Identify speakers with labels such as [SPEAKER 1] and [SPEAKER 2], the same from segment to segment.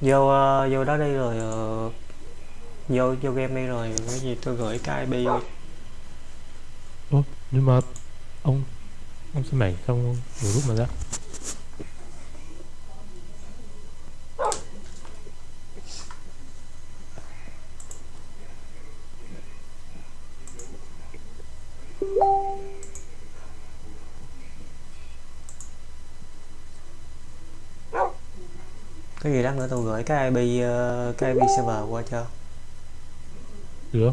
[SPEAKER 1] vô uh, vô đó đi rồi uh, vô vô game đi rồi cái gì tôi gửi cái IP vô.
[SPEAKER 2] Ủa, nhưng mà ông ông xem mày xong rồi lúc mà ra.
[SPEAKER 1] Đó nữa tôi gửi cái IP uh, cái IP server qua cho.
[SPEAKER 2] Được.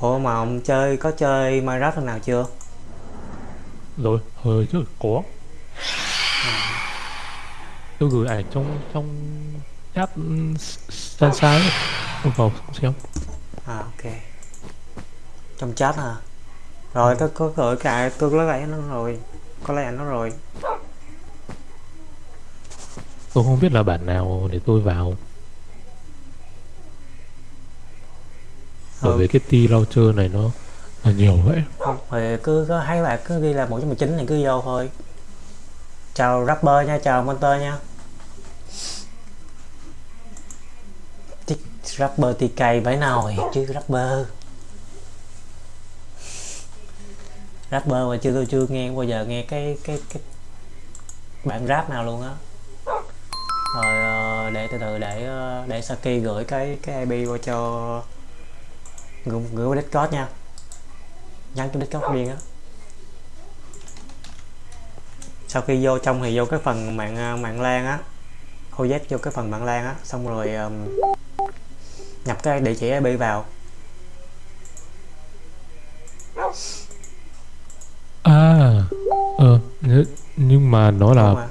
[SPEAKER 1] Ủa mà ông chơi có chơi Minecraft lần nào chưa?
[SPEAKER 2] rồi hồi trước có. Tôi gửi ảnh trong trong chat san sáng ông vào xem
[SPEAKER 1] À ok. Trong chat hả? Rồi tôi có gửi cái tôi lấy nó rồi. Có lấy nó rồi.
[SPEAKER 2] tôi không biết là bản nào để tôi vào bởi
[SPEAKER 1] Ừ.
[SPEAKER 2] vì cái T launcher này nó là nhiều vậy
[SPEAKER 1] Không, thì cứ có hai bạn cứ ghi là 119 thì cứ vô thôi. Chào rapper nha, chào Monster nha. Rapper TK bấy nồi chứ rapper. Rapper mà chưa tôi chưa nghe bao giờ nghe cái cái cái bản rap nào luôn á. Rồi ờ, để từ từ để ờ, để Saki gửi cái cái IP qua cho gửi, gửi qua Discord nha nhắn cho Discord riêng á sau khi vô trong thì vô cái phần mạng ờ, mạng lan á OZ vô cái phần mạng lan á xong rồi um, nhập cái địa chỉ IP vào.
[SPEAKER 2] À ờ nhớ- nhưng mà nó là
[SPEAKER 1] mà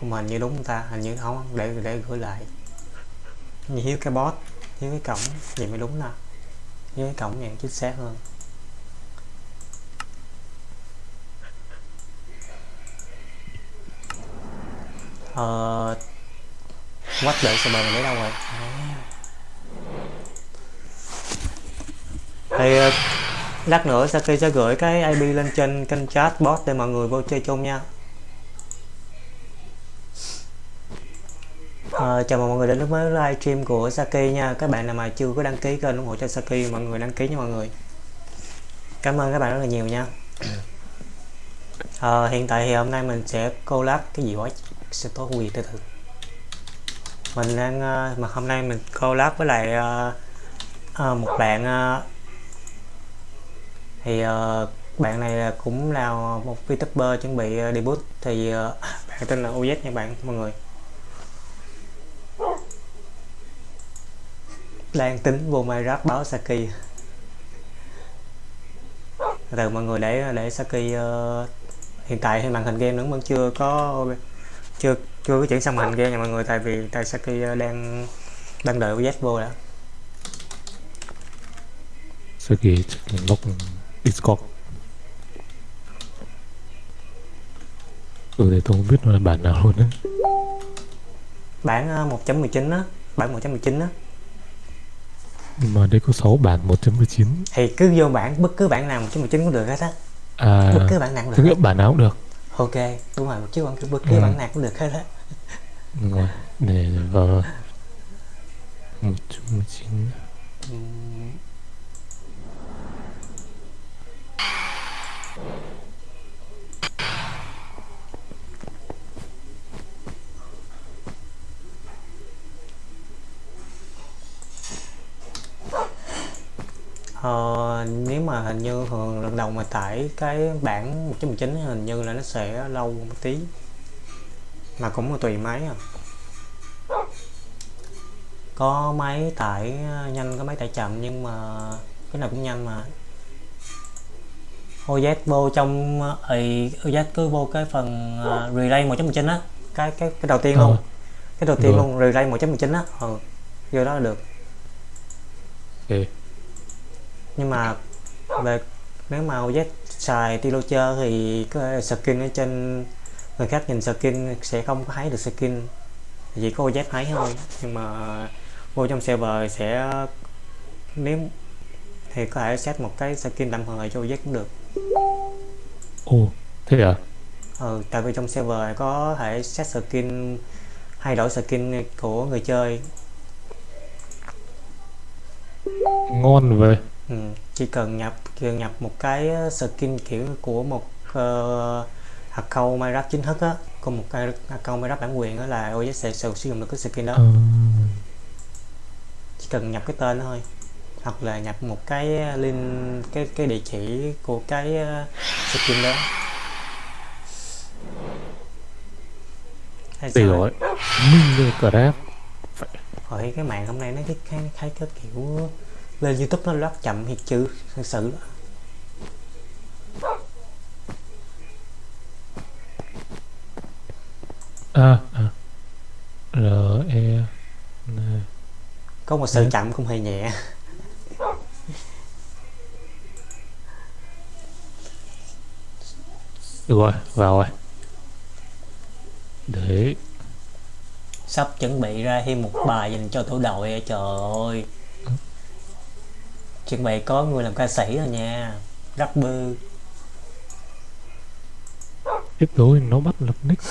[SPEAKER 1] nhưng mà hình như đúng không ta? Hình như không để để gửi lại. Như hiếu cái bot hiếu cái cổng vậy mới đúng nè. Hiếu cái cổng vậy chính xác hơn. Ờ quách đợi server mình lấy đâu rồi? À. Thì ờ, lát nữa Saki sẽ gửi cái IP lên trên kênh chat bot để mọi người vô chơi chung nha. À, chào mừng mọi người đến với livestream của Saki nha. Các bạn nào mà chưa có đăng ký kênh ủng hộ cho Saki mọi người đăng ký nha mọi người. Cảm ơn các bạn rất là nhiều nha. À, hiện tại thì hôm nay mình sẽ collab cái gì quá sẽ tốt quỳ từ từ mình đang ờ, mà hôm nay mình collab với lại ờ, ờ, một bạn thì bạn này cũng là một VTuber chuẩn bị debut thì bạn tên là OZ nha bạn mọi người. Đang tính vô Minecraft báo Saki. Từ mọi người để để Saki uh, hiện tại thì màn hình game vẫn vẫn chưa có chưa chưa có chuyển sang màn hình game nha mọi người tại vì tại Saki ờ, đang đang đợi OZ vô đã.
[SPEAKER 2] Saki lock Discord. Ừ thì tôi không biết nó là bản nào luôn đấy
[SPEAKER 1] bản ờ, 1.19 á bản 1.19 á.
[SPEAKER 2] Mà đây có 6 bản 1.19
[SPEAKER 1] thì cứ vô bản bất cứ bản nào 1.19 cũng được hết á.
[SPEAKER 2] À
[SPEAKER 1] bất cứ bản nào cũng được
[SPEAKER 2] hiện bản nào cũng được.
[SPEAKER 1] Ok đúng rồi chứ bất cứ
[SPEAKER 2] Ừ.
[SPEAKER 1] bản nào cũng được hết á
[SPEAKER 2] Đúng rồi. Để vào 119
[SPEAKER 1] Ờ, nếu mà hình như thường lần đầu mà tải cái bản 1.19 hình như là nó sẽ lâu một tí mà cũng tùy máy à. Có máy tải ờ, nhanh có máy tải chậm nhưng mà cái nào cũng nhanh mà. OZ vô trong ấy OZ cứ vô cái phần ờ, relay 1.19 á. Cái cái cái đầu tiên
[SPEAKER 2] Ờ.
[SPEAKER 1] luôn. Cái đầu tiên
[SPEAKER 2] Rồi.
[SPEAKER 1] luôn relay 1.19 á. Ừ vô đó là được.
[SPEAKER 2] Ok
[SPEAKER 1] nhưng mà về nếu mà OZ xài T-Launcher thì cái skin ở trên người khác nhìn skin sẽ không có thấy được skin. Chỉ có OZ thấy thôi. Nhưng mà vô trong server sẽ nếu thì có thể set một cái skin tạm thời cho OZ cũng được.
[SPEAKER 2] Ồ thế à?
[SPEAKER 1] Ừ, tại vì trong server có thể set skin thay đổi skin của người chơi.
[SPEAKER 2] Ngon vậy.
[SPEAKER 1] Ừ, chỉ cần nhập cần nhập một cái skin kiểu của một uh, account Minecraft chính thức á. Của một cái account Minecraft bản quyền đó là OS sẽ sử dụng được cái skin đó.
[SPEAKER 2] Ờ,
[SPEAKER 1] chỉ cần nhập cái tên thôi. Hoặc là nhập một cái link cái cái địa chỉ của cái uh, skin đó. Hay sao?
[SPEAKER 2] rồi Minh Crab
[SPEAKER 1] Hồi cái mạng hôm nay nó cái cái, cái, cái kiểu lên YouTube nó rất chậm thiệt chứ thật sự
[SPEAKER 2] à, à. R E N.
[SPEAKER 1] Có một sự
[SPEAKER 2] Ừ.
[SPEAKER 1] chậm không hề nhẹ?
[SPEAKER 2] Được rồi vào rồi. Để.
[SPEAKER 1] Sắp chuẩn bị ra thêm một bài dành cho tổ đội trời ơi. Chuẩn bị có người làm ca sĩ rồi nha rapper.
[SPEAKER 2] Tiếp rồi nó bắt lập nick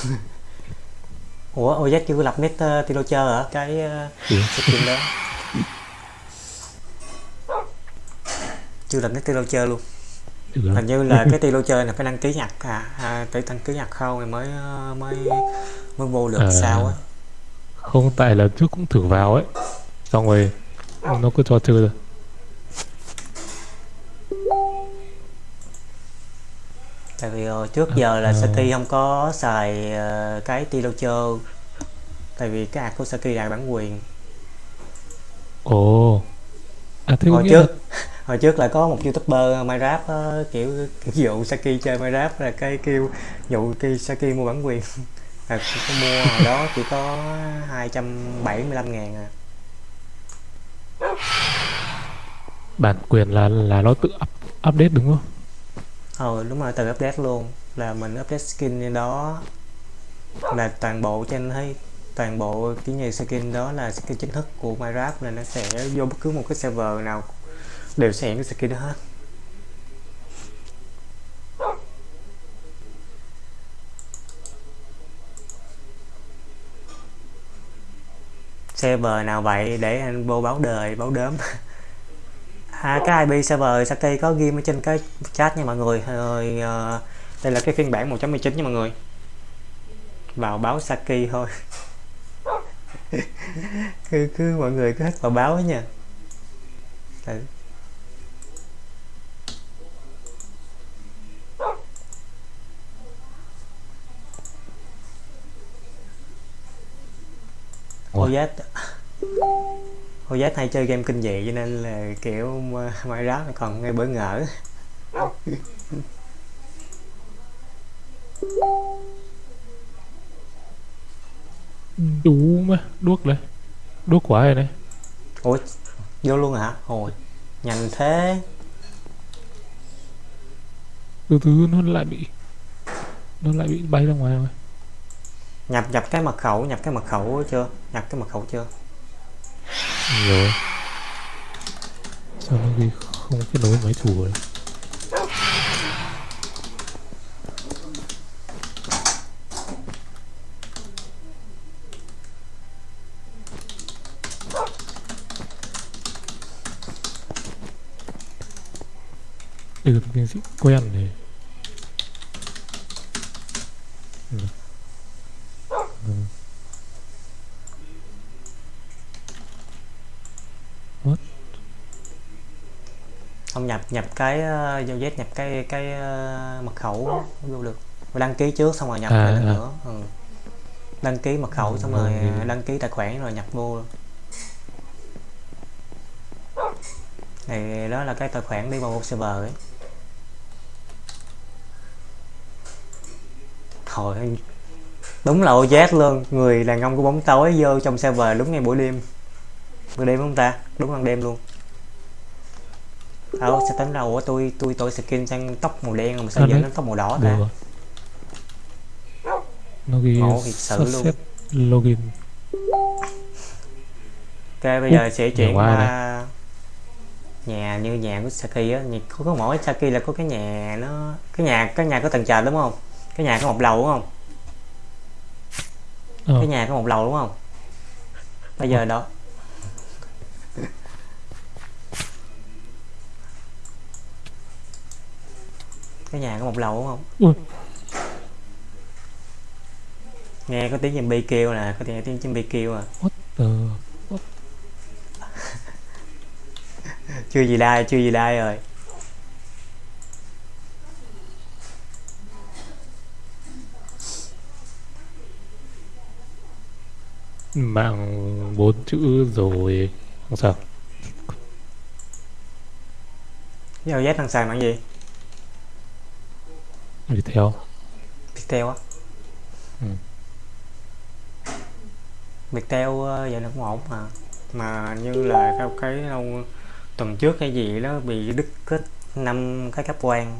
[SPEAKER 1] ủa OZ chưa lập nick uh, Tilocher hả? Cái uh,
[SPEAKER 2] Ừ.
[SPEAKER 1] skin đó. Chưa lập nick Tilocher luôn. Hình như là cái Tilocher là phải đăng ký nhặt à, à phải đăng ký nhặt khâu thì mới ờ, mới mới vô được
[SPEAKER 2] À.
[SPEAKER 1] sao á.
[SPEAKER 2] không tại là trước cũng thử vào ấy. Xong rồi nó cứ cho chơi rồi
[SPEAKER 1] tại vì ờ, trước giờ là
[SPEAKER 2] À.
[SPEAKER 1] Saki không có xài ờ, cái Tilocher tại vì cái ạc của Saki là bản quyền.
[SPEAKER 2] Ồ. À thế
[SPEAKER 1] hồi trước
[SPEAKER 2] là
[SPEAKER 1] hồi trước là có một youtuber Minecraft ờ, kiểu kiểu dụ Saki chơi Minecraft là cái kêu dụ cái Saki mua bản quyền. Có mua hồi đó chỉ có 275 ngàn à.
[SPEAKER 2] Bản quyền là là nó tự up, update đúng không
[SPEAKER 1] ờ đúng rồi từ update luôn. Là mình update skin lên đó. Là toàn bộ trên thấy, toàn bộ cái như skin đó là skin chính thức của Minecraft là nó sẽ vô bất cứ một cái server nào đều sẽ hiện cái skin đó hết. Server nào vậy để anh vô báo đời báo đớm à, cái IP server Saki có ghi ở trên cái chat nha mọi người. Rồi ờ, đây là cái phiên bản 1.19 nha mọi người. Vào báo Saki thôi. Cứ cứ mọi người cứ hết vào báo ấy nha. Tại-
[SPEAKER 2] Ủa?
[SPEAKER 1] OZ OZ hay chơi game kinh dị cho nên là kiểu Minecraft còn ngay bỡ ngỡ.
[SPEAKER 2] Đủ mà đuốc đấy đuốc quá rồi đấy
[SPEAKER 1] ủa vô luôn hả? Ôi nhanh thế.
[SPEAKER 2] Từ từ nó lại bị nó lại bị bay ra ngoài rồi.
[SPEAKER 1] Nhập nhập cái mật khẩu nhập cái mật khẩu chưa? Nhập cái mật khẩu chưa
[SPEAKER 2] rồi sao nó ghi không kết nối máy chủ rồi được là tiến sĩ quen này Ừ. Ừ.
[SPEAKER 1] không nhập nhập cái uh, giao Z nhập cái cái ờ, mật khẩu vô được. Và đăng ký trước xong rồi nhập
[SPEAKER 2] À,
[SPEAKER 1] lại
[SPEAKER 2] à.
[SPEAKER 1] nữa. Ừ. đăng ký mật khẩu
[SPEAKER 2] Ừ,
[SPEAKER 1] xong rồi
[SPEAKER 2] rồi.
[SPEAKER 1] đăng ký tài khoản rồi nhập vô. Thì đó là cái tài khoản đi vào một server ấy. Thôi đúng là OZ luôn. Người đàn ông của bóng tối vô trong server đúng ngay buổi đêm buổi đêm không ta? Đúng ban đêm luôn. Đâu sẽ tính đâu ủa tôi tôi tôi skin sang tóc màu đen mà sao
[SPEAKER 2] À,
[SPEAKER 1] giờ nó tóc màu đỏ
[SPEAKER 2] được
[SPEAKER 1] ta
[SPEAKER 2] rồi. Nó ghi
[SPEAKER 1] Ngộ thiệt sự luôn.
[SPEAKER 2] login.
[SPEAKER 1] Bây giờ sẽ chuyển qua nhà như nhà của Saki á. Nhà- có, có mỗi Saki là có cái nhà nó cái nhà cái nhà có tầng trệt đúng không? Cái nhà có một lầu đúng không?
[SPEAKER 2] Ờ.
[SPEAKER 1] cái nhà có một lầu đúng không? Bây giờ đó cái nhà có một lầu đúng không?
[SPEAKER 2] Ui.
[SPEAKER 1] nghe có tiếng zombie kêu nè có tiếng tiếng zombie kêu à.
[SPEAKER 2] Ờ,
[SPEAKER 1] chưa gì đai chưa gì đai rồi.
[SPEAKER 2] Mạng bốn chữ rồi không sao.
[SPEAKER 1] Giao Z thằng xài bằng gì?
[SPEAKER 2] Theo
[SPEAKER 1] Viettel á?
[SPEAKER 2] Ừ.
[SPEAKER 1] Viettel giờ nó cũng ổn mà. Mà như là theo cái đâu tuần trước hay gì đó bị đứt kết năm cái cáp quang.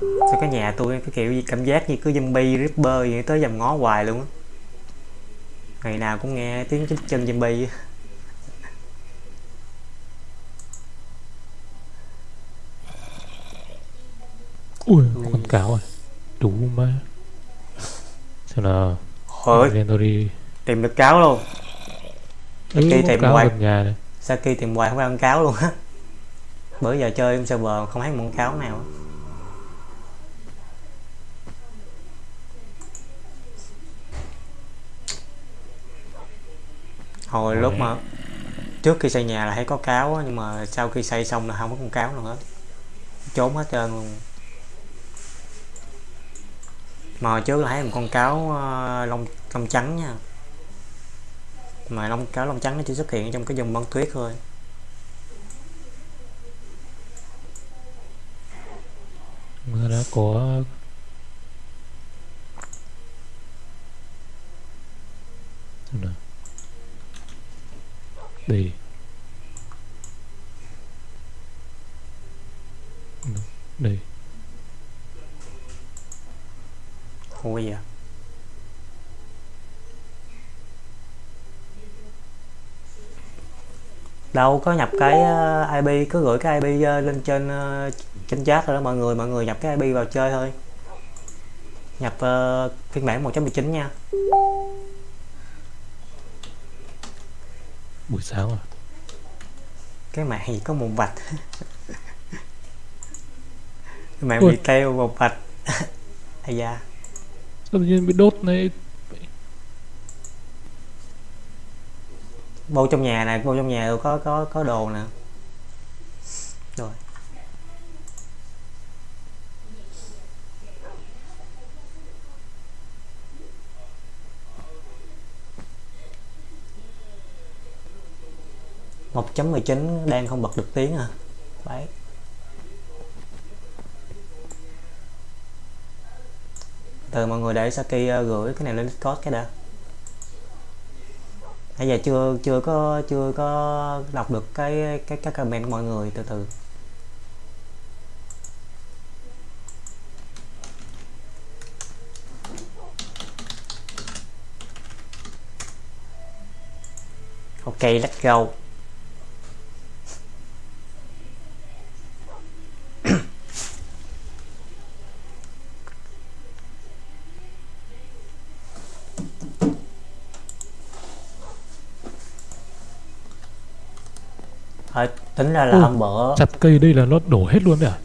[SPEAKER 1] Sao cái nhà tôi cái kiểu gì cảm giác như cứ zombie ripper vậy tới dầm ngó hoài luôn á. Ngày nào cũng nghe tiếng chân chân zombie
[SPEAKER 2] ui. Con cáo rồi đủ mà. Xem nào.
[SPEAKER 1] Ôi,
[SPEAKER 2] lên tôi đi.
[SPEAKER 1] Tìm được cáo luôn.
[SPEAKER 2] Ừ, con
[SPEAKER 1] tìm hoài.
[SPEAKER 2] nhà này.
[SPEAKER 1] Saki tìm hoài không con cáo luôn á? Bữa giờ chơi server không thấy một con cáo nào á. hồi lúc mà trước khi xây nhà là thấy có cáo á, nhưng mà sau khi xây xong là không có con cáo nữa hết. Trốn hết trơn luôn mà hồi trước là thấy một con cáo ờ, lông lông trắng nha. Mà lông, cáo lông trắng nó chỉ xuất hiện trong cái vùng băng tuyết thôi.
[SPEAKER 2] Mưa đó của đi. Đi.
[SPEAKER 1] Ui à đâu có nhập cái ờ, IP cứ gửi cái IP ờ, lên trên ờ, trên chat rồi đó mọi người mọi người nhập cái IP vào chơi thôi. Nhập ờ, phiên bản 1.19 nha.
[SPEAKER 2] Buổi sáng à?
[SPEAKER 1] Cái mạng gì có một vạch. Cái mạng bị teo một vạch. Ai da
[SPEAKER 2] tự nhiên bị đốt này.
[SPEAKER 1] Vô trong nhà này vô trong nhà tôi có có có đồ nè. Rồi. Một chấm mười chín đang không bật được tiếng à. Đấy. Từ mọi người để Saki ờ, gửi cái này lên Discord cái đã. Bây giờ chưa chưa có chưa có đọc được cái cái cái comment của mọi người, từ từ. Ok, let's go. Thôi, tính ra là
[SPEAKER 2] Ui.
[SPEAKER 1] hôm bữa
[SPEAKER 2] chặt cây đây là nó đổ hết luôn đấy à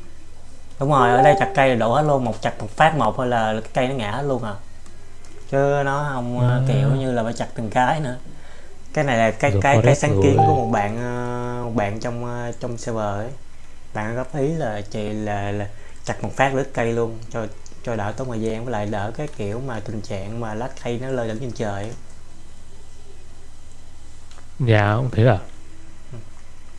[SPEAKER 1] đúng rồi ở đây chặt cây là đổ hết luôn một chặt một phát một thôi là cái cây nó ngã hết luôn à chứ nó không ờ,
[SPEAKER 2] À.
[SPEAKER 1] kiểu như là phải chặt từng cái nữa cái này là cái
[SPEAKER 2] Rồi
[SPEAKER 1] cái cái sáng kiến
[SPEAKER 2] rồi.
[SPEAKER 1] của một bạn ờ, một bạn trong ờ, trong server ấy bạn góp ý là chị là, là chặt một phát đứt cây luôn cho cho đỡ tốn thời gian với lại đỡ cái kiểu mà tình trạng mà lá cây nó lơ lửng trên trời
[SPEAKER 2] nhà cũng thế à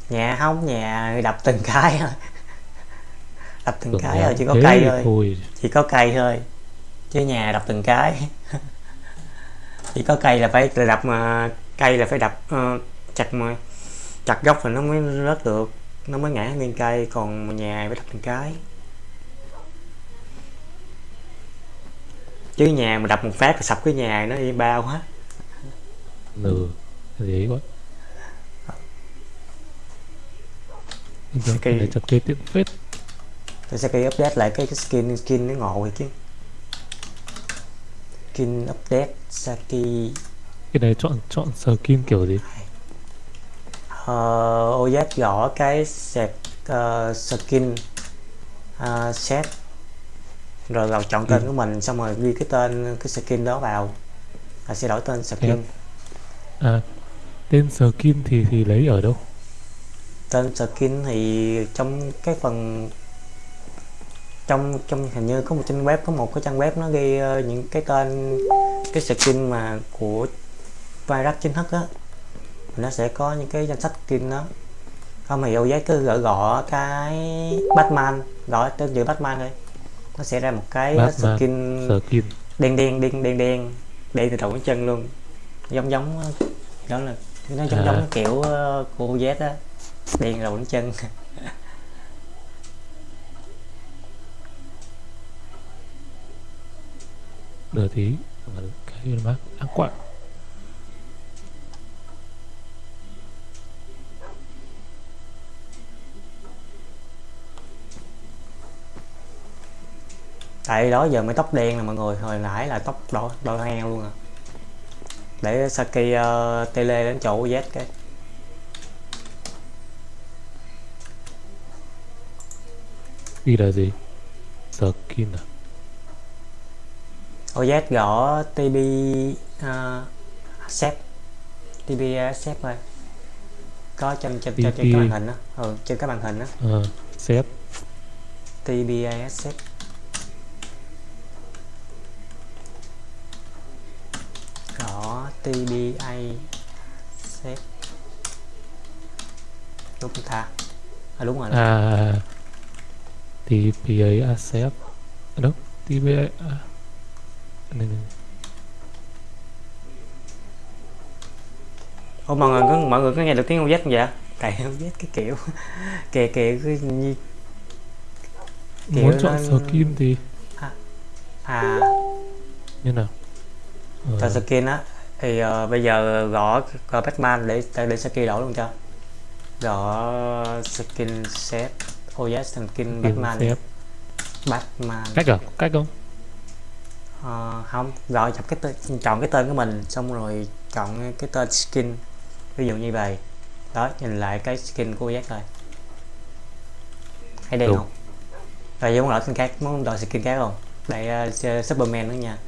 [SPEAKER 1] nhà không nhà đập từng cái thôi. Đập từng
[SPEAKER 2] Tưởng
[SPEAKER 1] cái thôi chỉ có cây
[SPEAKER 2] thì
[SPEAKER 1] thôi.
[SPEAKER 2] thôi
[SPEAKER 1] chỉ có cây thôi chứ nhà đập từng cái. Chỉ có cây là phải là đập mà cây là phải đập ờ, chặt mà chặt gốc thì nó mới rớt được. Nó mới ngã nguyên cây còn nhà phải đập từng cái. Chứ nhà mà đập một phát là sập cái nhà nó đi bao hết.
[SPEAKER 2] N gì ấy
[SPEAKER 1] Saki.
[SPEAKER 2] cái này chặt cây tiện phết
[SPEAKER 1] Tôi sẽ update lại cái, cái skin skin nó ngộ rồi chứ. Skin update Saki
[SPEAKER 2] Cái này chọn chọn skin kiểu gì?
[SPEAKER 1] Uh, OZ gõ cái sạc uh, skin uh, set. Rồi vào chọn tên
[SPEAKER 2] Ừ.
[SPEAKER 1] của mình xong rồi ghi cái tên cái skin đó vào. Là sẽ đổi tên skin.
[SPEAKER 2] À tên skin thì thì lấy ở đâu
[SPEAKER 1] tên skin thì trong cái phần trong trong hình như có một trang web có một cái trang web nó ghi ờ, những cái tên cái skin mà của virus chính thức á nó sẽ có những cái danh sách skin đó không thì OZ cứ gõ gõ cái Batman gõ tên chữ Batman thôi nó sẽ ra một cái
[SPEAKER 2] Batman.
[SPEAKER 1] skin
[SPEAKER 2] Skin
[SPEAKER 1] đen đen đen đen đen đen từ đầu đến chân luôn giống giống đó là nó giống
[SPEAKER 2] À.
[SPEAKER 1] giống kiểu ờ, của OZ á đen đầu đến chân.
[SPEAKER 2] Đợi tí Cái mát ác quạ
[SPEAKER 1] tại đó giờ mới tóc đen là mọi người. Hồi nãy là tóc đỏ đỏ heo luôn à. Để Saki uh, tele đến chỗ Z cái
[SPEAKER 2] Ghi là gì Skin à
[SPEAKER 1] OZ gõ TB uh, set TB set thôi có trên trên trên, trên màn hình đó ừ, trên cái màn hình đó
[SPEAKER 2] Ờ Set
[SPEAKER 1] TBAS set gõ TBA set đúng ta? À, đúng rồi
[SPEAKER 2] À TPA Asset À, Đâu TPA à. Này, này.
[SPEAKER 1] Ủa mọi người có mọi người có nghe được tiếng OZ không vậy? Tại OZ cái kiểu kìa kìa cứ như Kiểu
[SPEAKER 2] Muốn chọn
[SPEAKER 1] nó-
[SPEAKER 2] skin thì
[SPEAKER 1] à.
[SPEAKER 2] Như nào? Ờ,
[SPEAKER 1] cho skin á. Thì ờ, bây giờ gõ gõ Batman để để skin đổi luôn cho. Gõ skin set OZ skin
[SPEAKER 2] skin
[SPEAKER 1] Batman
[SPEAKER 2] set.
[SPEAKER 1] Batman.
[SPEAKER 2] Cách à Cách không?
[SPEAKER 1] Ờ, không. Gọi chọn cái tên chọn cái tên của mình xong rồi chọn cái tên skin. Ví dụ như vậy. Đó nhìn lại cái skin của OZ rồi đen
[SPEAKER 2] Đúng.
[SPEAKER 1] không? Rồi muốn đổi skin khác. Muốn đổi skin khác không? Đây uh, Superman nữa nha.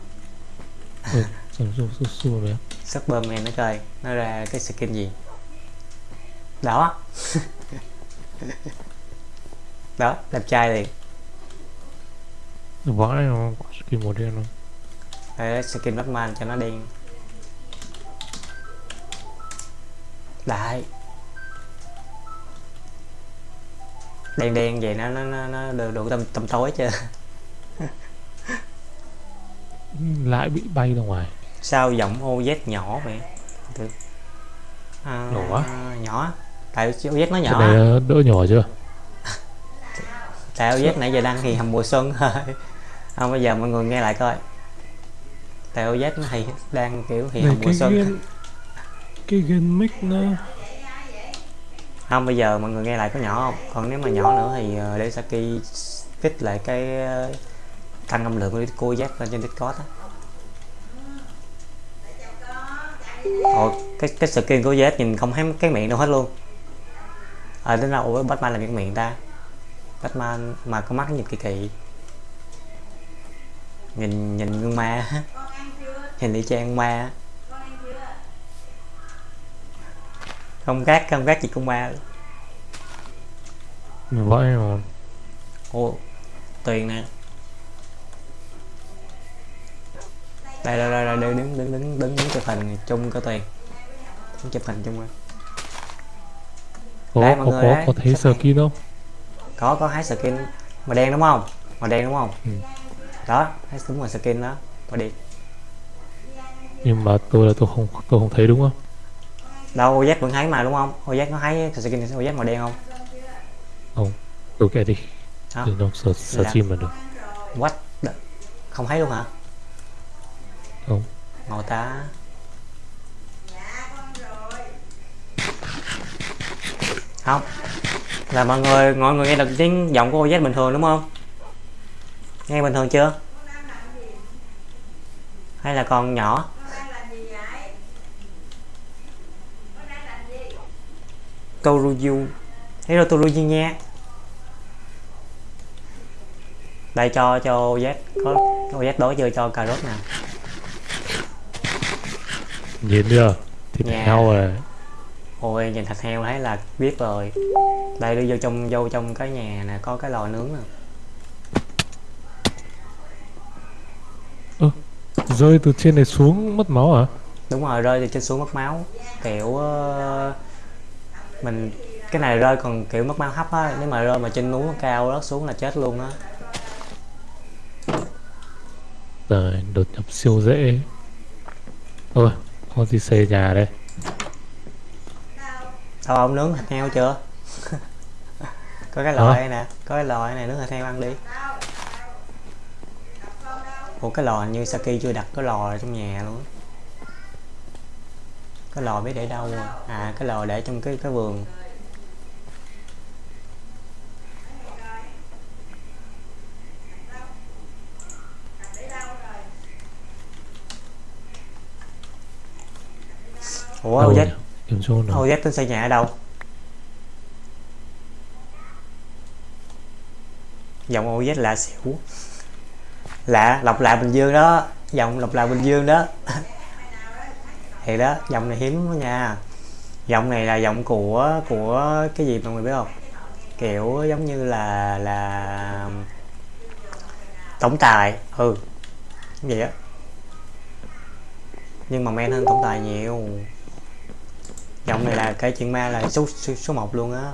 [SPEAKER 2] Ừ rồi
[SPEAKER 1] Superman nó coi. Nó ra cái skin gì? Đó đó đẹp trai liền.
[SPEAKER 2] Vãi nó skin màu đen không?
[SPEAKER 1] Đây skin Batman cho nó đen. Đại đen đen vậy nó nó nó, nó đủ, đủ tăm tăm tối chưa
[SPEAKER 2] Lại bị bay ra ngoài.
[SPEAKER 1] Sao giọng OZ nhỏ vậy. À,
[SPEAKER 2] Nhỏ quá.
[SPEAKER 1] nhỏ. Tại OZ nó nhỏ
[SPEAKER 2] ờ, đỡ nhỏ chưa
[SPEAKER 1] tại OZ nãy giờ đăng thì hầm mùa xuân thôi không bây giờ mọi người nghe lại coi. Tại OZ nó thì đang kiểu thì hầm mùa xuân.
[SPEAKER 2] game Cái game mic nó
[SPEAKER 1] không bây giờ mọi người nghe lại có nhỏ không? Còn nếu mà nhỏ nữa thì ờ, để Saki kích lại cái ờ, tăng âm lượng của cô Z lên trên Discord á. Ồ, cái cái skin của Z nhìn không thấy cái miệng đâu hết luôn. À đến đâu ủa Batman làm cái miệng ta Batman mà có mắt nhìn kỳ kỳ. Nhìn nhìn gương ma. Nhìn y chang ma. Không khác không khác gì con ma.
[SPEAKER 2] Vãi mà
[SPEAKER 1] Ồ, Tuyền nè. Đây đây đây, đây đứng đứng đứng đứng đứng chụp hình chung có Tuyền đứng chụp hình chung coi.
[SPEAKER 2] Có
[SPEAKER 1] Đây, mọi
[SPEAKER 2] có
[SPEAKER 1] người
[SPEAKER 2] có,
[SPEAKER 1] đây.
[SPEAKER 2] có thấy skin không
[SPEAKER 1] có có hai skin màu đen đúng không? Màu đen đúng không?
[SPEAKER 2] Ừ.
[SPEAKER 1] đó hai đúng là skin đó. Màu đen.
[SPEAKER 2] Nhưng mà tôi là tôi không tôi không thấy đúng không?
[SPEAKER 1] Đâu OZ vẫn thấy mà đúng không? OZ nó thấy skin OZ màu đen không? Không.
[SPEAKER 2] Tôi kệ đi.
[SPEAKER 1] Đó.
[SPEAKER 2] đừng đâu sợ
[SPEAKER 1] sợ
[SPEAKER 2] chim mà được.
[SPEAKER 1] What the... không thấy luôn hả?
[SPEAKER 2] Không.
[SPEAKER 1] Ngồi ta không là mọi người mọi người nghe được tiếng giọng của OZ bình thường đúng không? Nghe bình thường chưa? Hay là còn nhỏ? Toruyu. Hello Toruyu nha. Đây cho cho OZ có OZ đối chơi cho cà rốt nào.
[SPEAKER 2] Nhìn chưa? Thịt
[SPEAKER 1] Nhà.
[SPEAKER 2] heo rồi
[SPEAKER 1] ôi nhìn thịt heo thấy là biết rồi. Đây đi vô trong vô trong cái nhà nè có cái lò nướng nè.
[SPEAKER 2] Rơi từ trên này xuống mất máu hả?
[SPEAKER 1] Đúng rồi rơi từ trên xuống mất máu. Kiểu ờ, mình cái này rơi còn kiểu mất máu hấp á. Nếu mà rơi mà trên núi cao rớt xuống là chết luôn á.
[SPEAKER 2] Rồi đột nhập siêu dễ. Thôi có gì xây nhà đây
[SPEAKER 1] sao ông nướng thịt heo chưa? Có cái lò đây nè có cái lò đây này nướng thịt heo ăn đi. Ủa cái lò như Saki chưa đặt cái lò ở trong nhà luôn. Cái lò biết để đâu à? à cái lò để trong cái cái vườn. Ủa
[SPEAKER 2] Đâu
[SPEAKER 1] OZ
[SPEAKER 2] nhỉ? Kiếm chỗ nào
[SPEAKER 1] OZ tên xây nhà ở đâu? Dòng OZ lạ xỉu. Lạ lọc lạ bình dương đó. Dòng lọc lạ bình dương đó. Thì đó dòng này hiếm đó nha. Dòng này là dòng của của cái gì mọi người biết không? Kiểu giống như là là tổng tài. Ừ vậy á. Nhưng mà men hơn tổng tài nhiều giọng này là cái chuyện ma là số số, số 1 luôn á.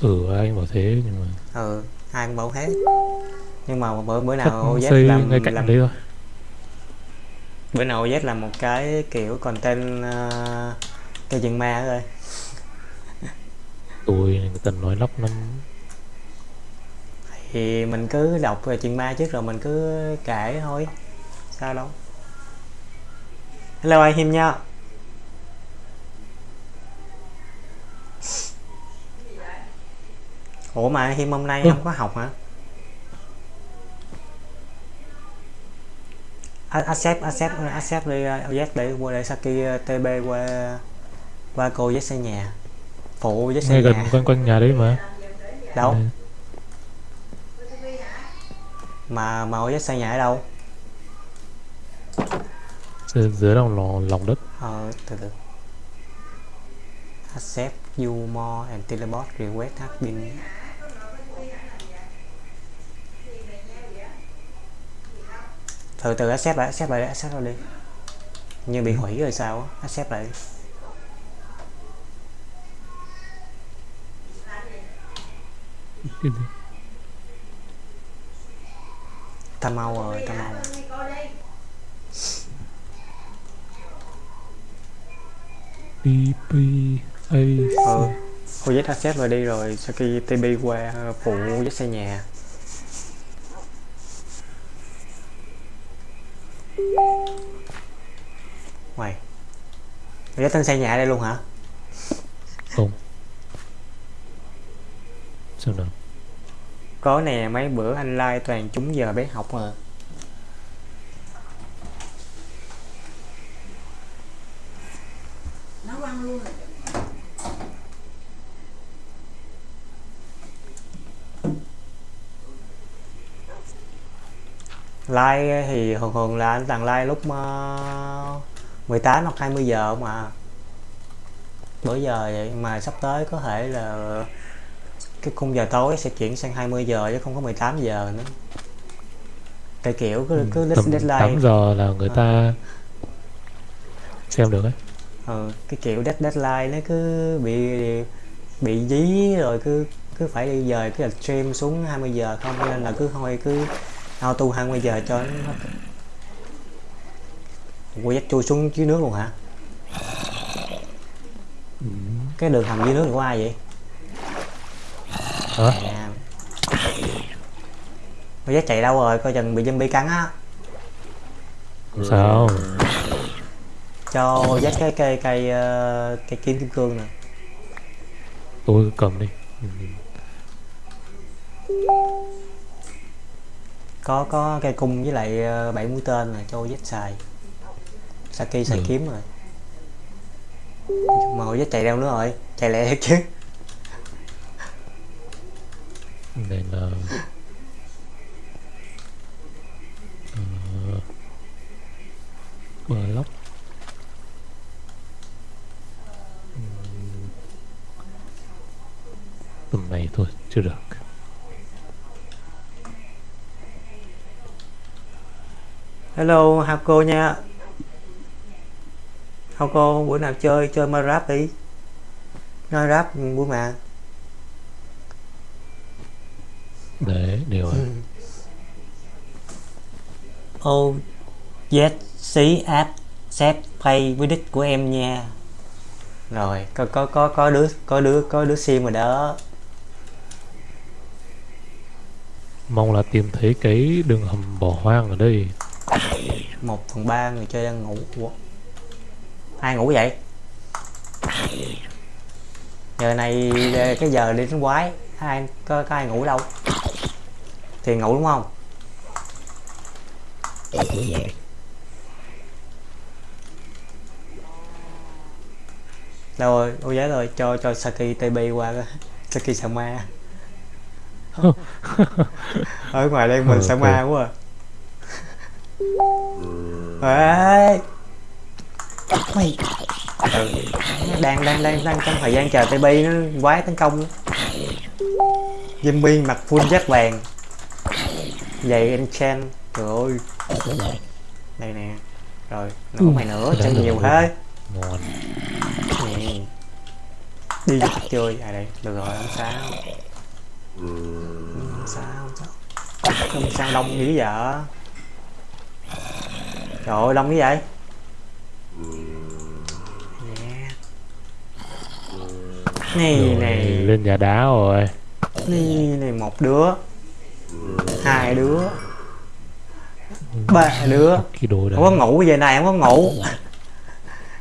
[SPEAKER 2] Ừ anh bảo thế nhưng mà
[SPEAKER 1] ừ ai cũng bảo hết nhưng mà bữa bữa nào OZ
[SPEAKER 2] xây
[SPEAKER 1] làm,
[SPEAKER 2] ngay cạnh
[SPEAKER 1] làm
[SPEAKER 2] đấy thôi.
[SPEAKER 1] Bữa nào OZ làm một cái kiểu content uh, cái chuyện ma thôi
[SPEAKER 2] tôi người ta nói lóc lắm.
[SPEAKER 1] Thì mình cứ đọc về chuyện ma trước rồi mình cứ kể thôi. Sao đâu. Hello anh Him nha ủa mà Him hôm nay
[SPEAKER 2] Ừ.
[SPEAKER 1] không có học hả? Accept accept accept đi uh, OZ để qua để Saki uh, TB qua qua cô với xây nhà. Phụ với xây
[SPEAKER 2] ngay gần
[SPEAKER 1] nhà.
[SPEAKER 2] quanh quanh nhà đấy mà.
[SPEAKER 1] Đâu?
[SPEAKER 2] Đây.
[SPEAKER 1] mà mà OZ xây nhà ở đâu?
[SPEAKER 2] Dưới, dưới lòng lòng, lòng đất.
[SPEAKER 1] Ờ, từ từ. Accept you more and teleport request has been Từ từ accept lại, accept lại, accept lại đi. Như bị hủy rồi sao á, accept lại đi. Ta mau rồi, ta mau
[SPEAKER 2] PP A
[SPEAKER 1] Ừ OZ accept rồi đi rồi Saki TB qua ờ, phụ OZ xây nhà Ngoài OZ tính xây nhà ở đây luôn hả?
[SPEAKER 2] không. Xem nào
[SPEAKER 1] có nè mấy bữa anh like toàn trúng giờ bé học mà.
[SPEAKER 3] Nấu ăn luôn rồi
[SPEAKER 1] like thì thường thường là anh toàn like lúc uh, 18 hoặc 20 giờ mà bữa giờ vậy mà sắp tới có thể là cái khung giờ tối sẽ chuyển sang 20 giờ chứ không có 18 giờ nữa. Tại kiểu cứ, cứ list
[SPEAKER 2] tầm
[SPEAKER 1] deadline.
[SPEAKER 2] 8 giờ là người
[SPEAKER 1] Ờ.
[SPEAKER 2] ta xem được ấy.
[SPEAKER 1] Ừ, cái kiểu dead deadline nó cứ bị bị dí rồi cứ cứ phải đi dời cái stream xuống 20 giờ không nên là cứ thôi cứ auto 20 giờ cho nó Ủa dắt chui xuống dưới nước luôn hả?
[SPEAKER 2] ừ.
[SPEAKER 1] Cái đường hầm dưới nước của ai vậy?
[SPEAKER 2] hả
[SPEAKER 1] À. Ủa dắt chạy đâu rồi? Coi chừng bị zombie cắn á
[SPEAKER 2] sao
[SPEAKER 1] Cho dắt cái cây cây ờ, cây kiếm kim cương nè
[SPEAKER 2] tôi cầm đi
[SPEAKER 1] có có cây cung với lại ờ, bảy mũi tên là cho dết xài. Saki xài
[SPEAKER 2] Ừ.
[SPEAKER 1] kiếm rồi. Mà hồi chạy đâu nữa rồi chạy lẹ chứ.
[SPEAKER 2] Đây là uh, block Ừm. tầm này thôi chưa được
[SPEAKER 1] hello Hako nha. Hako bữa nào chơi chơi Minecraft đi. Minecraft buổi mà
[SPEAKER 2] đấy đều rồi.
[SPEAKER 1] Ô yes xí app set pay với đích của em nha. Rồi có có có có đứa có đứa có đứa sim rồi đó.
[SPEAKER 2] Mong là tìm thấy cái đường hầm bỏ hoang ở đây
[SPEAKER 1] một phần ba người chơi đang ngủ Ủa? ai ngủ vậy giờ này là cái giờ đi đánh quái ai có, có ai ngủ đâu thì ngủ đúng không đâu rồi ô giá rồi cho cho saki tb qua coi. saki sợ ma ở ngoài đây mình sợ
[SPEAKER 2] Ok.
[SPEAKER 1] ma quá à. Ê! mày ừ. đang đang đang đang trong thời gian chờ tb nó quái tấn công zombie mặc full giáp vàng. Giày enchant trời ơi. Đây nè. Rồi
[SPEAKER 2] Ừ.
[SPEAKER 1] mày nữa
[SPEAKER 2] đó
[SPEAKER 1] nhiều thế. Nè. Đi chơi. À đây. Được rồi không sao. Không sao không sao. Không sao đông dữ vậy trời ơi đông như vậy? Yeah. này này.
[SPEAKER 2] lên nhà đá rồi.
[SPEAKER 1] Này này một đứa. Hai đứa. Ba đứa.
[SPEAKER 2] Cái
[SPEAKER 1] không có ngủ giờ này không có ngủ.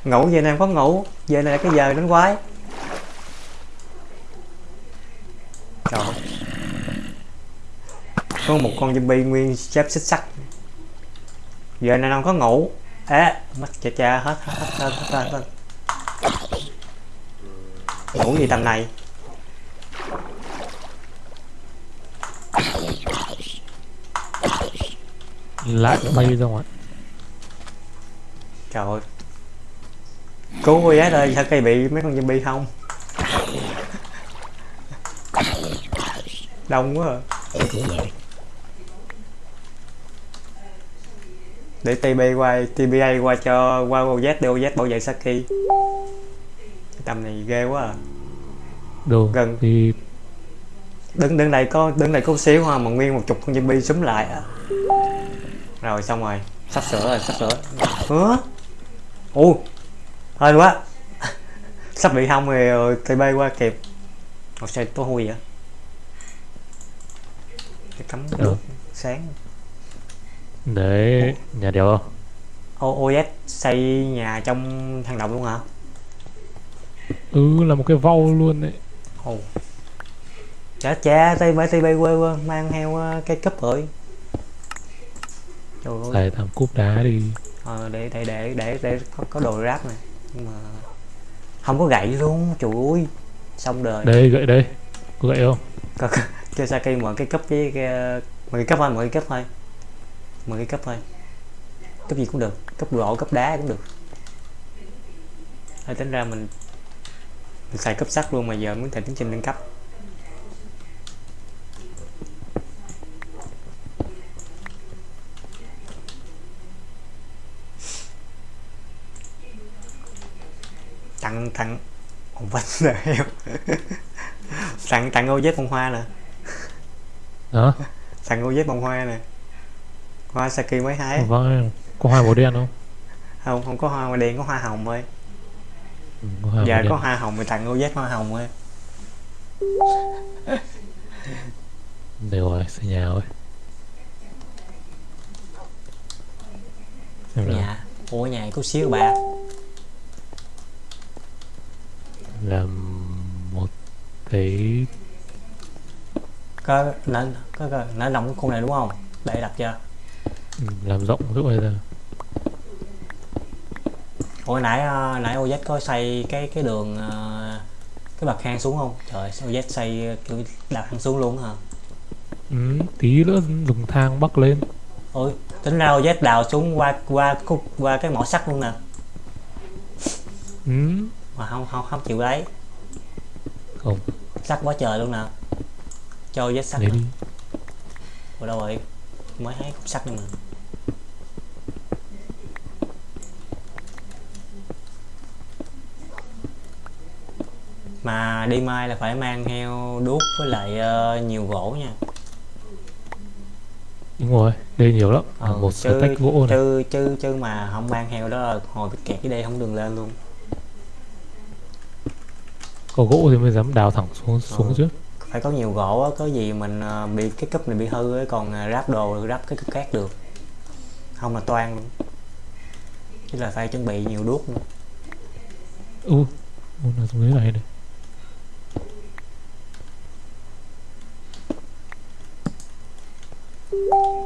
[SPEAKER 1] Ngủ giờ này không có ngủ. Giờ này là cái giờ đánh quái. Trời. Có một con zombie nguyên xếp xích sắt giờ này không có ngủ. Ế mắt cha cha hết hết hết hết hết, hết, ngủ gì tầm này?
[SPEAKER 2] Lại bay ra ngoài
[SPEAKER 1] trời ơi. Cứu cô giá ơi sao cây bị mấy con zombie không? Đông quá à. Để TB qua TBA qua cho qua OZ để OZ bảo vệ Saki. Tầm này ghê quá à.
[SPEAKER 2] Đâu
[SPEAKER 1] Gần.
[SPEAKER 2] thì
[SPEAKER 1] đứng đứng đây có đứng đây có xíu ha mà nguyên một chục con zombie súng lại à. rồi xong rồi. Sắp sửa rồi sắp sửa. Hứa u hên quá. Sắp bị hông rồi, rồi TB qua kịp. Ồ sao tối hôi vậy? Cái cắm nước sáng
[SPEAKER 2] đấy nhà đèo không?
[SPEAKER 1] O- OS xây nhà trong hang động luôn hả?
[SPEAKER 2] Ừ là một cái vau luôn đấy.
[SPEAKER 1] Ồ. Chả cha tây bởi tây bay quê quê mang theo ờ, cây cúp rồi. Trời ơi.
[SPEAKER 2] Xài thằng cúp đá đi.
[SPEAKER 1] Ờ, để để để để để có, có đồ ráp này. Nhưng mà không có gậy luôn trời ơi. Xong đời.
[SPEAKER 2] Đây gậy đây. Có gậy không?
[SPEAKER 1] Có, có, cho Saki mượn cái cúp với cái ờ, mượn cái cúp thôi mượn cái cúp thôi mượn cái cúp thôi. Cúp gì cũng được cúp gỗ cúp đá cũng được. Thôi tính ra mình mình xài cấp sắt luôn mà giờ muốn thầy tiến trình nâng cấp. Tặng tặng ông vách nè em. Tặng tặng ô vết bông hoa nè.
[SPEAKER 2] Đó
[SPEAKER 1] tặng ô vết bông hoa nè hoa Saki mới hái.
[SPEAKER 2] Vâng có hoa màu đen không?
[SPEAKER 1] Không không có hoa đen có hoa hồng thôi.
[SPEAKER 2] Ừ, có hoa
[SPEAKER 1] giờ
[SPEAKER 2] màu đen.
[SPEAKER 1] có hoa hồng thì tặng ô vết hoa hồng thôi.
[SPEAKER 2] Đều rồi xây nhà rồi. Xem
[SPEAKER 1] nhà ủa nhà có xíu bà.
[SPEAKER 2] Làm một thấy
[SPEAKER 1] có nó có, nó nằm cái khu này đúng không? Để đặt chưa
[SPEAKER 2] ừ, làm rộng chỗ này ra
[SPEAKER 1] Ủa nãy ờ, nãy OZ có xây cái cái đường ờ, cái bậc thang xuống không? Trời OZ xây kiểu đặt thang xuống luôn hả?
[SPEAKER 2] ừ, tí nữa dùng thang bắc lên.
[SPEAKER 1] Ôi tính ra OZ đào xuống qua qua khúc qua cái mỏ sắt luôn nè.
[SPEAKER 2] Ừ,
[SPEAKER 1] mà không không không chịu lấy.
[SPEAKER 2] Không.
[SPEAKER 1] Sắt quá trời luôn nè. Cho OZ sắt nè.
[SPEAKER 2] đi.
[SPEAKER 1] Ủa đâu rồi? Mới thấy khúc sắt này mà mà đi mai là phải mang theo đuốc với lại ờ, nhiều gỗ nha.
[SPEAKER 2] Đúng rồi đây nhiều lắm.
[SPEAKER 1] Ờ,
[SPEAKER 2] một
[SPEAKER 1] chứ,
[SPEAKER 2] tách gỗ này.
[SPEAKER 1] chứ chứ chứ mà không mang theo đó hồi bị kẹt cái đây không đường lên luôn.
[SPEAKER 2] Có gỗ thì mới dám đào thẳng xuống xuống
[SPEAKER 1] Ờ.
[SPEAKER 2] chứ
[SPEAKER 1] phải có nhiều gỗ á có gì mình ờ, bị cái cúp này bị hư ấy, còn ờ, ráp đồ ráp cái cúp cát được. Không là toan luôn. Chứ là phải chuẩn bị nhiều đuốc nữa.
[SPEAKER 2] U u là xuống dưới này này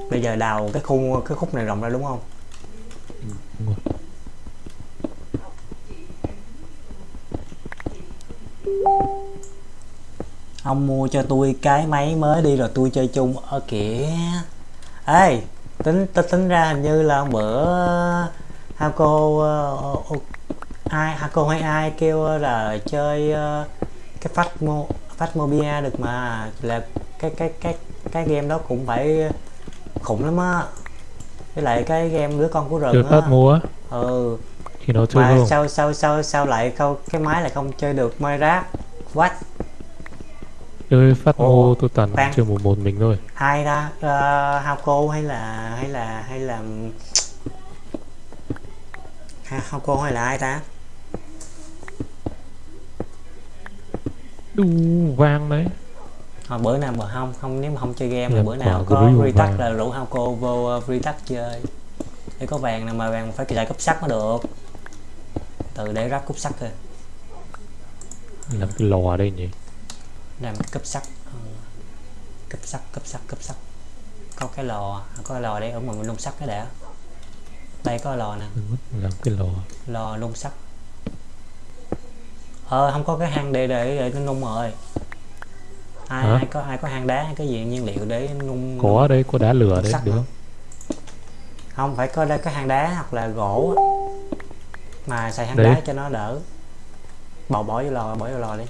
[SPEAKER 1] bây giờ đào cái khu, cái khúc này rộng ra đúng không? Ông mua cho tôi cái máy mới đi rồi tôi chơi chung. Ở kìa. Ê, tính tính tính ra hình như là bữa hai cô ờ, ờ, ai ai cô hay ai kêu là chơi ờ, cái cái mô Phasmobia được mà là cái cái cái cái game đó cũng phải khủng lắm á. Với lại cái game đứa con của rừng
[SPEAKER 2] phát
[SPEAKER 1] á.
[SPEAKER 2] mua
[SPEAKER 1] ừ.
[SPEAKER 2] Thì nó chơi
[SPEAKER 1] mà
[SPEAKER 2] không
[SPEAKER 1] sao sao sao sao lại không cái máy lại không chơi được Minecraft? What?
[SPEAKER 2] Chơi phát mua tôi toàn
[SPEAKER 1] khoan.
[SPEAKER 2] chơi một một mình thôi.
[SPEAKER 1] Ai ta uh, Hauko hay là hay là hay là Ha- Hauko hay là ai ta
[SPEAKER 2] đu vang đấy.
[SPEAKER 1] Hồi bữa nào mà không không nếu mà không chơi game là
[SPEAKER 2] Làm
[SPEAKER 1] bữa nào có
[SPEAKER 2] grill
[SPEAKER 1] free touch
[SPEAKER 2] vàng.
[SPEAKER 1] là rủ Hauko vô uh, free touch chơi. Để có vàng nào mà vàng phải chạy cúp sắt mới được. Từ để ráp cúp sắt thôi.
[SPEAKER 2] Làm cái lò đây nhỉ?
[SPEAKER 1] Làm cúp sắt. Ừ. cúp sắt cúp sắt cúp sắt. Có cái lò có cái lò đây ở mình nung sắt cái đã. Đây có lò nè.
[SPEAKER 2] Làm cái lò.
[SPEAKER 1] Lò nung sắt ờ không có cái hang để để để nó nung rồi. Ai,
[SPEAKER 2] Hả?
[SPEAKER 1] ai có ai có hang đá hay cái gì nhiên liệu để nung
[SPEAKER 2] có ở đây có đá lửa đấy được không?
[SPEAKER 1] Không phải có đây cái hang đá hoặc là gỗ mà xài hang
[SPEAKER 2] Đấy.
[SPEAKER 1] đá cho nó đỡ. Bỏ bỏ vô lò bỏ vô lò đi.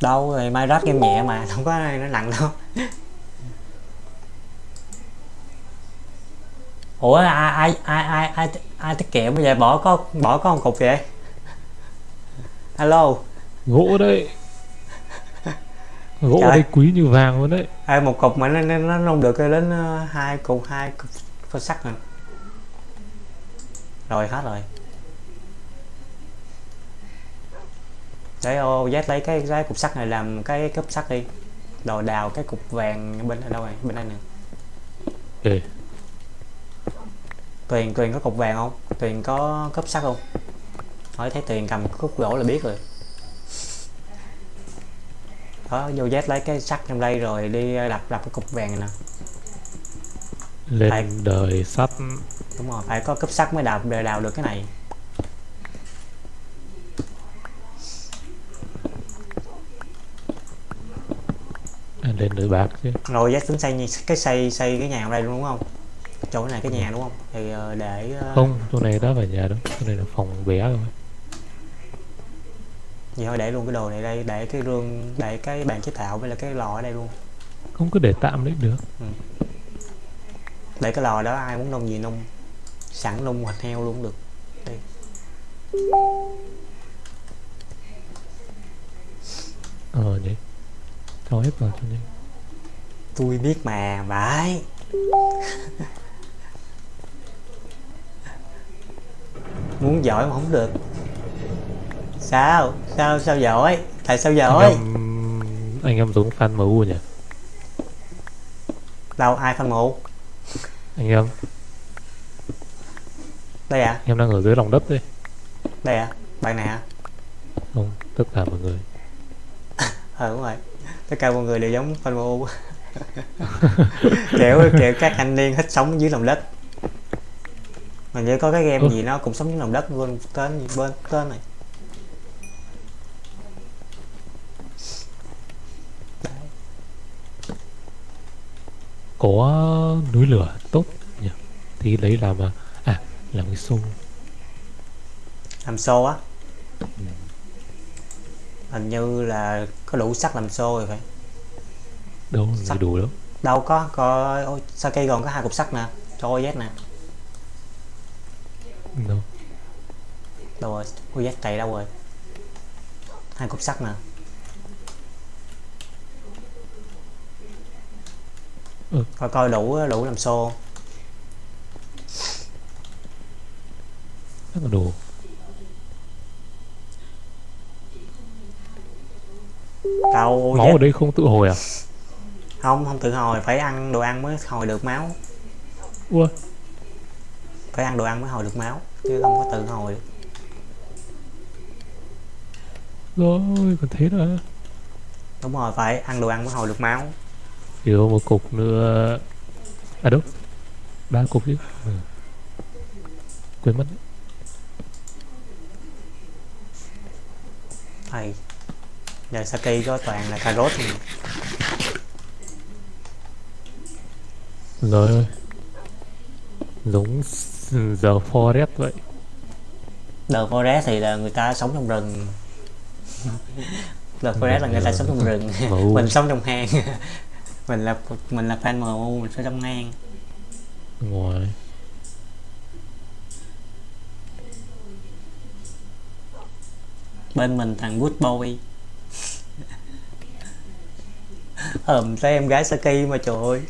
[SPEAKER 1] Đâu rồi mai ráp game nhẹ mà không có ai nó nặng đâu ủa ai ai ai ai ai, ai tiết kiệm bây giờ? Bỏ có bỏ có một cục vậy alo.
[SPEAKER 2] Gỗ đấy. Gỗ
[SPEAKER 1] Trời.
[SPEAKER 2] ở đây quý như vàng luôn đấy.
[SPEAKER 1] Ai một cục mà nó nó, nó nung được đến ờ, hai cục hai cục phơ sắt rồi rồi hết rồi. Để ô Z lấy cái cái cục sắt này làm cái cúp sắt đi. Rồi đào cái cục vàng bên đâu rồi bên đây nè.
[SPEAKER 2] Ê,
[SPEAKER 1] Tuyền Tuyền có cục vàng không? Tuyền có cúp sắt không? Hỏi thấy Tuyền cầm cúc gỗ là biết rồi. Đó vô Z lấy cái sắt trong đây rồi đi đập đập cái cục vàng này nè.
[SPEAKER 2] Lên
[SPEAKER 1] Ai-
[SPEAKER 2] đời sắt
[SPEAKER 1] đúng rồi phải có cúp sắt mới đào để đào được cái này.
[SPEAKER 2] Lên đời bạc chứ.
[SPEAKER 1] Rồi Z tính xây cái xây xây cái nhà ở đây luôn đúng không chỗ này cái nhà đúng không? Thì ờ, để ờ,
[SPEAKER 2] không chỗ này đã phải nhà đâu. Chỗ này là phòng bé rồi
[SPEAKER 1] vậy thôi để luôn cái đồ này đây để cái rương để cái bàn chế tạo với là cái lò ở đây luôn.
[SPEAKER 2] Không cứ để tạm đấy được.
[SPEAKER 1] Để cái lò đó ai muốn nung gì nung sẵn nung thịt heo luôn được. Đi
[SPEAKER 2] ờ nhỉ cho hết nhanh
[SPEAKER 1] tôi biết mà vãi muốn giỏi mà không được. Sao? Sao sao giỏi? Tại sao
[SPEAKER 2] anh
[SPEAKER 1] giỏi
[SPEAKER 2] em anh em giống fan MU nhỉ?
[SPEAKER 1] Đâu ai phân mụ
[SPEAKER 2] anh em.
[SPEAKER 1] Đây à?
[SPEAKER 2] Anh em đang ở dưới lòng đất đấy.
[SPEAKER 1] Đây à? Bạn nè
[SPEAKER 2] không tất cả mọi người.
[SPEAKER 1] Ờ đúng rồi. Tất cả mọi người đều giống fan MU kiểu kiểu các anh niên thích sống dưới lòng đất mà như có cái game
[SPEAKER 2] Ừ.
[SPEAKER 1] gì nó cũng sống dưới lòng đất quên tên bên tên này.
[SPEAKER 2] Có núi lửa tốt nhỉ? Thì lấy làm à, à làm cái xô.
[SPEAKER 1] Làm xô á? Hình như là có đủ sắt làm xô rồi phải.
[SPEAKER 2] Đâu
[SPEAKER 1] Sắt.
[SPEAKER 2] đủ đâu
[SPEAKER 1] đâu có có ôi, Saki còn có hai cục sắt nè? Cho OZ nè
[SPEAKER 2] đâu?
[SPEAKER 1] Đâu rồi? OZ chạy đâu rồi? Hai cục sắt nè.
[SPEAKER 2] Ừ.
[SPEAKER 1] coi coi đủ đủ làm xô.
[SPEAKER 2] Rất là đủ
[SPEAKER 1] đâu
[SPEAKER 2] máu ở đây không tự hồi à?
[SPEAKER 1] Không không tự hồi. Phải ăn đồ ăn mới hồi được máu.
[SPEAKER 2] Ua
[SPEAKER 1] phải ăn đồ ăn mới hồi được máu chứ không có tự hồi
[SPEAKER 2] rồi còn thế nữa.
[SPEAKER 1] Đúng rồi phải ăn đồ ăn mới hồi được máu.
[SPEAKER 2] Thiếu một cục nữa. À đâu ba cục chứ. Ừ. quên mất. Đấy.
[SPEAKER 1] thầy giờ Saki có toàn là cà rốt thôi.
[SPEAKER 2] rồi. Giống giờ forest vậy.
[SPEAKER 1] The Forest thì là người ta sống trong rừng. The Forest là người ta sống trong rừng. Mình sống trong hang. Mình là mình là fan MU mình sống trong hang.
[SPEAKER 2] Ngoài
[SPEAKER 1] bên mình thằng Good Boy. Ờm thấy em gái Saki mà trời ơi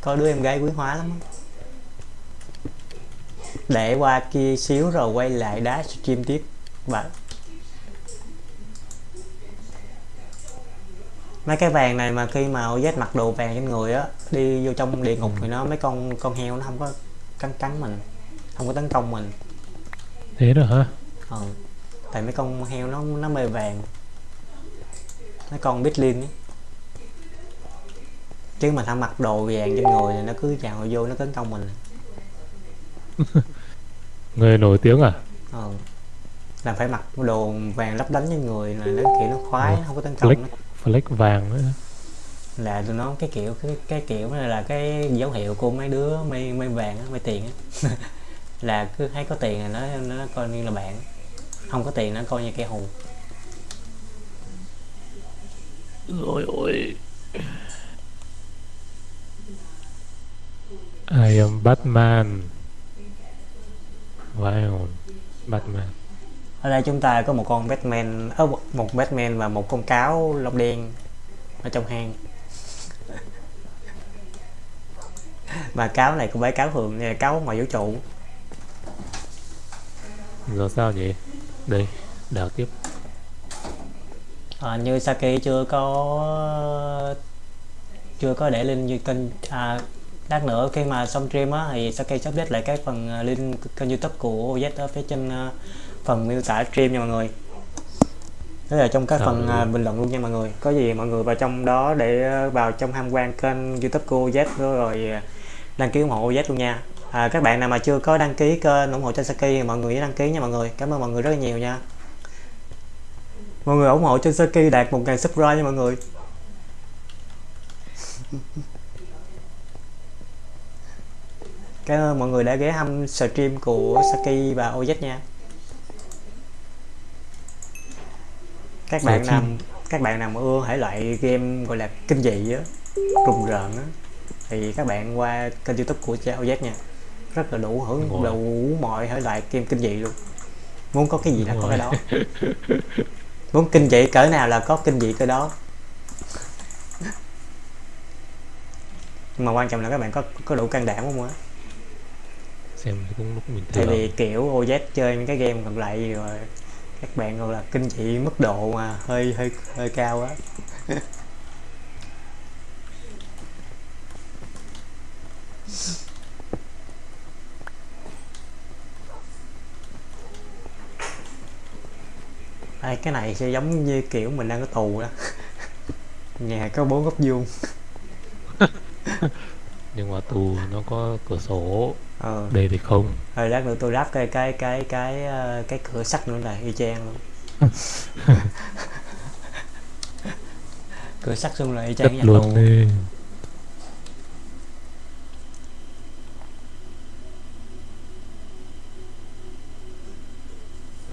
[SPEAKER 1] có đứa em gái quý hóa lắm. Để qua kia xíu rồi quay lại đá stream tiếp. Và mấy cái vàng này mà khi mà OZ mặc đồ vàng trên người á đi vô trong địa ngục thì nó mấy con con heo nó không có cắn cắn mình không có tấn công mình.
[SPEAKER 2] Thế rồi hả?
[SPEAKER 1] Ừ. tại mấy con heo nó nó mê vàng. Mấy con bitlin ấy. Chứ mà thả mặc đồ vàng trên người thì nó cứ chào vô nó tấn công mình
[SPEAKER 2] người nổi tiếng à
[SPEAKER 1] ừ. là phải mặc đồ vàng lấp lánh trên người là nó kiểu nó khoái
[SPEAKER 2] Ừ.
[SPEAKER 1] không có tấn công
[SPEAKER 2] flex
[SPEAKER 1] nó.
[SPEAKER 2] flex vàng nữa
[SPEAKER 1] là tụi nó cái kiểu cái, cái kiểu này là cái dấu hiệu của mấy đứa mê mê vàng á mê tiền á là cứ thấy có tiền là nó nó coi như là bạn không có tiền nó coi như kẻ thù
[SPEAKER 2] rồi ôi I am Batman Wow Batman
[SPEAKER 1] ở đây chúng ta có một con Batman ớ, một Batman và một con cáo lông đen ở trong hang. Mà cáo này cũng phải cáo thường này là cáo ngoài vũ trụ.
[SPEAKER 2] Giờ sao nhỉ đây đào tiếp.
[SPEAKER 1] À, như Saki chưa có chưa có để link như kênh à, lát nữa khi mà xong stream á thì Saki sẽ update lại cái phần à, link kênh youtube của OZ ở phía trên à, phần miêu tả stream nha mọi người. Đó là trong
[SPEAKER 2] Sao
[SPEAKER 1] phần à,
[SPEAKER 2] vậy?
[SPEAKER 1] bình luận luôn nha mọi người. Có gì mọi người vào trong đó để à, vào trong tham quan kênh youtube của OZ rồi à, đăng ký ủng hộ OZ luôn nha. À, các bạn nào mà chưa có đăng ký kênh ủng hộ cho Saki thì mọi người nhớ đăng ký nha mọi người. Cảm ơn mọi người rất là nhiều nha. Mọi người ủng hộ cho Saki đạt 1.000 subscribe nha mọi người cảm ơn mọi người đã ghé thăm stream của Saki và OZ nha. Các bạn nào
[SPEAKER 2] Stream.
[SPEAKER 1] các bạn nào mà ưa thể loại game gọi là kinh dị á rùng rợn á thì các bạn qua kênh youtube của cha OZ nha. Rất là đủ hưởng đủ mọi thể loại game kinh dị luôn. Muốn có cái gì là có cái đó. Muốn kinh dị cỡ nào là có kinh dị cỡ đó. Nhưng mà quan trọng là các bạn có có đủ can đảm không á
[SPEAKER 2] xem cũng lúc mình
[SPEAKER 1] tại
[SPEAKER 2] thấy
[SPEAKER 1] vì kiểu OZ chơi những cái game còn lại rồi các bạn gọi là kinh dị mức độ mà hơi hơi hơi cao á. Đây, cái này sẽ giống như kiểu mình đang có tù đó. Nhà có bốn góc vuông.
[SPEAKER 2] Nhưng mà tù nó có cửa sổ
[SPEAKER 1] ờ.
[SPEAKER 2] Đây thì không.
[SPEAKER 1] Rồi lát nữa tôi lắp cái cái cái cái ờ, cái cửa sắt nữa này y chang luôn. Cửa sắt xung là y chang nhà
[SPEAKER 2] luôn đi.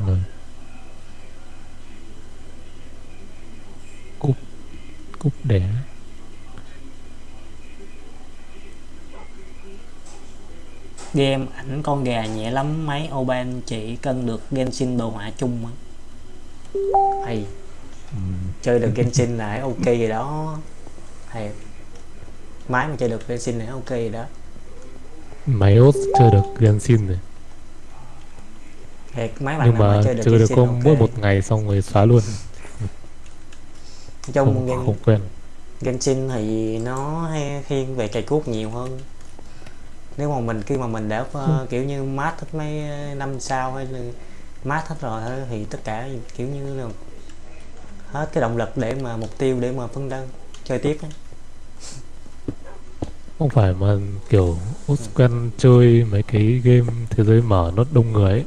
[SPEAKER 2] Rồi. Cúp cúp đẻ
[SPEAKER 1] game ảnh con gà nhẹ lắm máy oban chỉ cân được genshin đồ họa chung á. Hay.
[SPEAKER 2] Ừm,
[SPEAKER 1] chơi được genshin là ok rồi đó. Hay. Máy mà chơi được genshin là ok rồi đó.
[SPEAKER 2] Máy ốt chơi được Genshin rồi
[SPEAKER 1] thiệt máy bạn
[SPEAKER 2] nhưng
[SPEAKER 1] mà
[SPEAKER 2] mà
[SPEAKER 1] chơi được
[SPEAKER 2] chơi được
[SPEAKER 1] genshin
[SPEAKER 2] có
[SPEAKER 1] ok.
[SPEAKER 2] mỗi một ngày xong rồi xóa luôn.
[SPEAKER 1] Trong
[SPEAKER 2] không
[SPEAKER 1] Gen-
[SPEAKER 2] không quen.
[SPEAKER 1] Genshin thì nó hay thiên về cày cuốc nhiều hơn nếu mà mình khi mà mình đã ờ, kiểu như mát hết mấy năm sau hay là mát hết rồi thì tất cả kiểu như là hết cái động lực để mà mục tiêu để mà phấn đấu chơi tiếp ấy.
[SPEAKER 2] không phải mà kiểu út quen chơi mấy cái game thế giới mở nó đông người ấy.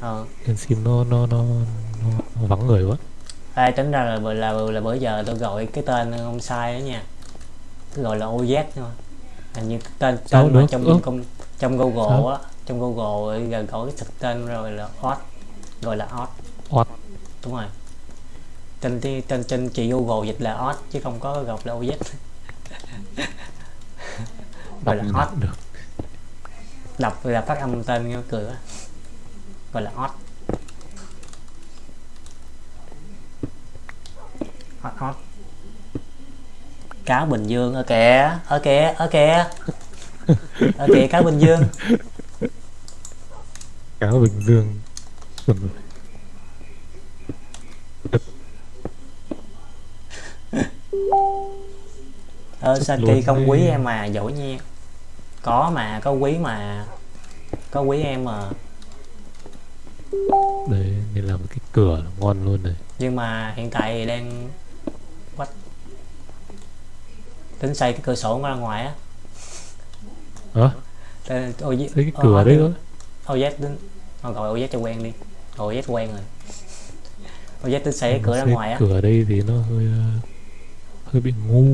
[SPEAKER 1] Ờ.
[SPEAKER 2] Genshin nó nó nó, nó vắng người quá.
[SPEAKER 1] Ai tính ra là là, là, là bữa giờ tôi gọi cái tên không sai đó nha. Tôi gọi là OZ thôi hình như tên tên mà trong
[SPEAKER 2] Ơ.
[SPEAKER 1] trong trong Google
[SPEAKER 2] Sao?
[SPEAKER 1] á trong Google ấy, gọi cái thực tên rồi là Odd gọi là Odd
[SPEAKER 2] Odd.
[SPEAKER 1] đúng rồi. Tên tên tên trên chị Google dịch là Odd chứ không có gặp là OZ. Gọi là
[SPEAKER 2] nhận được.
[SPEAKER 1] Đọc là phát âm tên nghe cười quá gọi là Odd Odd Odd cáo Bình Dương ở kìa ở kìa ở kìa ở kìa cáo Bình Dương.
[SPEAKER 2] Cáo bình dương. Rồi.
[SPEAKER 1] ờ Saki không quý em mà giỏi nha. Có mà có quý mà. Có quý em mà.
[SPEAKER 2] Đấy nên làm cái cửa là ngon luôn này.
[SPEAKER 1] Nhưng mà hiện tại đang what tính xây cái cửa sổ ra ngoài á.
[SPEAKER 2] Hả?
[SPEAKER 1] OZ
[SPEAKER 2] thấy cái
[SPEAKER 1] ờ,
[SPEAKER 2] cửa
[SPEAKER 1] ờ,
[SPEAKER 2] đấy thôi
[SPEAKER 1] OZ tính thôi gọi OZ cho quen đi. Gọi OZ quen rồi. OZ tính xây cái cửa ra
[SPEAKER 2] Xây
[SPEAKER 1] ngoài á.
[SPEAKER 2] cửa đây thì nó hơi ờ, hơi bị ngu.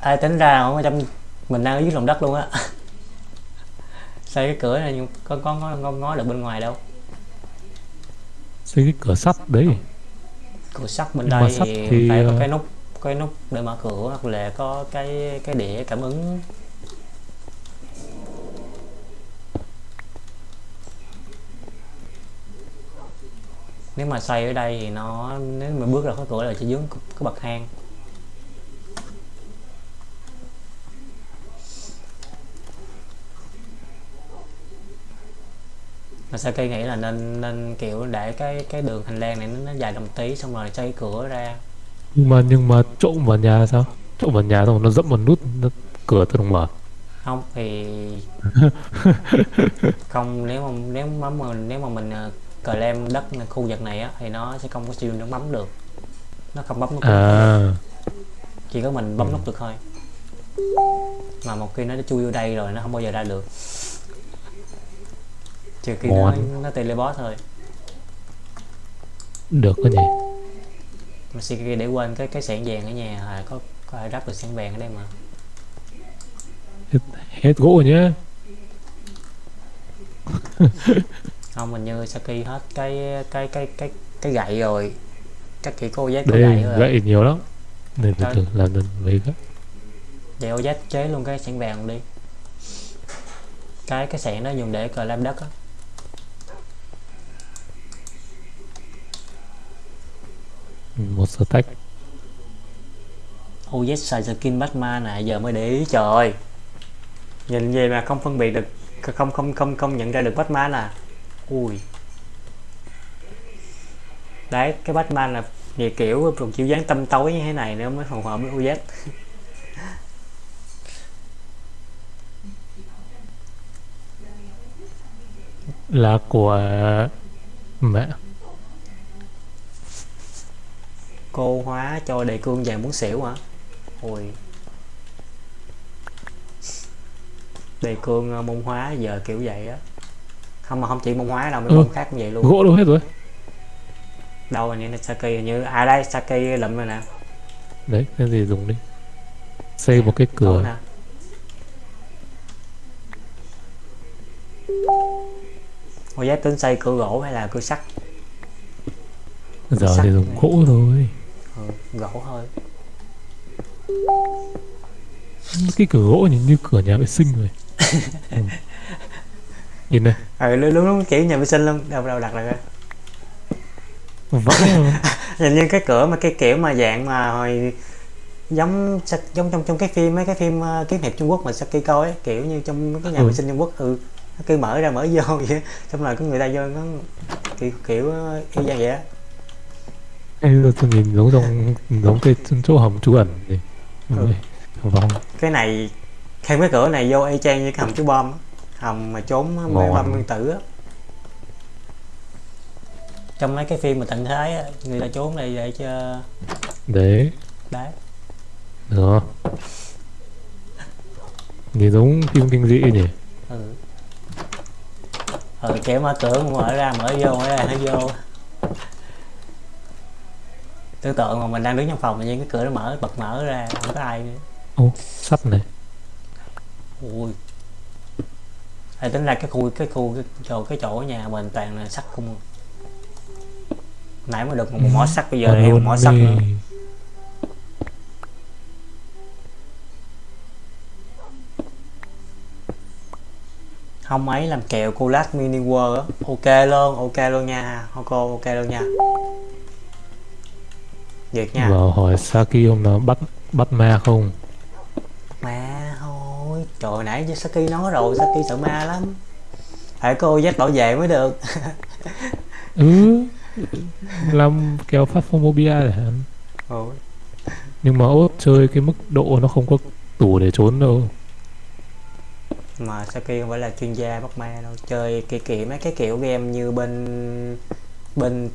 [SPEAKER 1] Ai tính ra ở trong mình đang ở dưới lòng đất luôn á. Xây cái cửa này nhưng có có có có ngó được bên ngoài đâu.
[SPEAKER 2] Xây cái cửa sắt đấy.
[SPEAKER 1] Cửa sắt bên
[SPEAKER 2] Nhưng
[SPEAKER 1] đây
[SPEAKER 2] sắt
[SPEAKER 1] thì, phải có
[SPEAKER 2] ờ,
[SPEAKER 1] cái nút cái nút để mở cửa hoặc là có cái cái đĩa cảm ứng. Nếu mà xây ở đây thì nó nếu mà bước ra khỏi cửa là chỉ dướng cái bậc thang. Mà Saki nghĩ là nên nên kiểu để cái cái đường hành lang này nó, nó dài đồng tí xong rồi xây cửa ra?
[SPEAKER 2] Nhưng mà nhưng mà trộm vào nhà sao? Trộm vào nhà xong nó dẫm vào nút nó, cửa tự động mở.
[SPEAKER 1] Không thì không nếu mà nếu mà mình nếu mà mình uh, claim đất khu vực này á thì nó sẽ không có siêu nó bấm được. Nó không bấm nút được.
[SPEAKER 2] à.
[SPEAKER 1] Chỉ có mình bấm
[SPEAKER 2] Ừ.
[SPEAKER 1] nút được thôi. Mà một khi nó đã chui vô đây rồi nó không bao giờ ra được. Trừ khi nó
[SPEAKER 2] Ngon.
[SPEAKER 1] nó teleport thôi.
[SPEAKER 2] Được có nhỉ
[SPEAKER 1] mà Siki để quên cái cái sạn vàng ở nhà à, có có ai ráp được sạn vàng ở đây mà.
[SPEAKER 2] Hết gỗ rồi nhá.
[SPEAKER 1] Không mình như Saki hết cái cái cái cái cái gậy rồi. Chắc chỉ có OZ có
[SPEAKER 2] đây
[SPEAKER 1] gậy rồi
[SPEAKER 2] gậy nhiều lắm. Để từ từ làm dần mấy cái.
[SPEAKER 1] Vậy OZ chế luôn cái sạn vàng đi. Cái cái sạn đó dùng để cờ làm đất á
[SPEAKER 2] một stack
[SPEAKER 1] OZ xài skin Batman nè giờ mới để ý trời ơi. Nhìn về mà không phân biệt được không không không không nhận ra được Batman à. Ui. Đấy cái Batman là về kiểu một kiểu dáng tâm tối như thế này nữa mới phù hợp với OZ
[SPEAKER 2] là của mẹ
[SPEAKER 1] cô hóa cho đề cương vàng muốn xỉu hả? Ôi. Đề cương ờ, môn hóa giờ kiểu vậy á. Không mà không chỉ môn hóa đâu mấy
[SPEAKER 2] Ừ.
[SPEAKER 1] môn khác cũng vậy luôn.
[SPEAKER 2] Gỗ đâu hết rồi.
[SPEAKER 1] Đâu hình như là Saki hình như à đây Saki lụm rồi nè.
[SPEAKER 2] Đấy cái gì dùng đi. Xây một cái cửa.
[SPEAKER 1] Nè Cô giác tính xây cửa gỗ hay là cửa sắt?
[SPEAKER 2] Giờ
[SPEAKER 1] sắt
[SPEAKER 2] thì dùng gỗ thôi
[SPEAKER 1] ừ, gỗ thôi
[SPEAKER 2] cái cửa gỗ nhìn như cửa nhà vệ sinh rồi ừ. nhìn này
[SPEAKER 1] ừ luôn luôn kiểu nhà vệ sinh luôn đâu đâu đặt rồi
[SPEAKER 2] vãi luôn.
[SPEAKER 1] nhìn như cái cửa mà cái kiểu mà dạng mà hồi giống giống trong trong cái phim mấy cái phim uh, kiếm hiệp Trung Quốc mà Saki coi ấy, kiểu như trong cái nhà
[SPEAKER 2] Ừ.
[SPEAKER 1] vệ sinh Trung Quốc ừ nó cứ mở ra mở vô vậy xong rồi có người ta vô nó kiểu kiểu ờ, y vậy á
[SPEAKER 2] Ê, tôi nhìn giống trong giống cái chỗ hầm trú ẩn gì
[SPEAKER 1] Ừ.
[SPEAKER 2] vòng
[SPEAKER 1] cái này thêm cái cửa này vô y chang như cái hầm chú bom á. hầm mà trốn mấy
[SPEAKER 2] Ngon.
[SPEAKER 1] bom nguyên tử á. Trong mấy cái phim mà tận thế á người ta trốn đây để cho
[SPEAKER 2] đấy
[SPEAKER 1] đấy
[SPEAKER 2] đó. Nhìn giống phim kinh dị nhỉ
[SPEAKER 1] ừ. Ừ kiểu mở cửa mở ra mở vô mở ra nó vô tưởng tượng mà mình đang đứng trong phòng tự nhiên cái cửa nó mở bật mở ra không có ai nữa.
[SPEAKER 2] Ô sắt này.
[SPEAKER 1] Ui. Ê, tính ra cái khu cái khu cái chỗ cái chỗ nhà mình toàn là sắt không à. nãy mới được một, một mỏ sắt bây giờ thêm một mỏ sắt nữa. Không ấy làm kẹo collage mini world ok luôn ok luôn nha cô ok luôn nha việc nha.
[SPEAKER 2] Vào hỏi Saki hôm nào bắt bắt ma không?
[SPEAKER 1] Ma thôi. Trời nãy với Saki nói rồi Saki sợ ma lắm. Phải cô dắt bảo vệ mới được.
[SPEAKER 2] Ừ. Làm kèo phát phobia để hạn
[SPEAKER 1] Ôi,
[SPEAKER 2] nhưng mà ốt chơi cái mức độ nó không có tủ để trốn đâu.
[SPEAKER 1] Mà Saki không phải là chuyên gia bắt ma đâu. Chơi kiểu kiểu mấy cái kiểu game như bên bên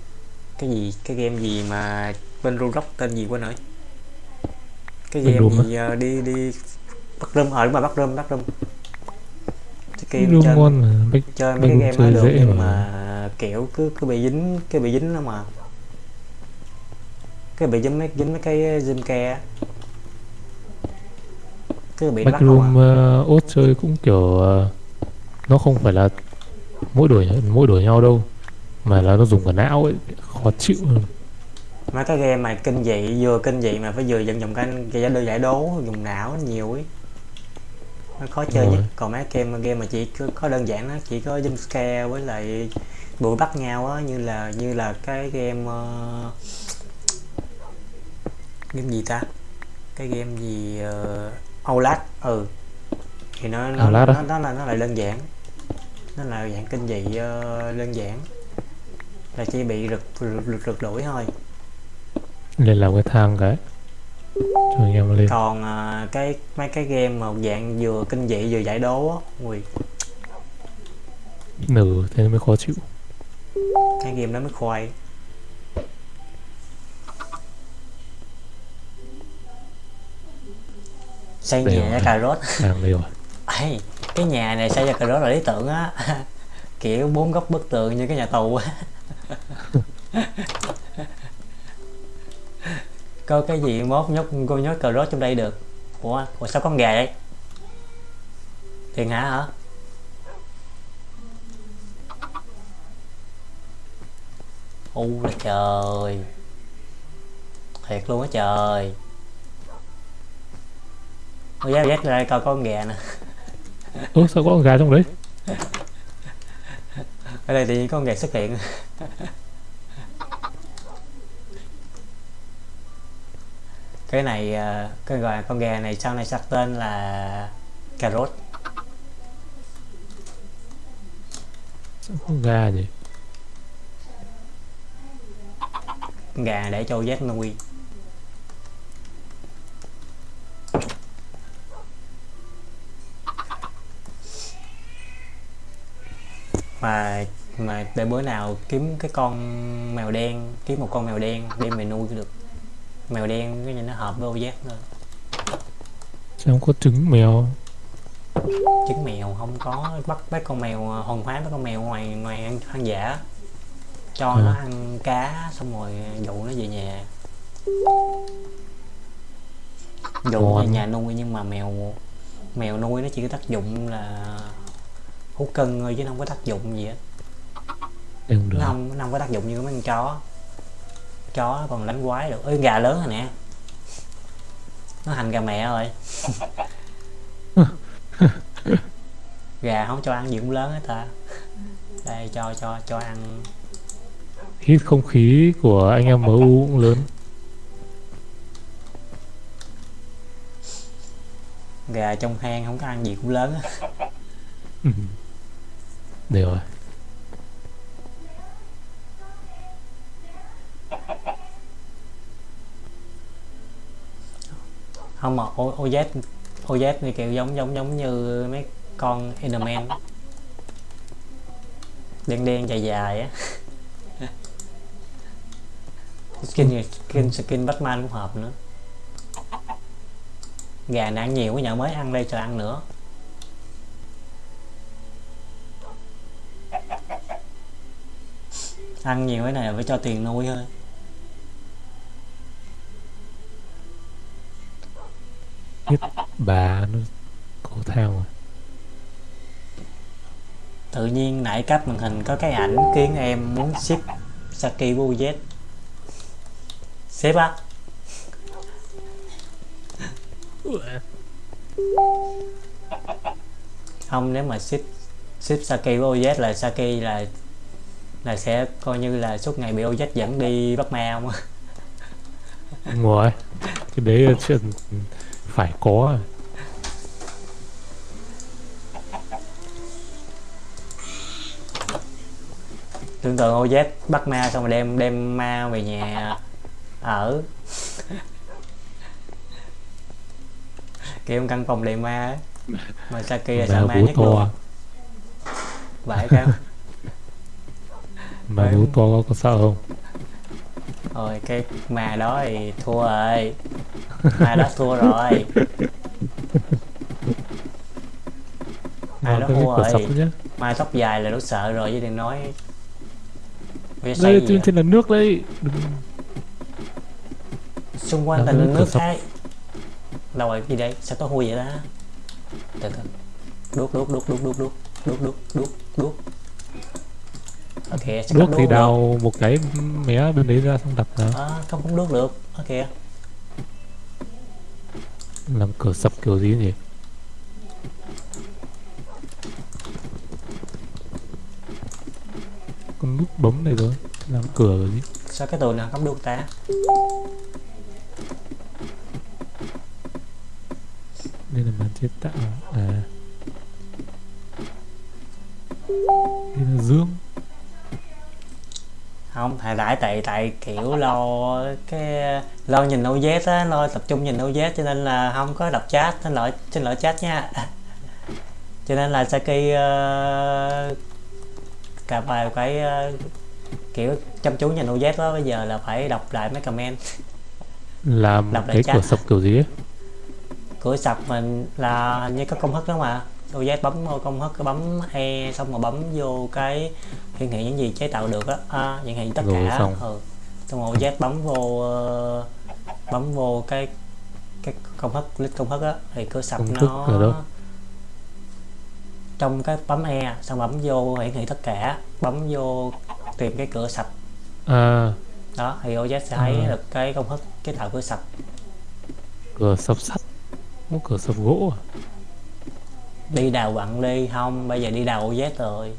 [SPEAKER 1] cái gì cái game gì mà bên Roblox tên gì quên rồi cái game gì ờ, đi đi bắt room ở mà bắt room bắt
[SPEAKER 2] Doom
[SPEAKER 1] chơi
[SPEAKER 2] ngon mà Bách-
[SPEAKER 1] chơi mấy cái game
[SPEAKER 2] chơi
[SPEAKER 1] được nhưng
[SPEAKER 2] mà.
[SPEAKER 1] mà kiểu cứ cứ bị dính cái bị dính đó mà cái bị dính mấy dính mấy cái zoom ke cứ bị nó bắt
[SPEAKER 2] Backroom
[SPEAKER 1] à.
[SPEAKER 2] uh, ốt chơi cũng kiểu ờ, nó không phải là mỗi đổi mỗi đổi nhau đâu mà là nó dùng cả não ấy khó chịu hơn.
[SPEAKER 1] Mấy cái game mà kinh dị vừa kinh dị mà phải vừa vận dụng cái cái giải giải đố dùng não nhiều ấy. Nó khó chơi nhất. còn mấy game game mà chỉ có, có đơn giản nó chỉ có jump scare với lại đuổi bắt nhau á như là như là cái game uh, game gì ta? Cái game gì uh, Outlast? Ừ. Thì nó nó,
[SPEAKER 2] á?
[SPEAKER 1] nó, nó là nó lại đơn giản. Nó là dạng kinh dị ờ, đơn giản. Là chỉ bị rực rực, rực, rực đuổi thôi
[SPEAKER 2] lên làm cái thang cái. Cho anh em lên.
[SPEAKER 1] Còn à, cái mấy cái game mà dạng vừa kinh dị vừa giải đố á ui.
[SPEAKER 2] Nử thế mới khó chịu.
[SPEAKER 1] Cái game đó mới khoai. Xây nhà ra cà rốt.
[SPEAKER 2] Thang đây rồi.
[SPEAKER 1] Ê, cái nhà này xây ra cà rốt là lý tưởng á. Kiểu bốn góc bức tường như cái nhà tù á có cái gì mốt nhốt cô nhốt cà rốt trong đây được? Ủa, ủa sao có con gà vậy? Tiền hả hả? U là trời. Thiệt luôn á trời. Ôi dắt dắt ra coi con gà nè.
[SPEAKER 2] Ơ sao có con gà trong đấy?
[SPEAKER 1] Ở đây tự nhiên có con gà xuất hiện cái này ờ, cái gọi con gà này sau này sắp tên là cà rốt.
[SPEAKER 2] Con gà
[SPEAKER 1] con gà để cho dắt nuôi. Mà mà để bữa nào kiếm cái con mèo đen kiếm một con mèo đen đem về nuôi được mèo đen cái này nó hợp với ô giác thôi.
[SPEAKER 2] Xem có trứng mèo.
[SPEAKER 1] Trứng mèo không có. Bắt bắt con mèo hồn phái bắt con mèo ngoài ngoài ăn, hoang dã. Cho
[SPEAKER 2] Ừ.
[SPEAKER 1] nó ăn cá xong rồi dụ nó về nhà. Dụ về nhà nuôi nhưng mà mèo mèo nuôi nó chỉ có tác dụng là hút cân thôi chứ nó không có tác dụng gì hết.
[SPEAKER 2] Không được.
[SPEAKER 1] Nó không nó không có tác dụng như mấy con chó chó nó còn đánh quái được. Ơi gà lớn rồi nè. Nó hành gà mẹ rồi. Gà không cho ăn gì cũng lớn hết ta. Đây cho cho cho ăn.
[SPEAKER 2] Hít không khí của anh em MU cũng lớn.
[SPEAKER 1] Gà trong hang không có ăn gì cũng lớn á.
[SPEAKER 2] Ừ. Đều rồi
[SPEAKER 1] không mà OZ OZ thì kiểu giống giống giống như mấy con Enderman. Đen đen dài dài á. Skin skin skin Batman cũng hợp nữa. Gà này ăn nhiều quá nhờ mới ăn đây cho ăn nữa. Ăn nhiều cái này là phải cho tiền nuôi thôi
[SPEAKER 2] Bà nó cổ thang rồi
[SPEAKER 1] tự nhiên nãy cách màn hình có cái ảnh khiến em muốn ship Saki UZ Sếp á. Không nếu mà ship ship Saki với OZ là Saki là là sẽ coi như là suốt ngày bị OZ dẫn đi bắt ma không
[SPEAKER 2] Đúng rồi Cái đấy phải có à.
[SPEAKER 1] tưởng tượng OZ bắt ma xong rồi đem đem ma về nhà ở kiểu căn phòng đầy ma ấy. mà Saki là sợ ma nhất luôn
[SPEAKER 2] to
[SPEAKER 1] vậy sao
[SPEAKER 2] Mà
[SPEAKER 1] không?
[SPEAKER 2] to có sợ không
[SPEAKER 1] rồi cái ma đó thì thua rồi. Ma đó thua rồi.
[SPEAKER 2] Mà cái
[SPEAKER 1] thua rồi.
[SPEAKER 2] sập nhá.
[SPEAKER 1] ma tóc dài là nó sợ rồi chứ đừng nói
[SPEAKER 2] Đây trên, trên là nước đây. Đừng
[SPEAKER 1] xung quanh
[SPEAKER 2] Là
[SPEAKER 1] nước khác đâu rồi gì đây? Sao có hôi vậy đó từ từ. Đuốc đuốc đuốc đuốc đuốc đuốc đuốc đuốc đuốc đuốc ok sẽ cắm
[SPEAKER 2] thì
[SPEAKER 1] đuốc
[SPEAKER 2] đào một cái mé bên đấy ra xong đặt ra
[SPEAKER 1] được. à, không không đuốc được. Ok.
[SPEAKER 2] Làm cửa sập kiểu gì nhỉ? Con nút bấm này rồi Làm cửa rồi gì?
[SPEAKER 1] Sao cái tường nào cắm đuốc ta?
[SPEAKER 2] Đây là màn chế tạo. À
[SPEAKER 1] thầy đại tại tại kiểu lo cái lo nhìn OZ á lo tập trung nhìn OZ cho nên là không có đọc chat xin lỗi xin lỗi chat nha. Cho nên là Saki uh, cả bài phải ờ, kiểu chăm chú nhìn OZ đó bây giờ là phải đọc lại mấy comment.
[SPEAKER 2] Làm
[SPEAKER 1] Đọc lại
[SPEAKER 2] cái
[SPEAKER 1] chat.
[SPEAKER 2] cửa sập kiểu gì ấy
[SPEAKER 1] cửa sập mình là hình như có công thức đó mà OZ bấm vô công thức bấm E xong rồi bấm vô cái hiển thị những gì chế tạo được á. À, hiển thị tất
[SPEAKER 2] Rồi
[SPEAKER 1] cả.
[SPEAKER 2] xong.
[SPEAKER 1] ừ. xong rồi OZ bấm vô ờ, bấm vô cái cái công thức list công thức á thì cửa sập
[SPEAKER 2] Công
[SPEAKER 1] nó trong cái bấm E xong bấm vô hiển thị tất cả bấm vô tìm cái cửa sập.
[SPEAKER 2] À.
[SPEAKER 1] Đó thì OZ sẽ thấy
[SPEAKER 2] À.
[SPEAKER 1] được cái công thức chế tạo cửa sập.
[SPEAKER 2] Cửa sập sắt. Có cửa sập gỗ à
[SPEAKER 1] đi đào quặng đi không? Bây giờ đi đào OZ rồi.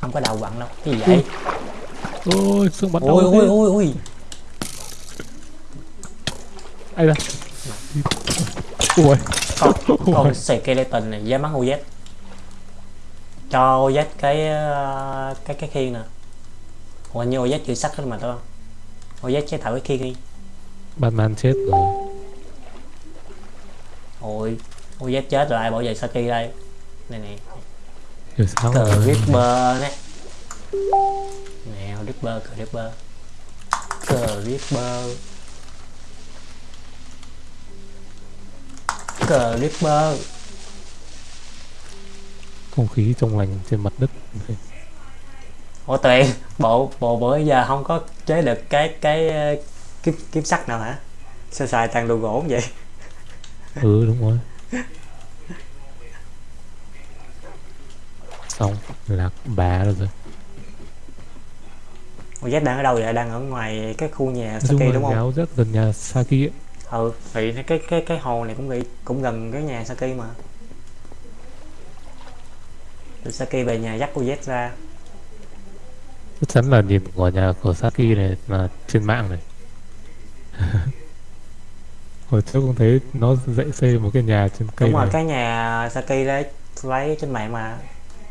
[SPEAKER 1] Không có đào quặng đâu. Cái gì vậy?
[SPEAKER 2] Ôi xương bắn
[SPEAKER 1] ui
[SPEAKER 2] thế.
[SPEAKER 1] ui ui
[SPEAKER 2] Ai da Ui.
[SPEAKER 1] Con con skeleton này dám bắn OZ cho OZ cái ờ, cái cái khiên nè. Ủa như OZ chữ sắt đó mà đúng không OZ chế tạo cái khiên đi.
[SPEAKER 2] Batman chết rồi
[SPEAKER 1] ôi OZ chết rồi ai bảo vệ Saki đây? Này
[SPEAKER 2] sao?
[SPEAKER 1] Cờ Ripper nè nè Ripper cờ Ripper cờ Ripper cờ Ripper
[SPEAKER 2] không khí trong lành trên mặt đất.
[SPEAKER 1] Ủa Tuyền bộ bộ bữa giờ không có chế được cái cái ờ, kiếm kiếm sắt nào hả? Sao xài toàn đồ gỗ vậy
[SPEAKER 2] ừ đúng rồi. Xong lạc bà rồi
[SPEAKER 1] Ủa Z đang ở đâu vậy? Đang ở ngoài cái khu nhà Saki
[SPEAKER 2] là
[SPEAKER 1] đúng không?
[SPEAKER 2] rất gần nhà Saki ấy.
[SPEAKER 1] ừ thì cái cái cái hồ này cũng bị cũng gần cái nhà Saki mà. Từ Saki về nhà dắt cô Z ra.
[SPEAKER 2] Chắc chắn là nhìn ngôi nhà của Saki này là trên mạng này hồi trước cũng thấy nó dạy xây một cái nhà trên cây
[SPEAKER 1] đúng rồi
[SPEAKER 2] này.
[SPEAKER 1] cái nhà Saki đấy lấy trên mạng mà.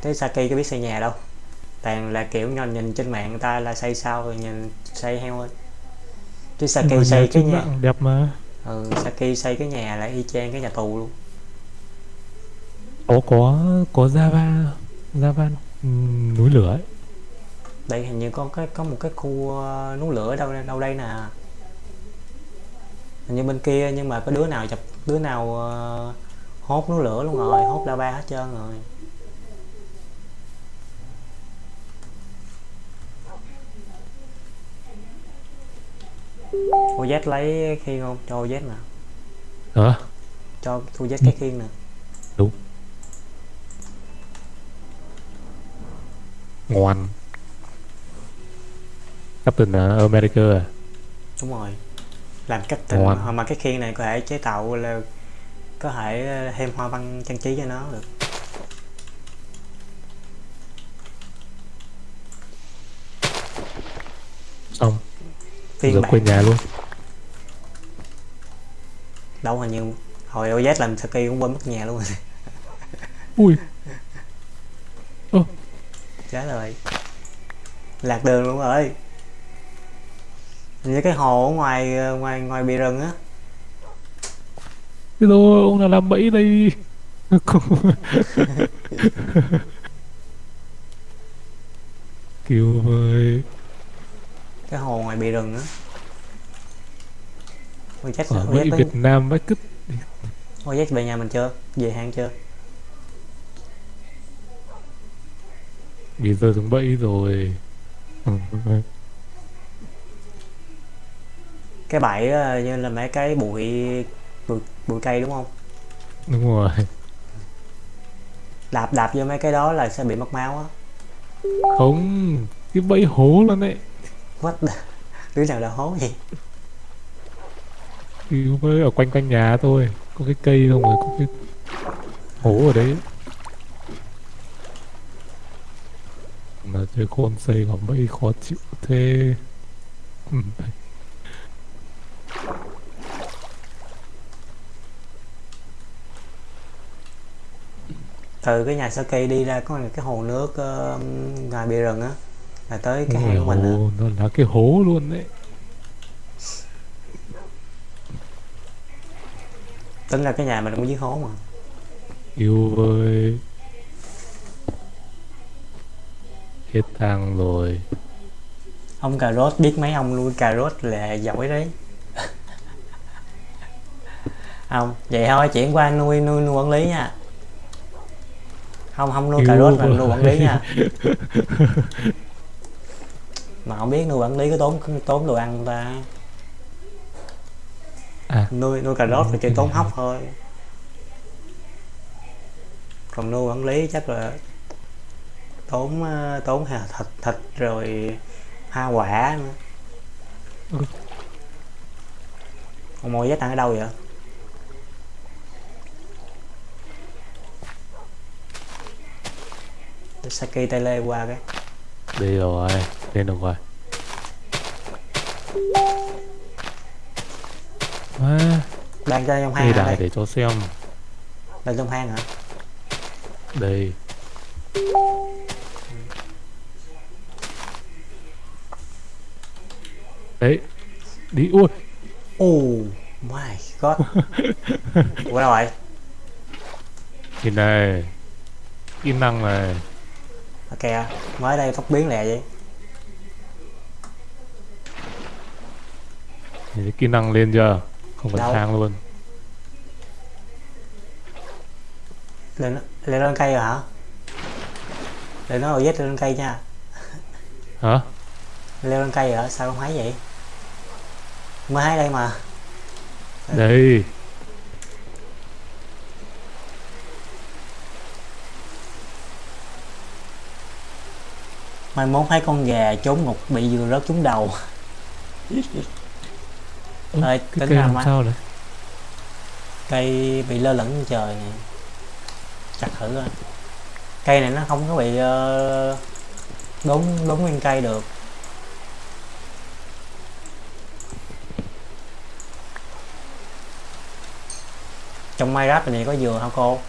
[SPEAKER 1] Thế Saki có biết xây nhà đâu. Toàn là kiểu nhìn, nhìn trên mạng người ta là xây sao rồi nhìn xây heo thôi. Chứ Saki xây cái nhà
[SPEAKER 2] đẹp mà.
[SPEAKER 1] Ừ, Saki xây cái nhà là y chang cái nhà tù luôn.
[SPEAKER 2] Có có có Java Java ừm, núi lửa ấy.
[SPEAKER 1] Đây hình như có cái có một cái khu ờ, núi lửa đâu đâu đây nè như bên kia nhưng mà có đứa nào chụp đứa nào ờ, hốt núi lửa luôn rồi hốt lava hết trơn rồi. Cô Z lấy khiên không? Cho cô Z nè.
[SPEAKER 2] Hả?
[SPEAKER 1] Cho cô Z cái khiên nè.
[SPEAKER 2] Ngoan. Captain uh, America à?
[SPEAKER 1] Đúng rồi làm cách tình
[SPEAKER 2] Ngon.
[SPEAKER 1] mà, cái khiên này có thể chế tạo là có thể ờ, thêm hoa văn trang trí cho nó được.
[SPEAKER 2] Xong.
[SPEAKER 1] Phiên bản.
[SPEAKER 2] quên nhà luôn.
[SPEAKER 1] Đâu hình như hồi OZ làm Saki cũng quên mất nhà luôn. Rồi
[SPEAKER 2] ui.
[SPEAKER 1] Chết rồi. Lạc đường luôn rồi như cái hồ ở ngoài ngoài ngoài bìa rừng á.
[SPEAKER 2] Thế rồi ông nào làm bẫy đây? Cứu với
[SPEAKER 1] cái hồ ngoài bìa rừng á. OZ
[SPEAKER 2] Ở
[SPEAKER 1] OZ,
[SPEAKER 2] bẫy
[SPEAKER 1] tới-
[SPEAKER 2] Việt Nam bách cứt
[SPEAKER 1] OZ về nhà mình chưa? Về hang chưa?
[SPEAKER 2] Bị rơi xuống bẫy rồi
[SPEAKER 1] cái bẫy ờ, như là mấy cái bụi bụi, bụi cây đúng không?
[SPEAKER 2] Đúng rồi.
[SPEAKER 1] Đạp đạp vô mấy cái đó là sẽ bị mất máu á.
[SPEAKER 2] Không Cái bẫy hố luôn đấy.
[SPEAKER 1] What the... đứa nào đã hố gì
[SPEAKER 2] Cứu với ở quanh quanh nhà tôi Có cái cây không rồi có cái hố ở đấy. Mà chơi con xây quả bẫy khó chịu thế. Ừ.
[SPEAKER 1] từ cái nhà Saki đi ra có cái hồ nước ờ, ngoài bìa rừng á là tới cái hang của mình á.
[SPEAKER 2] Nó là cái hố luôn đấy.
[SPEAKER 1] Tính ra cái nhà mình cũng dưới hố mà.
[SPEAKER 2] Yêu với Hết thang rồi.
[SPEAKER 1] Ông cà rốt biết mấy ông nuôi cà rốt là giỏi đấy không vậy thôi chuyển qua nuôi nuôi nuôi quản lý nha. Không không nuôi cà rốt mà nuôi quản lý nha. Mà không biết nuôi quản lý có tốn tốn đồ ăn ta?
[SPEAKER 2] À.
[SPEAKER 1] nuôi nuôi cà rốt thì chỉ tốn hóc thôi. Còn nuôi quản lý chắc là tốn ờ, tốn hà- thịt thịt rồi hoa quả nữa.
[SPEAKER 2] Ừ.
[SPEAKER 1] ông mồi giá tăng ở đâu vậy Saki Tele qua cái.
[SPEAKER 2] Đây rồi Lên được rồi. À,
[SPEAKER 1] đang cho trong hang
[SPEAKER 2] đài
[SPEAKER 1] đây?
[SPEAKER 2] để cho xem.
[SPEAKER 1] Đang trong hang hả?
[SPEAKER 2] Đây Đấy Đi ui.
[SPEAKER 1] Oh my god. Ủa đâu rồi
[SPEAKER 2] Nhìn này. Kỹ năng này
[SPEAKER 1] ok mới đây tóc biến lẹ vậy.
[SPEAKER 2] Nhìn kỹ năng lên chưa? Không cần
[SPEAKER 1] Đâu?
[SPEAKER 2] thang luôn.
[SPEAKER 1] Lên lên lên cây rồi hả? Lên nó rồi lên cây nha.
[SPEAKER 2] Hả?
[SPEAKER 1] Leo lên cây rồi hả? Sao không thấy vậy? Mới thấy đây mà.
[SPEAKER 2] Đây
[SPEAKER 1] mai mốt thấy con gà trốn ngục bị vừa rớt trúng đầu. Ơi, tính
[SPEAKER 2] cây làm sao đấy
[SPEAKER 1] cây bị lơ lửng trên trời nè chặt thử coi. Cây này nó không có bị ờ, đốn đốn nguyên cây được. Trong Minecraft này có dừa hả cô?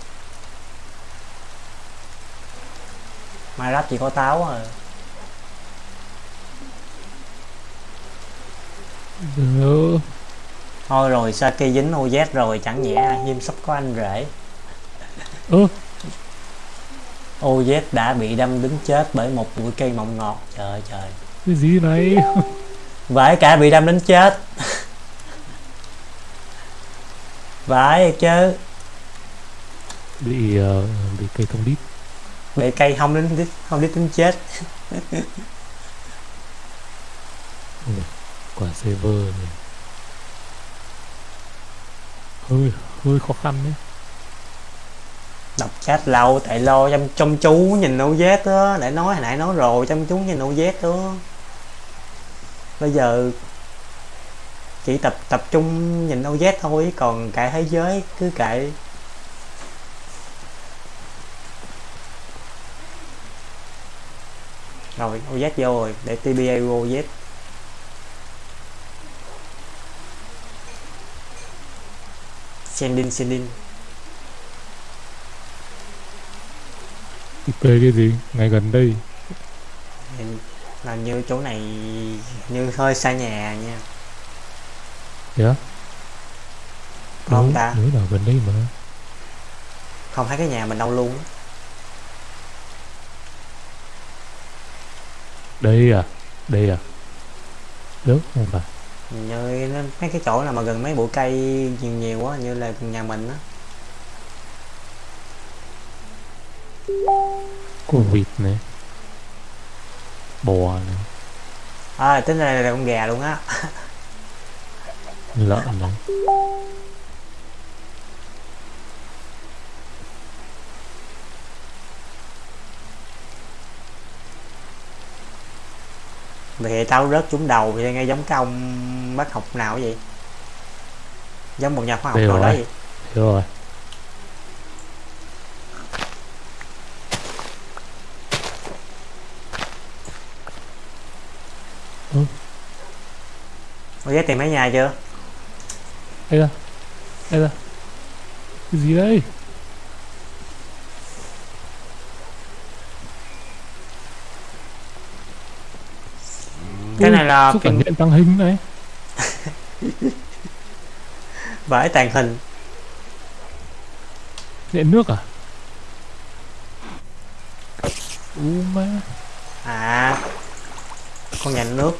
[SPEAKER 1] Minecraft chỉ có táo à
[SPEAKER 2] Được.
[SPEAKER 1] thôi rồi Saki dính OZ rồi chẳng nhẽ Diêm sắp có anh rể.
[SPEAKER 2] Ơ
[SPEAKER 1] OZ đã bị đâm đứng chết bởi một bụi cây mọng ngọt. Trời ơi trời.
[SPEAKER 2] Cái gì này?
[SPEAKER 1] Vãi cả bị đâm đến chết. Vãi chứ.
[SPEAKER 2] Bị ờ, bị cây thông đít.
[SPEAKER 1] Bị cây không đến đít không đít đến chết
[SPEAKER 2] quả server này. Hơi hơi khó khăn đấy.
[SPEAKER 1] Đọc chat lâu, tại lo chăm chăm chú nhìn OZ á. Để nói, hồi nãy nói rồi, chăm chú nhìn OZ đó. Bây giờ chỉ tập tập trung nhìn OZ thôi, còn cả thế giới cứ kệ. Rồi OZ vô rồi, để TBA OZ sending sending
[SPEAKER 2] IP cái gì? Ngay gần đây.
[SPEAKER 1] Là như chỗ này như hơi xa nhà nha.
[SPEAKER 2] Á
[SPEAKER 1] Không ta.
[SPEAKER 2] nhớ là gần đây mà.
[SPEAKER 1] Không thấy cái nhà mình đâu luôn.
[SPEAKER 2] Đây à đây à. Đúng không phải
[SPEAKER 1] như mấy cái chỗ nào mà gần mấy bụi cây nhiều nhiều quá như là nhà mình á.
[SPEAKER 2] Có vịt này bò này
[SPEAKER 1] à tính ra là con gà luôn á.
[SPEAKER 2] Lợn này
[SPEAKER 1] thì tao rớt trúng đầu thì nghe giống cái ông bác học nào vậy? Giống một nhà khoa học nào đó vậy?
[SPEAKER 2] Hiểu rồi.
[SPEAKER 1] Có giá tìm mấy nhà chưa?
[SPEAKER 2] Đây ra. Đây ra. Cái gì đây?
[SPEAKER 1] Cái này là
[SPEAKER 2] Xúc cảm nhận tăng hình này
[SPEAKER 1] vải tàn hình.
[SPEAKER 2] Điện nước à? U má.
[SPEAKER 1] À con nhà nước.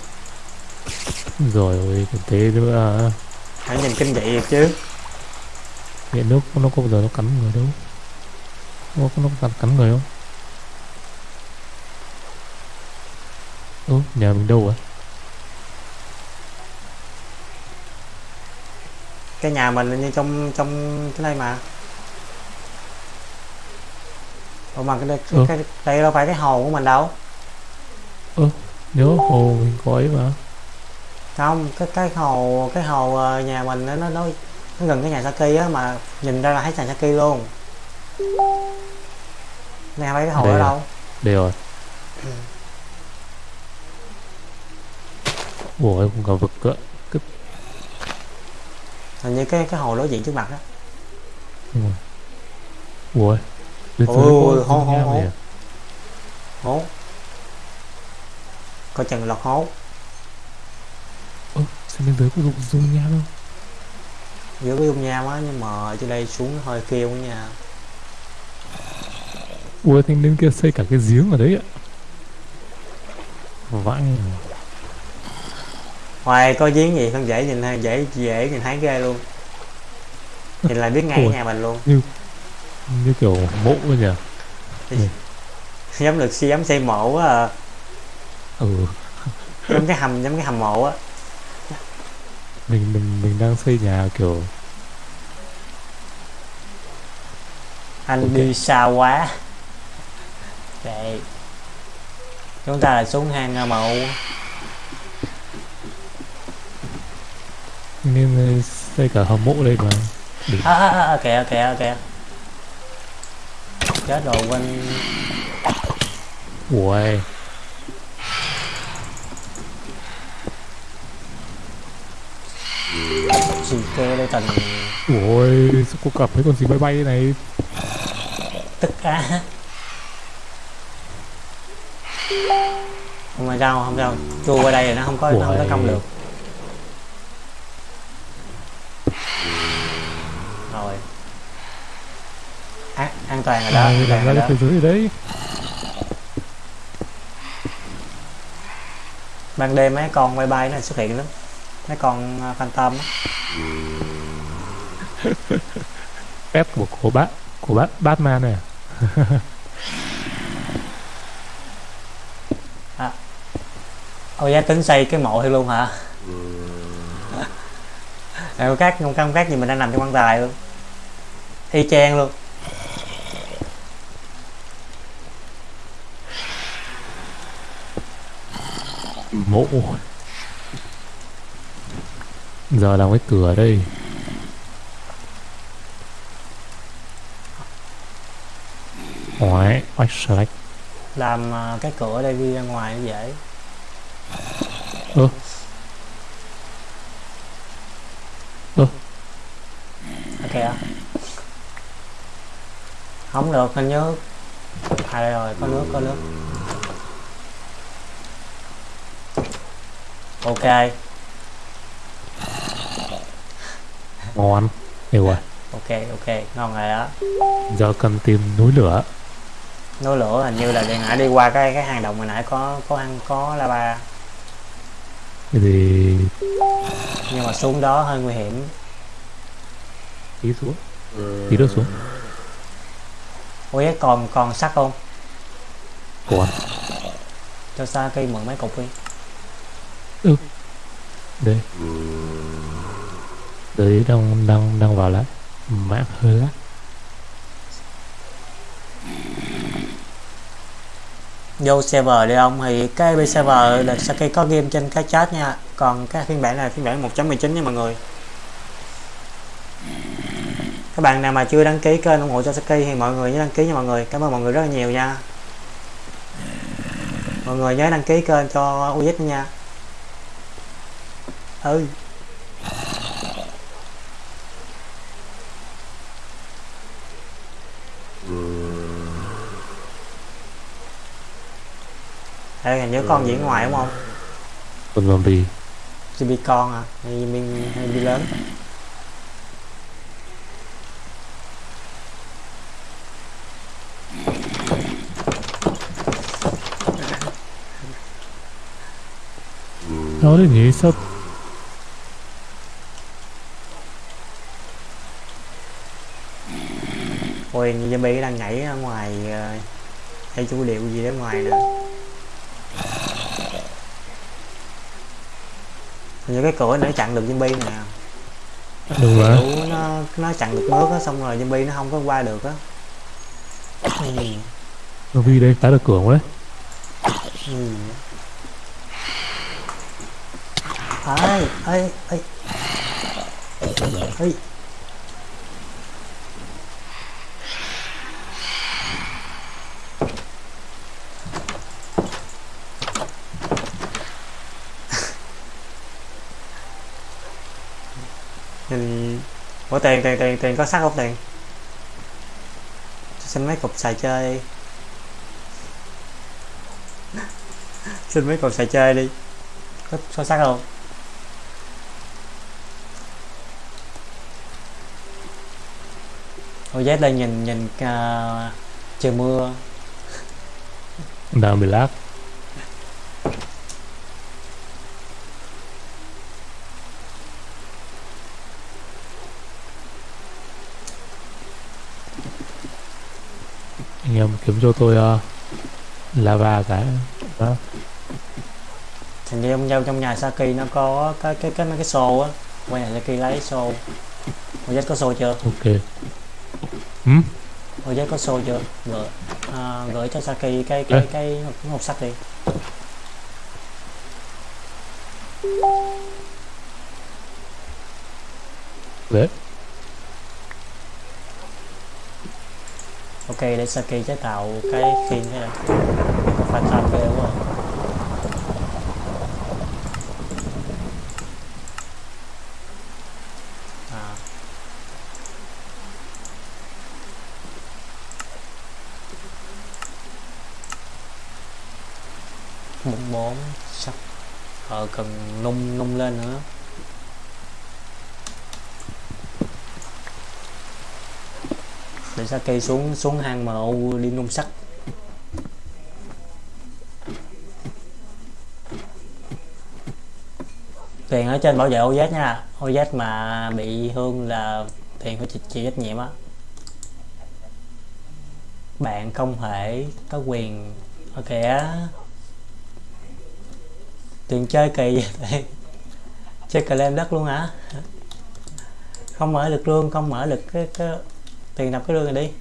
[SPEAKER 2] Rồi ôi còn thế nữa à.
[SPEAKER 1] Phải nhìn kinh dị được chứ.
[SPEAKER 2] Điện nước nó có bao giờ nó cắn người đâu? Nó có nó cắn, cắn người không? Ơ nhà mình đâu à
[SPEAKER 1] cái nhà mình như trong trong cái đây mà. Ủa mà cái đây, cái,
[SPEAKER 2] Ừ.
[SPEAKER 1] cái, đây đâu phải cái hồ của mình đâu.
[SPEAKER 2] Nhớ hồ mình có ấy mà.
[SPEAKER 1] Không cái cái hồ cái hồ ờ, nhà mình nó nó nó gần cái nhà Saki á mà nhìn ra là thấy nhà Saki luôn. Này phải cái hồ ở đâu.
[SPEAKER 2] Đây rồi. Ủa không cả vực cơ
[SPEAKER 1] hình như cái cái hồ đối diện trước mặt á.
[SPEAKER 2] Đúng rồi. Ủa dưới
[SPEAKER 1] Ôi,
[SPEAKER 2] có
[SPEAKER 1] hố, hố, hố. hố. Coi chừng lọt hố.
[SPEAKER 2] Ơ sao bên dưới có dụng dung nham không
[SPEAKER 1] giữa cái dung nham á nhưng mà trên đây xuống hơi kêu nha.
[SPEAKER 2] Ui thanh niên kia xây cả cái giếng ở đấy ạ. Vãi
[SPEAKER 1] Hoài có giếng gì? Không dễ nhìn hay dễ dễ nhìn thấy ghê luôn. Nhìn là biết ngay
[SPEAKER 2] Ủa.
[SPEAKER 1] nhà mình luôn.
[SPEAKER 2] Như kiểu mộ ấy nhỉ?
[SPEAKER 1] Giống được si giống xây mộ á à.
[SPEAKER 2] ừ.
[SPEAKER 1] Giống cái hầm giống cái hầm mộ á.
[SPEAKER 2] Mình mình mình đang xây nhà kiểu
[SPEAKER 1] Anh
[SPEAKER 2] Ok.
[SPEAKER 1] đi xa quá. Đây Chúng ta là xuống hang à,
[SPEAKER 2] nên xây cả hầm mộ đây mà.
[SPEAKER 1] À, à, à, kìa kìa kìa. Chết rồi quên.
[SPEAKER 2] Ui
[SPEAKER 1] gì cơ đây tình
[SPEAKER 2] ui sao cô gặp mấy con gì bay bay này?
[SPEAKER 1] Tức á. Không sao không sao. Chui qua đây thì nó không có nó không có công được rồi. An, an toàn rồi đó an toàn
[SPEAKER 2] làm
[SPEAKER 1] rồi
[SPEAKER 2] ra cái thế giới đấy
[SPEAKER 1] ban đêm mấy con bay bay nó xuất hiện lắm. Mấy con uh, phantom á.
[SPEAKER 2] pet của của bác của bác Batman này à?
[SPEAKER 1] ôi giá tính xây cái mộ thì luôn hả Ờ, các không? Không các gì mình đang nằm trong quan tài luôn. Y chang luôn.
[SPEAKER 2] Mộ giờ làm cái cửa đây. Oái, oách select
[SPEAKER 1] làm uh, cái cửa đây đi ra ngoài nó dễ.
[SPEAKER 2] Ơ. Ơ.
[SPEAKER 1] ok à? Không được hình như à đây rồi có nước có nước. Ok.
[SPEAKER 2] Ngon Hiểu rồi
[SPEAKER 1] ok ok. Ngon rồi đó.
[SPEAKER 2] Giờ cần tìm núi lửa.
[SPEAKER 1] Núi lửa hình như là đi nãy đi qua cái cái hang động hồi nãy có có hang có lava
[SPEAKER 2] thì
[SPEAKER 1] nhưng mà xuống đó hơi nguy hiểm.
[SPEAKER 2] Tí xuống. Tí nữa xuống.
[SPEAKER 1] Ủa còn còn sắt không?
[SPEAKER 2] Còn
[SPEAKER 1] cho xa cây mượn mấy cục đi.
[SPEAKER 2] Đây Đấy đang đang đang vào lại. Mạng hơi lắc
[SPEAKER 1] vô server đi ông, thì cái IP server là Saki có game trên cái chat nha. Còn cái phiên bản này là phiên bản 1.19 nha mọi người. Các bạn nào mà chưa đăng ký kênh ủng hộ cho Saki thì mọi người nhớ đăng ký nha mọi người. Cảm ơn mọi người rất là nhiều nha. Mọi người nhớ đăng ký kênh cho UZ nha. Ừ. Đây hình như con diễn ngoài đúng không?
[SPEAKER 2] Con zombie
[SPEAKER 1] Zombie con à? Hay zombie, hay zombie lớn?
[SPEAKER 2] Nó đấy nhỉ sao
[SPEAKER 1] Ôi như zombie đang nhảy ở ngoài ờ, hay chủ điệu gì đó ngoài nữa Hình như cái cửa nó chặn được zombie nè.
[SPEAKER 2] Đúng rồi.
[SPEAKER 1] Nó nó chặn được nước á xong rồi zombie nó không có qua được á.
[SPEAKER 2] Zombie đây phá được cửa đấy.
[SPEAKER 1] Ừ. Ê, ê, ê. Ê thì bỏ tiền tiền tiền tiền có sắt không tiền Xin mấy cục xài chơi. Xin mấy cục xài chơi đi. Có, có sắt không? Ôi dép lên nhìn nhìn uh, trời mưa.
[SPEAKER 2] Đang bị lát. Anh em kiếm cho tôi uh, lava cái đó.
[SPEAKER 1] Hình như trong trong nhà Saki nó có cái cái cái mấy cái xô á. Qua nhà Saki lấy xô. Ôi có xô chưa?
[SPEAKER 2] ok. Hmm?
[SPEAKER 1] Ôi có xô chưa? Gửi, à, gửi cho Saki cái cái cái, cái hộp, hộp sắt đi.
[SPEAKER 2] Đấy
[SPEAKER 1] ok, để Saki chế tạo cái phim thế này. Có phải tham ghê quá. À. một món sắt ờ cần nung nung lên nữa. Sao cây xuống xuống hang MU đi nung sắt. Tiền ở trên bảo vệ ô giác nha. Giác mà bị thương là tiền phải chịu, trách nhiệm á. Bạn không thể có quyền. Ở kẻ Tiền chơi kỳ vậy chơi cờ lên đất luôn hả? Không mở được luôn không mở được cái, cái tiền đập cái đường này đi.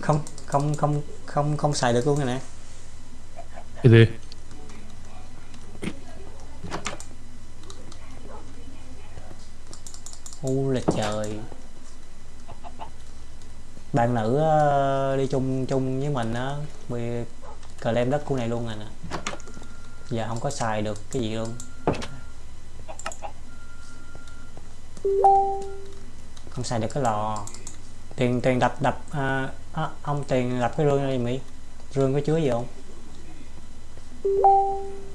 [SPEAKER 1] Không không không không không xài được luôn rồi nè.
[SPEAKER 2] Cái gì?
[SPEAKER 1] U là trời. Bạn nữ uh, đi chung chung với mình á bị cờ lem đất của này luôn rồi nè. Giờ không có xài được cái gì luôn không xài được cái lò. Tiền tiền đập đập à, à, ông tiền đập cái rương đi mỹ. Rương có chứa gì không?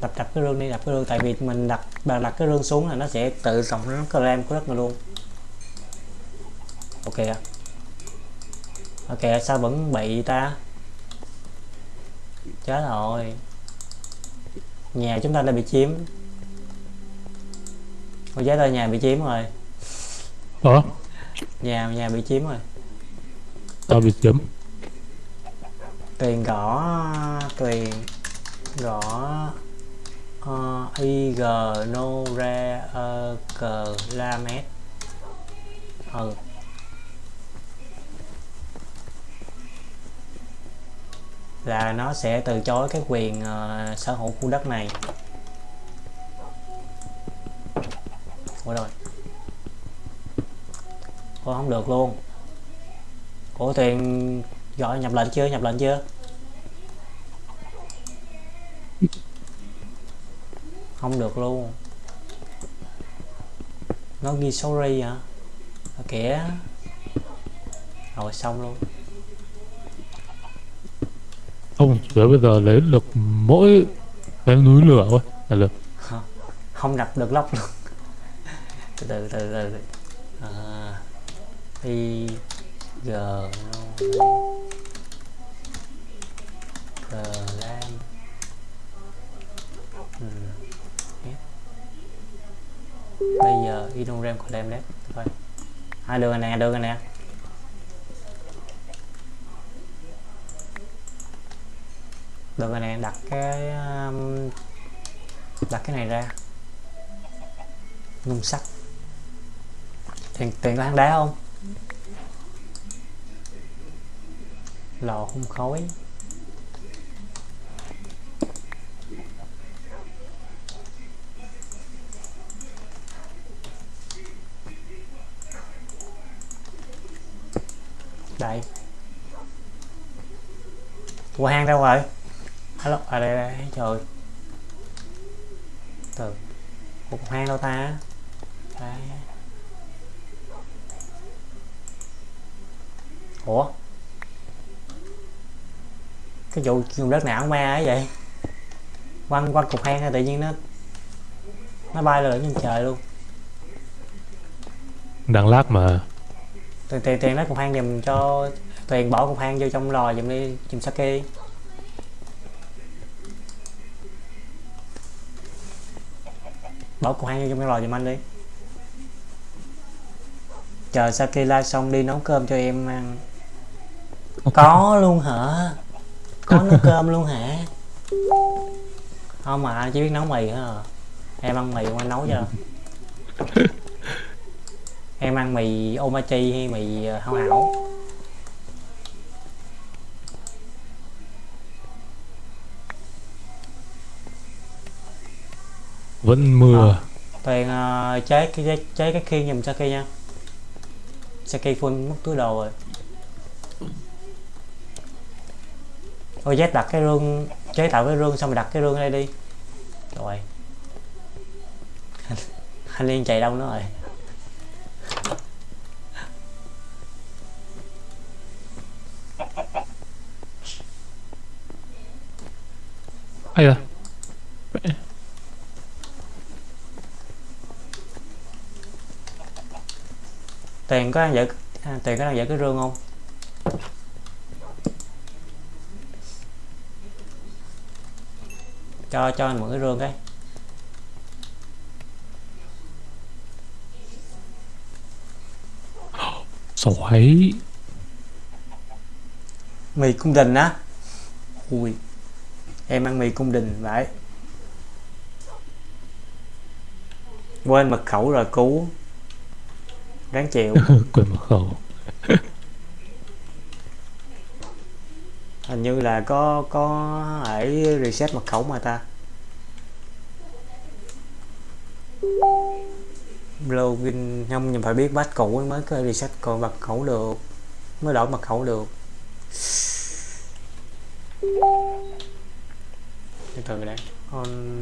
[SPEAKER 1] Đập đập cái rương đi đập cái rương. Tại vì mình đặt bà đặt cái rương xuống là nó sẽ tự động nó cái ram của đất này luôn. Ok à. ok sao vẫn bị ta? Chết rồi. Nhà chúng ta đã bị chiếm Ôi giấy tờ nhà bị chiếm rồi.
[SPEAKER 2] Ủa?
[SPEAKER 1] Nhà nhà bị chiếm rồi.
[SPEAKER 2] Tao bị chiếm
[SPEAKER 1] Tuyền gõ Tuyền gõ uh, IG no ra uh, cờ la mét. Ừ. Là nó sẽ từ chối cái quyền uh, sở hữu khu đất này. Ủa rồi Ủa không được luôn. Ủa tiền gọi nhập lệnh chưa? Nhập lệnh chưa? Không được luôn. Nó ghi sorry hả? À, kìa rồi xong luôn.
[SPEAKER 2] Không tới bây giờ lấy được mỗi cái núi lửa thôi. Là được.
[SPEAKER 1] Không đập được lóc luôn. Từ từ từ từ, từ. À, i g no g lam ừ. bây giờ inogram của đem đấy thôi. Hai đường này nè đường này. Nè đường này nè đặt cái um, đặt cái này ra. Nung sắt. Tiền tiền có hang đá không? Lò hung khói. Đây. Qua hang đâu rồi alo à đây đây trời. Từ. Một hang đâu ta? Đây. ủa? cái vụ dùng đất não ma ấy vậy. Quăng quăng cục hang tự nhiên nó nó bay lên trên trời luôn.
[SPEAKER 2] Đang lát mà.
[SPEAKER 1] Tiền tiền tiền lấy cục hang dùm cho tiền bỏ cục hang vô trong lò dùm đi dùm sake bỏ cục hang vô trong cái lò dùm anh đi. Chờ sake live xong đi nấu cơm cho em ăn. Có luôn hả? Có nấu cơm luôn hả không mà anh chỉ biết nấu mì hả à. em ăn mì không anh nấu cho em ăn mì omachi hay mì ờ, hảo hảo
[SPEAKER 2] Vẫn mưa.
[SPEAKER 1] Ờ. toàn uh, chế cái chế, chế cái khiên giùm Saki nha Saki full mất túi đồ rồi Ôi Z đặt cái rương chế tạo cái rương xong rồi đặt cái rương đây đi. Rồi. Anh Liên chạy đâu nữa rồi?
[SPEAKER 2] Ai da.
[SPEAKER 1] Tiền có đang giữ à, Tiền có đang giữ cái rương không cho cho anh mượn cái rương cái.
[SPEAKER 2] Sỏi.
[SPEAKER 1] mì cung đình á. Ui em ăn mì cung đình vậy. Quên mật khẩu rồi cứu. Đáng chịu.
[SPEAKER 2] Quên mật khẩu.
[SPEAKER 1] Hình như là có có ấy reset mật khẩu mà ta. Login, không, nhưng phải biết bắt cũ mới có reset còn mật khẩu được, mới đổi mật khẩu được. Từ từ đây, on.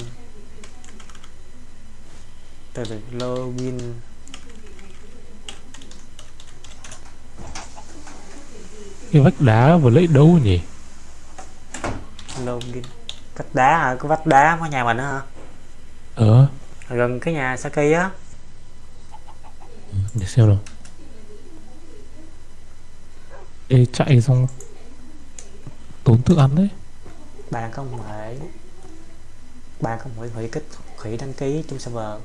[SPEAKER 1] Từ từ, login.
[SPEAKER 2] Cái vách đá vừa lấy đâu nhỉ?
[SPEAKER 1] Login vách đá hả? Có vách đá có nhà mình hả?
[SPEAKER 2] Ờ.
[SPEAKER 1] gần cái nhà Saki á.
[SPEAKER 2] Để xem nào. Ê chạy xong. Tốn thức ăn đấy.
[SPEAKER 1] bạn không thể. Bạn không hủy hủy kích hủy đăng ký trong server.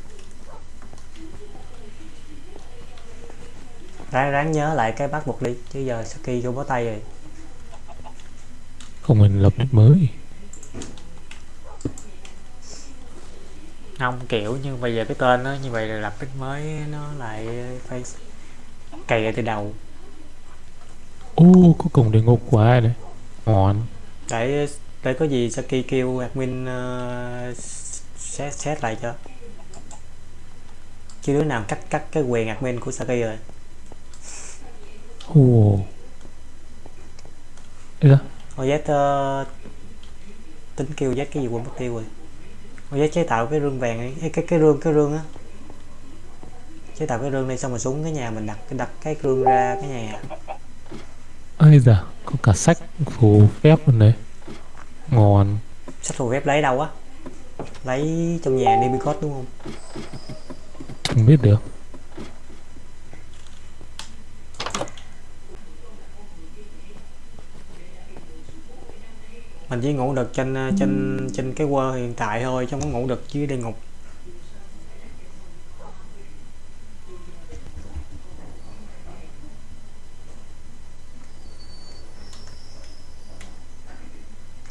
[SPEAKER 1] Ráng ráng nhớ lại cái bắt buộc đi chứ giờ Saki không có tay rồi
[SPEAKER 2] Không mình lập mới.
[SPEAKER 1] không kiểu như bây giờ cái tên nó như vậy là lập nick mới nó lại phải cày từ đầu
[SPEAKER 2] Ô có cổng địa ngục ai đấy. Ngon.
[SPEAKER 1] để để có gì Saki kêu admin uh, set set lại cho chứ đứa nào cắt cắt cái quyền admin của Saki rồi
[SPEAKER 2] Ồ. Ê
[SPEAKER 1] Ôi Z uh, tính kêu Z cái gì quên mất tiêu rồi Ôi Z chế tạo cái rương vàng Ê, cái cái rương cái rương á chế tạo cái rương đi xong rồi xuống cái nhà mình đặt đặt cái rương ra cái nhà
[SPEAKER 2] Ây da. Có cả sách phù phép luôn đấy. Ngon.
[SPEAKER 1] sách phù phép lấy đâu á lấy trong nhà Nimicode đúng không
[SPEAKER 2] Không biết được.
[SPEAKER 1] Mình chỉ ngủ được trên ờ, trên trên cái quơ hiện tại thôi chứ không có ngủ được dưới địa ngục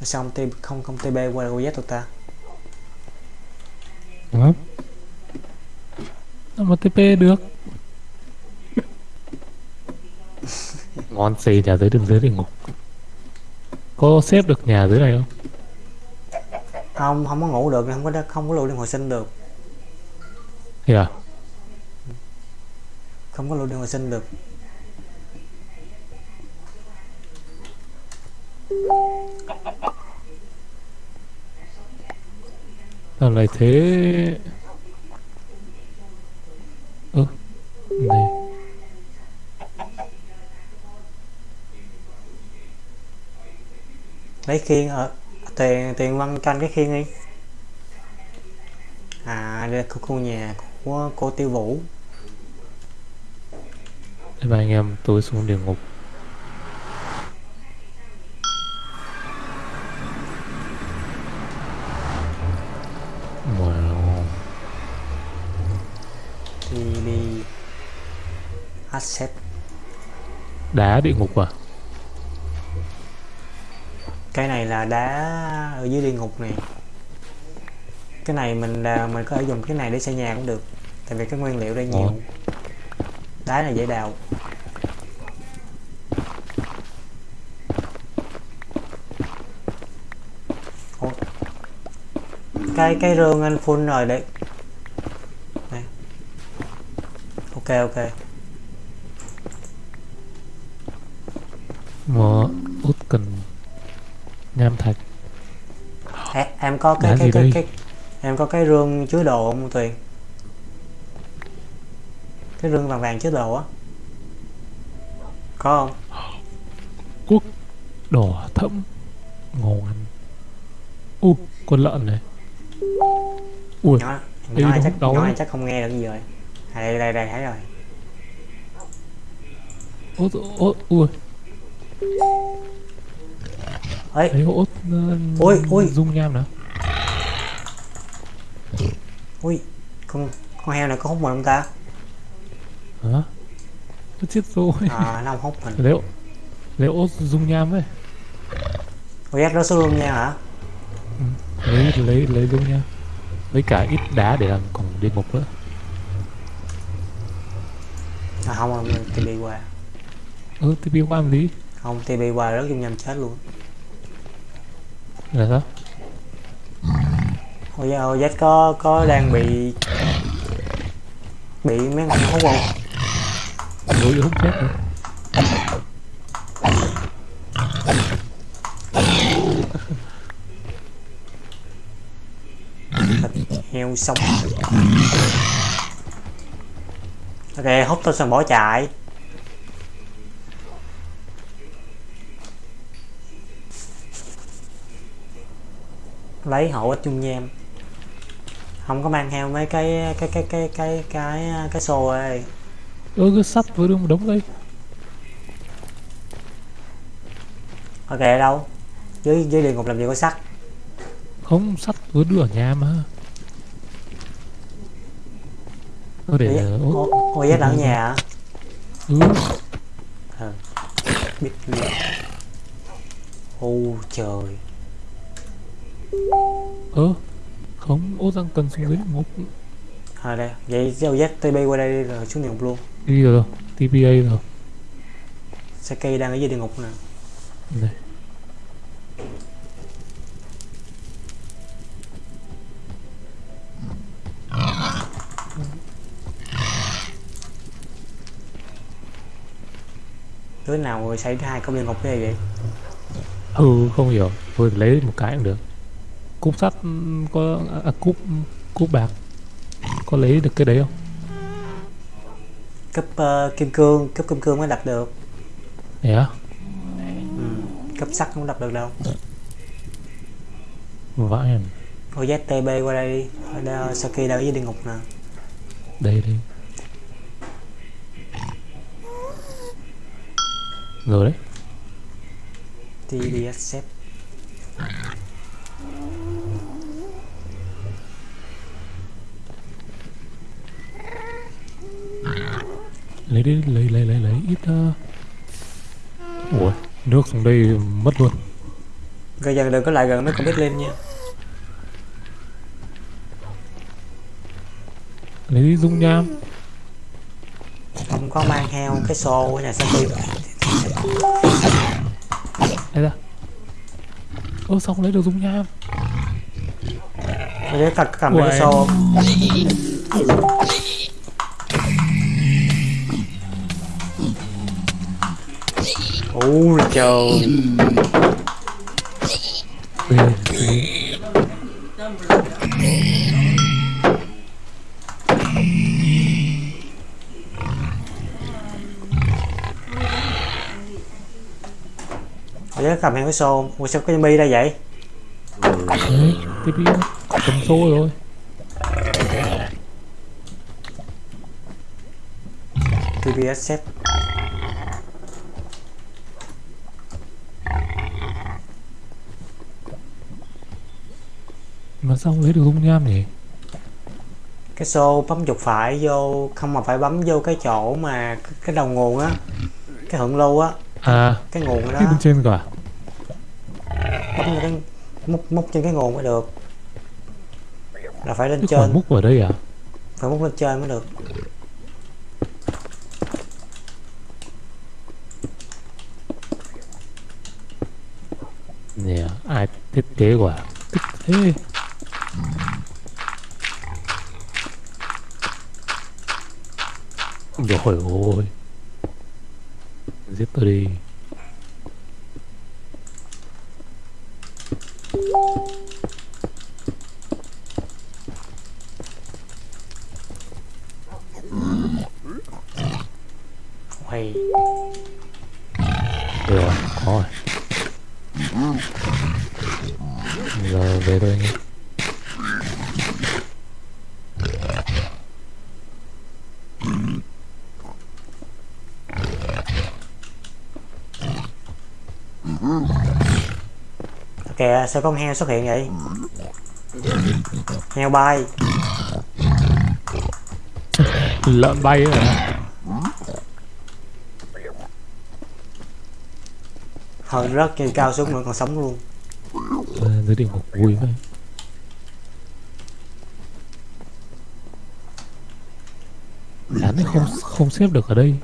[SPEAKER 1] sao không, T- không không TB qua OZ tụi ta
[SPEAKER 2] Đó. Mà TP được. Ngon xì nhà dưới đường dưới địa ngục. Có xếp được nhà dưới này không?
[SPEAKER 1] không không có ngủ được không có không có lưu liên hồi sinh được
[SPEAKER 2] Thì à?
[SPEAKER 1] không có lưu liên hồi sinh được
[SPEAKER 2] Sao lại thế? Ơ, này.
[SPEAKER 1] lấy khiên ở tiền tiền văn canh cái khiên đi. À đây là khu nhà của cô tiêu vũ.
[SPEAKER 2] Thế ba anh em tôi xuống địa ngục. Wow.
[SPEAKER 1] Thì đi Accept
[SPEAKER 2] Đá địa ngục à?
[SPEAKER 1] Cái này là đá ở dưới địa ngục này cái này mình là mình có thể dùng cái này để xây nhà cũng được tại vì cái nguyên liệu đây nhiều. Đá này dễ đào. Ủa? cái cái rương anh full rồi đấy. Này. ok ok.
[SPEAKER 2] Mà út cần nham thạch.
[SPEAKER 1] em, em có cái
[SPEAKER 2] Đá
[SPEAKER 1] cái cái,
[SPEAKER 2] đây?
[SPEAKER 1] cái em có cái rương chứa đồ không tuyền cái rương vàng vàng chứa đồ á có không
[SPEAKER 2] Đỏ thẫm. Ngon. U, con lợn này. Ui,
[SPEAKER 1] nhỏ nhỏ chắc
[SPEAKER 2] đâu
[SPEAKER 1] nhỏ chắc không nghe được gì rồi à, đây đây đây thấy rồi
[SPEAKER 2] út, út, ui,
[SPEAKER 1] ấy
[SPEAKER 2] thấy út uh,
[SPEAKER 1] Ui, ui.
[SPEAKER 2] dung nham nào.
[SPEAKER 1] ui con con heo này có hút mình không ta
[SPEAKER 2] Hả? Nó chết rồi.
[SPEAKER 1] à nó không hút mình
[SPEAKER 2] Liệu, liệu út dung nham ấy.
[SPEAKER 1] giác nó xuống luôn nha hả
[SPEAKER 2] lấy lấy lấy dung nham lấy cả ít đá để làm cổng địa ngục nữa
[SPEAKER 1] à, không không TB qua
[SPEAKER 2] ừ biết qua làm gì
[SPEAKER 1] không TB qua rất dung nhầm chết luôn
[SPEAKER 2] là sao?
[SPEAKER 1] Ôi ôi giác có có đang bị bị mấy ngọn hút không?
[SPEAKER 2] Đối hút chết rồi
[SPEAKER 1] heo sống. Ok hút tôi xong bỏ chạy lấy hộ ít chung nham không có mang theo mấy cái cái cái cái cái cái cái xô ơi
[SPEAKER 2] ơ cái sắt với đống đống đây.
[SPEAKER 1] Ok ở đâu? Dưới dưới địa ngục làm gì có sắt?
[SPEAKER 2] Không sắt với đưa ở nhà mà. Ơ để út
[SPEAKER 1] ô ô giác ở nhà hả?
[SPEAKER 2] Ừ.
[SPEAKER 1] Biết luôn ô trời
[SPEAKER 2] ơ không út đang cần xuống dưới địa ngục
[SPEAKER 1] à đây vậy giao giác tb qua đây rồi xuống địa ngục luôn.
[SPEAKER 2] Đi rồi TPA rồi.
[SPEAKER 1] Saki đang ở dưới địa ngục nè.
[SPEAKER 2] Này
[SPEAKER 1] đứa nào xảy ra hai công địa ngục cái gì vậy?
[SPEAKER 2] Ừ không hiểu. Thôi lấy một cái cũng được cúp sắt ừm, có à, cúp cúp bạc. Có lấy được cái đấy không?
[SPEAKER 1] Cấp ờ, kim cương cấp kim cương mới đặt được.
[SPEAKER 2] Đấy á
[SPEAKER 1] ừ. cấp sắt không đặt được đâu.
[SPEAKER 2] Vãi em
[SPEAKER 1] ô giác tb qua đây đi. Ở đây, Saki đang ở dưới địa ngục nè.
[SPEAKER 2] Đây đây rồi đấy.
[SPEAKER 1] Tb accept
[SPEAKER 2] lấy đi lấy lấy lấy lấy ít uh... ủa nước xuống đây mất luôn.
[SPEAKER 1] Rồi giờ đừng có lại gần mấy con biết lên nha.
[SPEAKER 2] Lấy đi dung nham.
[SPEAKER 1] Không có mang theo cái xô ở nhà Saki
[SPEAKER 2] đây ra. Ơ sao không lấy được dung nham.
[SPEAKER 1] Ô giác cầm, cái xô ôi trời giác cầm theo cái xô ủa sao có zombie ra vậy?
[SPEAKER 2] Đấy tiếp đi cầm xô rồi
[SPEAKER 1] tb accept
[SPEAKER 2] mà sao không lấy được dung nham nhỉ
[SPEAKER 1] cái xô bấm chuột phải vô không mà phải bấm vô cái chỗ mà cái- đầu nguồn á cái hưởng lưu á
[SPEAKER 2] À,
[SPEAKER 1] cái nguồn đó
[SPEAKER 2] cái bên trên cả.
[SPEAKER 1] bấm vô cái múc múc trên cái nguồn mới được là phải lên
[SPEAKER 2] quả
[SPEAKER 1] trên
[SPEAKER 2] múc ở đây à?
[SPEAKER 1] phải múc lên trên mới được
[SPEAKER 2] Nè, ai thiết kế quả? Thích thế. Rồi ôi. Giết tôi đi.
[SPEAKER 1] Sao con heo xuất hiện vậy heo bay
[SPEAKER 2] Lợn bay à?
[SPEAKER 1] hơi rớt trên cao xuống nữa còn sống luôn
[SPEAKER 2] À, dưới địa ngục vui vậy. Đán này không không xếp được ở đây.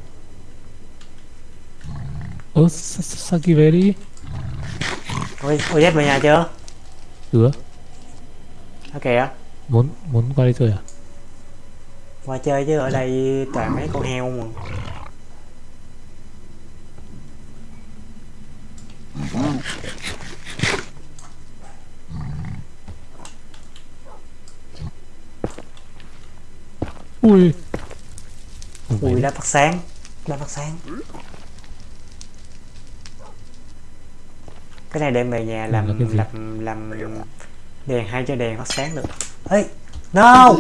[SPEAKER 2] Ơ, Sa- Sa- Saki về đi.
[SPEAKER 1] Ôi ôi về nhà chưa?
[SPEAKER 2] Chưa,
[SPEAKER 1] ok kìa?
[SPEAKER 2] Muốn muốn qua đây chơi à?
[SPEAKER 1] qua chơi chứ ở đây toàn mấy con heo mà.
[SPEAKER 2] Ui.
[SPEAKER 1] Ui đã phát sáng đã phát sáng cái này đem về nhà
[SPEAKER 2] là
[SPEAKER 1] làm
[SPEAKER 2] cái gì?
[SPEAKER 1] làm làm đèn hay cho đèn phát sáng được ấy no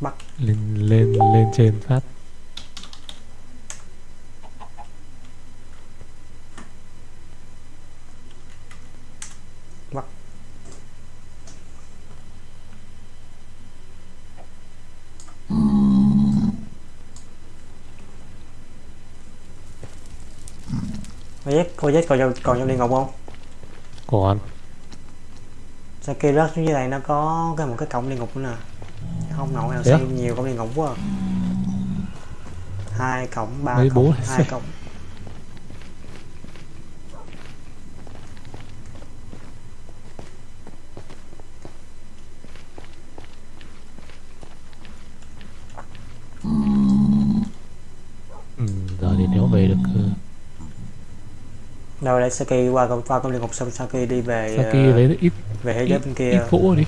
[SPEAKER 1] bắt
[SPEAKER 2] lên lên lên trên phát.
[SPEAKER 1] Cô dép cô dép còn trong còn trong địa ngục không?
[SPEAKER 2] Còn.
[SPEAKER 1] Sao kia rớt xuống dưới đây nó có cái một cái cổng địa ngục nữa nè. Không nổi nào xem nhiều cổng địa ngục quá. Hai cổng ba
[SPEAKER 2] Mấy
[SPEAKER 1] cổng hai cổng.
[SPEAKER 2] Ừ, giờ thì nếu về được ờ,
[SPEAKER 1] đâu đây Saki qua qua cổng địa ngục xong Saki đi về
[SPEAKER 2] Saki
[SPEAKER 1] ờ,
[SPEAKER 2] lấy ít
[SPEAKER 1] về thế giới bên kia
[SPEAKER 2] ít gỗ đi.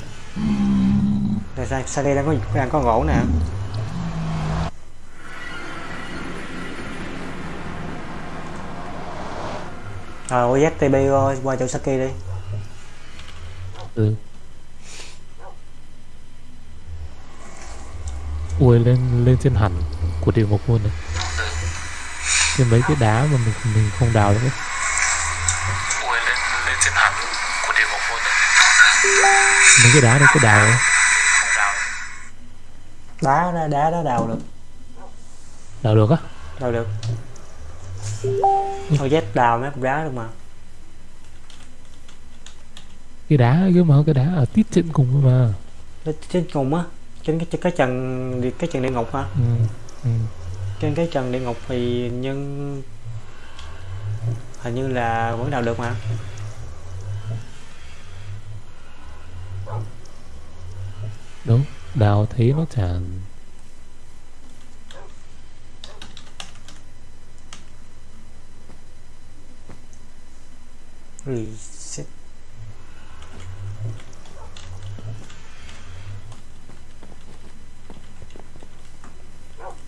[SPEAKER 1] Sa- Saki đang có đang có gỗ nè Rồi ZTB qua, qua chỗ Saki đi
[SPEAKER 2] Ừ. Ui lên lên trên hẳn của địa ngục luôn này. Trên mấy cái đá mà mình mình không đào được ấy. Mấy cái đá này có đào
[SPEAKER 1] đá đá đá đá đào được
[SPEAKER 2] Đào được á?
[SPEAKER 1] đào được thôi Z đào mấy cục đá được mà
[SPEAKER 2] Cái đá cơ mà cái đá ở tít trên cùng mà.
[SPEAKER 1] Nó trên cùng á trên cái cái trần cái trần địa ngục hả
[SPEAKER 2] Ừ. Ừ.
[SPEAKER 1] trên cái trần địa ngục thì nhưng hình như là vẫn đào được mà
[SPEAKER 2] Đúng, đào thấy nó chả
[SPEAKER 1] reset.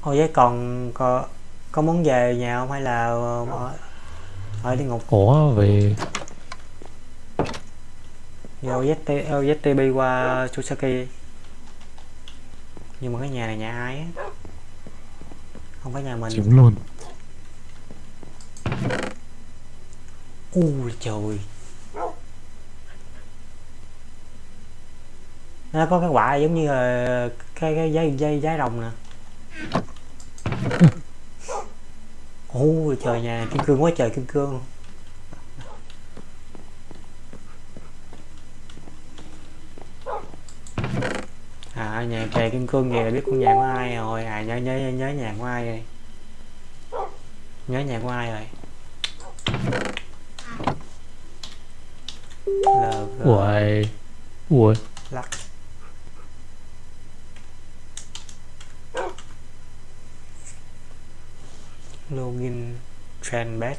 [SPEAKER 1] Ôi vậy còn có có muốn về nhà không hay là ở, ở địa ngục?
[SPEAKER 2] Có về.
[SPEAKER 1] Vô ZT ZTB qua Chusaki nhưng mà cái nhà này nhà ai á? Không phải nhà mình.
[SPEAKER 2] Chiếm luôn.
[SPEAKER 1] ui trời. Nó có cái quả giống như là cái cái dây dây trái rồng nè. Ui trời nhà kim cương quá trời kim cương à nhà kề kim cương là biết con nhà của ai rồi? À nhớ nhớ nhớ nhà của ai rồi? Nhớ nhà của ai rồi?
[SPEAKER 2] Ui ui
[SPEAKER 1] lắc. Login trendbed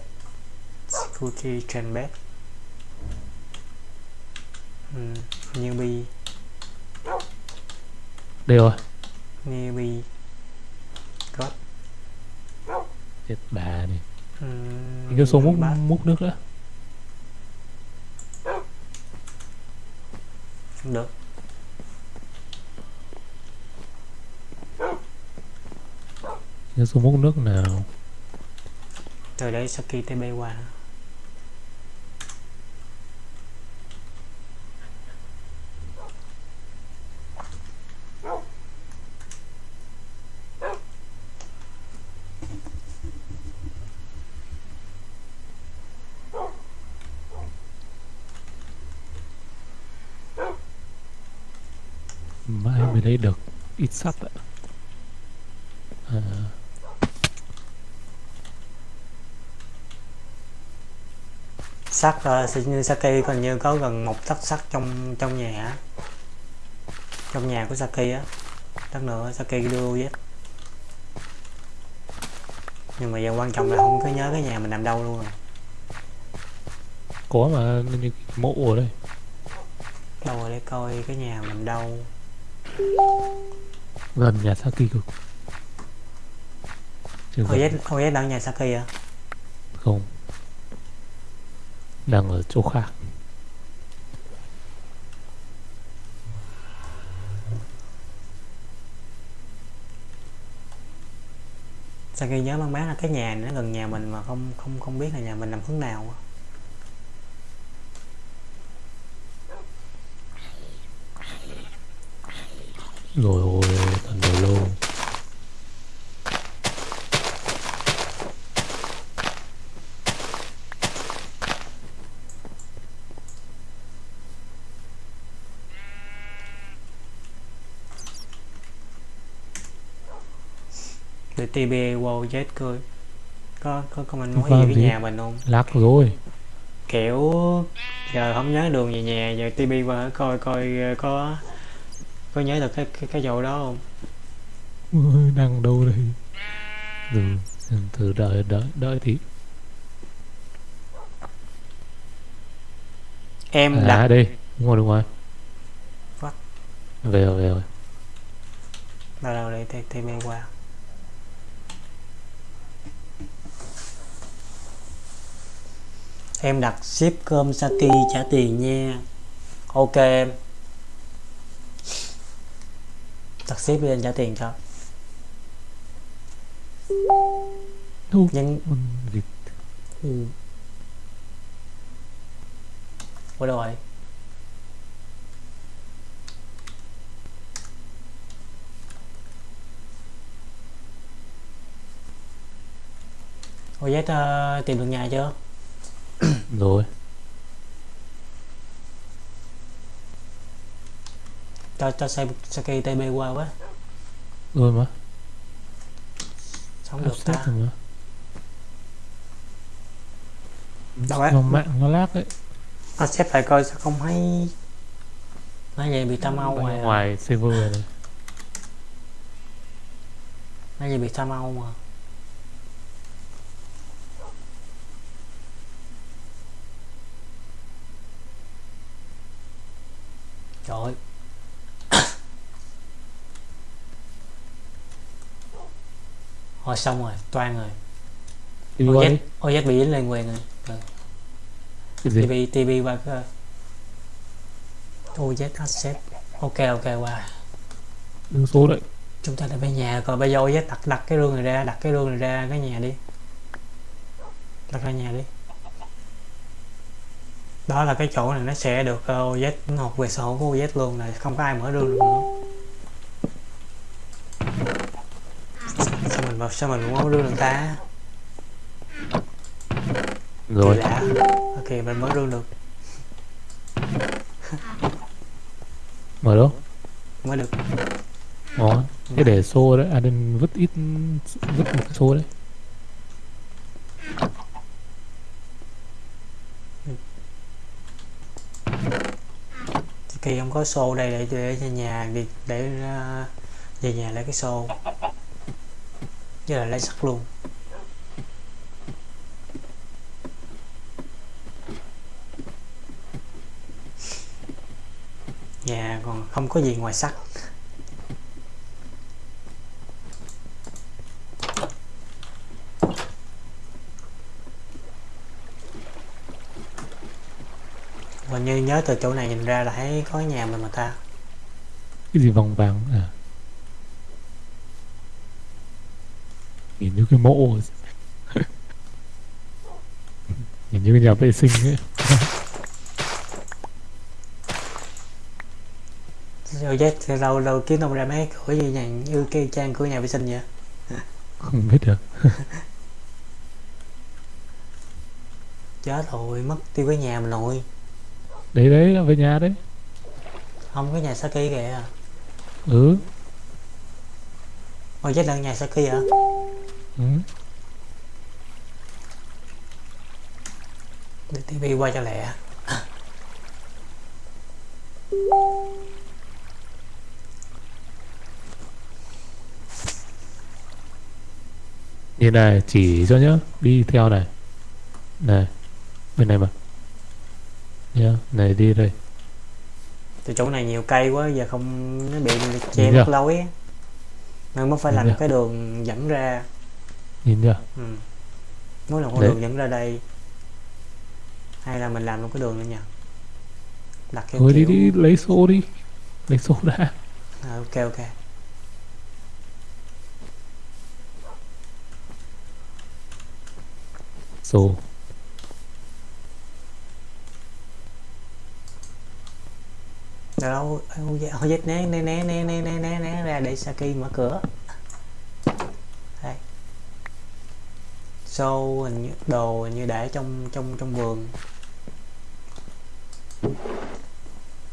[SPEAKER 1] security trendbed ừ, newbie
[SPEAKER 2] đây rồi
[SPEAKER 1] newbie got
[SPEAKER 2] chết bà này
[SPEAKER 1] ừ,
[SPEAKER 2] cái số múc
[SPEAKER 1] bát.
[SPEAKER 2] múc nước
[SPEAKER 1] không được.
[SPEAKER 2] Cái số múc nước nào?
[SPEAKER 1] Từ đấy Saki TB qua
[SPEAKER 2] mới lấy được. Ít sắt ạ. À,
[SPEAKER 1] sắt uh, Saki còn như có gần một tấc sắt trong trong nhà trong nhà của Saki á. Tấc nữa Saki đưa Z nhưng mà giờ quan trọng là không có nhớ cái nhà mình nằm đâu luôn rồi.
[SPEAKER 2] Có mà như mộ ở đây.
[SPEAKER 1] Đâu rồi để coi cái nhà mình đâu
[SPEAKER 2] gần nhà Saki cực Chưa
[SPEAKER 1] OZ
[SPEAKER 2] gần,
[SPEAKER 1] OZ đang nhà Saki à?
[SPEAKER 2] Không. Đang ở chỗ khác.
[SPEAKER 1] Saki nhớ mang máng là cái nhà này nó gần nhà mình mà không không không biết là nhà mình nằm hướng nào
[SPEAKER 2] rồi ôi thần đồ lô
[SPEAKER 1] để TB wow Z coi có có có mình nói
[SPEAKER 2] Vâng,
[SPEAKER 1] gì
[SPEAKER 2] gì?
[SPEAKER 1] nhà mình không?
[SPEAKER 2] Lắc rồi.
[SPEAKER 1] Kiểu giờ không nhớ đường về nhà giờ TB qua coi coi có có nhớ được cái cái, cái chỗ đó không?
[SPEAKER 2] Ôi, đang đâu đây? Từ từ đợi đợi đợi tí.
[SPEAKER 1] Em
[SPEAKER 2] à
[SPEAKER 1] đặt
[SPEAKER 2] đây đúng rồi đúng rồi
[SPEAKER 1] What?
[SPEAKER 2] về rồi về rồi.
[SPEAKER 1] Đâu đâu để T- TB qua. Em đặt ship cơm Saki trả tiền nha. Ok em đặt ship anh trả tiền cho. Nhưng ừ. Ủa đâu rồi Ủa ờ, tìm được nhà chưa?
[SPEAKER 2] rồi
[SPEAKER 1] Cho cho Sa- Saki TB qua quá.
[SPEAKER 2] Rồi mà.
[SPEAKER 1] Sống được ta.
[SPEAKER 2] rồi mà.
[SPEAKER 1] Đâu á?
[SPEAKER 2] nó mạng nó lag đấy
[SPEAKER 1] à, Sếp phải coi sao không thấy Nói vậy bị tam
[SPEAKER 2] Bay
[SPEAKER 1] ngoài
[SPEAKER 2] ngoài server này
[SPEAKER 1] Nói vậy bị tam âu mà Trời ơi Thôi xong rồi, toan rồi. OZ, OZ bị dính lên quyền rồi ừ. TV, TV qua cái OZ accept Ok ok qua.
[SPEAKER 2] Đứng số đấy.
[SPEAKER 1] Chúng ta đã về nhà Còn bây giờ OZ đặt, đặt cái rương này ra Đặt cái rương này ra cái nhà đi. Đặt ra nhà đi. Đó là cái chỗ này nó sẽ được ờ, OZ học về sổ của OZ luôn là không có ai mở rương được nữa sao mình sao mình mở rương được ta?
[SPEAKER 2] Rồi.
[SPEAKER 1] Lạ. Ok mình mở rương được.
[SPEAKER 2] Mở đâu?
[SPEAKER 1] Mới được.
[SPEAKER 2] Ngon cái để xô đấy à đừng vứt ít vứt một cái xô đấy.
[SPEAKER 1] Kỳ không có xô đây để để cho nhà đi để ờ, về nhà lấy cái xô với là lấy sắt luôn nhà còn không có gì ngoài sắt. Hình như nhớ từ chỗ này nhìn ra là thấy có nhà mình mà ta.
[SPEAKER 2] Cái gì vòng vàng? À nhìn như cái mộ nhìn như nhà vệ sinh ấy.
[SPEAKER 1] Rồi chết lâu lâu kiếm đâu ra mấy cửa như nhà như cái trang của nhà vệ sinh vậy
[SPEAKER 2] không biết được.
[SPEAKER 1] Chết rồi mất tiêu cái nhà mình rồi
[SPEAKER 2] đấy đấy là về nhà đấy.
[SPEAKER 1] Không cái nhà Saki kìa.
[SPEAKER 2] Ừ.
[SPEAKER 1] Ôi chết là nhà Saki hả
[SPEAKER 2] ừ.
[SPEAKER 1] Để tivi qua cho lẹ.
[SPEAKER 2] Như này chỉ cho nhá đi theo này. Này bên này mà. Nhá này đi đây.
[SPEAKER 1] Từ chỗ này nhiều cây quá giờ không nó bị che mất lối nên mới phải làm cái đường dẫn ra
[SPEAKER 2] nhìn chưa
[SPEAKER 1] ừ. mỗi lần con đường dẫn ra đây hay là mình làm một cái đường nữa nhỉ đặt theo
[SPEAKER 2] kiểu... đi, đi lấy số đi lấy số ra.
[SPEAKER 1] à, ok ok
[SPEAKER 2] số
[SPEAKER 1] đâu đâu né né né né né né né ra để Saki mở cửa xô hình như đồ hình như để trong trong trong vườn.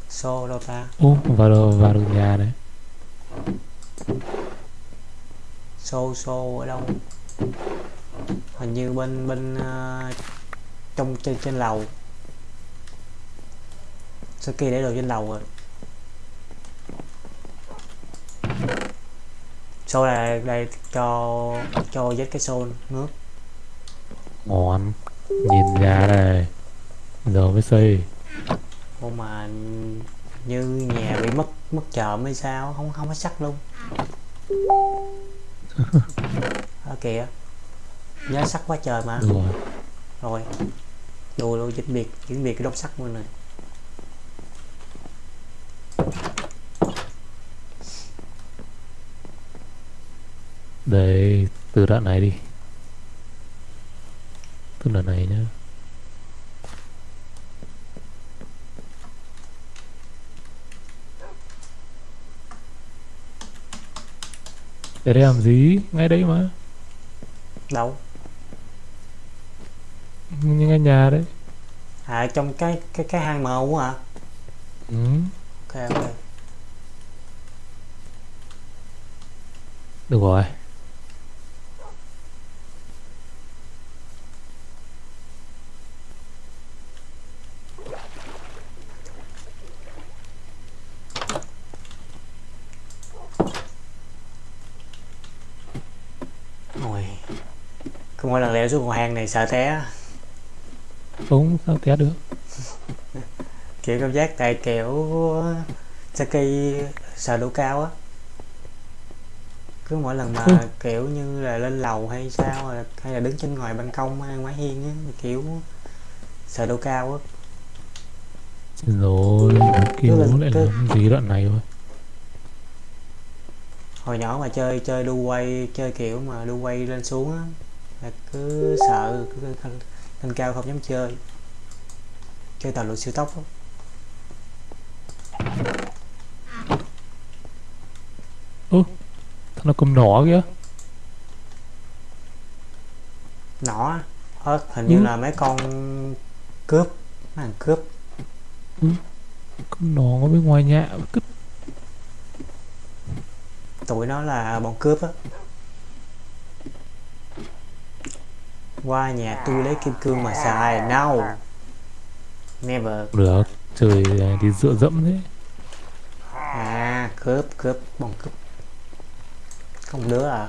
[SPEAKER 1] Xô đâu ta?
[SPEAKER 2] Ô vào được vào được nhà đấy
[SPEAKER 1] xô xô ở đâu? Hình như bên bên ờ, trong trên trên lầu. Saki để đồ trên lầu rồi? Xô là đây cho cho với cái xô nước
[SPEAKER 2] ngon nhìn nhà này giờ mới xây
[SPEAKER 1] Ủa mà như nhà bị mất mất trộm hay sao? Không không có sắt luôn. Ở kìa. Nhớ sắt quá trời mà.
[SPEAKER 2] Được rồi.
[SPEAKER 1] Rồi. Đùa luôn chính biệt chính biệt cái đốc sắt luôn này
[SPEAKER 2] Đấy, từ đoạn này đi Từ đoạn này nhá. Để đây làm gì? Ngay đấy mà.
[SPEAKER 1] Đâu?
[SPEAKER 2] Nhưng ngay nhà đấy.
[SPEAKER 1] À trong cái cái cái hang màu hả?
[SPEAKER 2] Ừ.
[SPEAKER 1] ok ok.
[SPEAKER 2] Được rồi
[SPEAKER 1] cứ mỗi lần leo xuống cầu hang này sợ té.
[SPEAKER 2] Không sao té được?
[SPEAKER 1] Kiểu cảm giác tại kiểu Saki sợ độ cao á. Cứ mỗi lần mà
[SPEAKER 2] Ừ.
[SPEAKER 1] kiểu như là lên lầu hay sao hay là đứng trên ngoài ban công hay ngoài hiên á kiểu sợ độ cao á.
[SPEAKER 2] Rồi
[SPEAKER 1] Cứ là-
[SPEAKER 2] lại
[SPEAKER 1] cứ-
[SPEAKER 2] làm gì đoạn này thôi.
[SPEAKER 1] Hồi nhỏ mà chơi chơi đu quay chơi kiểu mà đu quay lên xuống á là cứ sợ cứ lên, lên cao không dám chơi. Chơi tàu lượt siêu tốc á.
[SPEAKER 2] Thằng nó cầm nỏ kìa?
[SPEAKER 1] Nỏ á. Ờ, hình như
[SPEAKER 2] Ừ.
[SPEAKER 1] là mấy con cướp mấy thằng cướp.
[SPEAKER 2] Cầm nỏ ở bên ngoài nhà Cứ
[SPEAKER 1] tụi nó là bọn cướp á qua nhà tôi lấy kim cương mà xài. No never
[SPEAKER 2] được Trời đi dựa dẫm thế.
[SPEAKER 1] À cướp cướp bọn cướp. Không đứa à?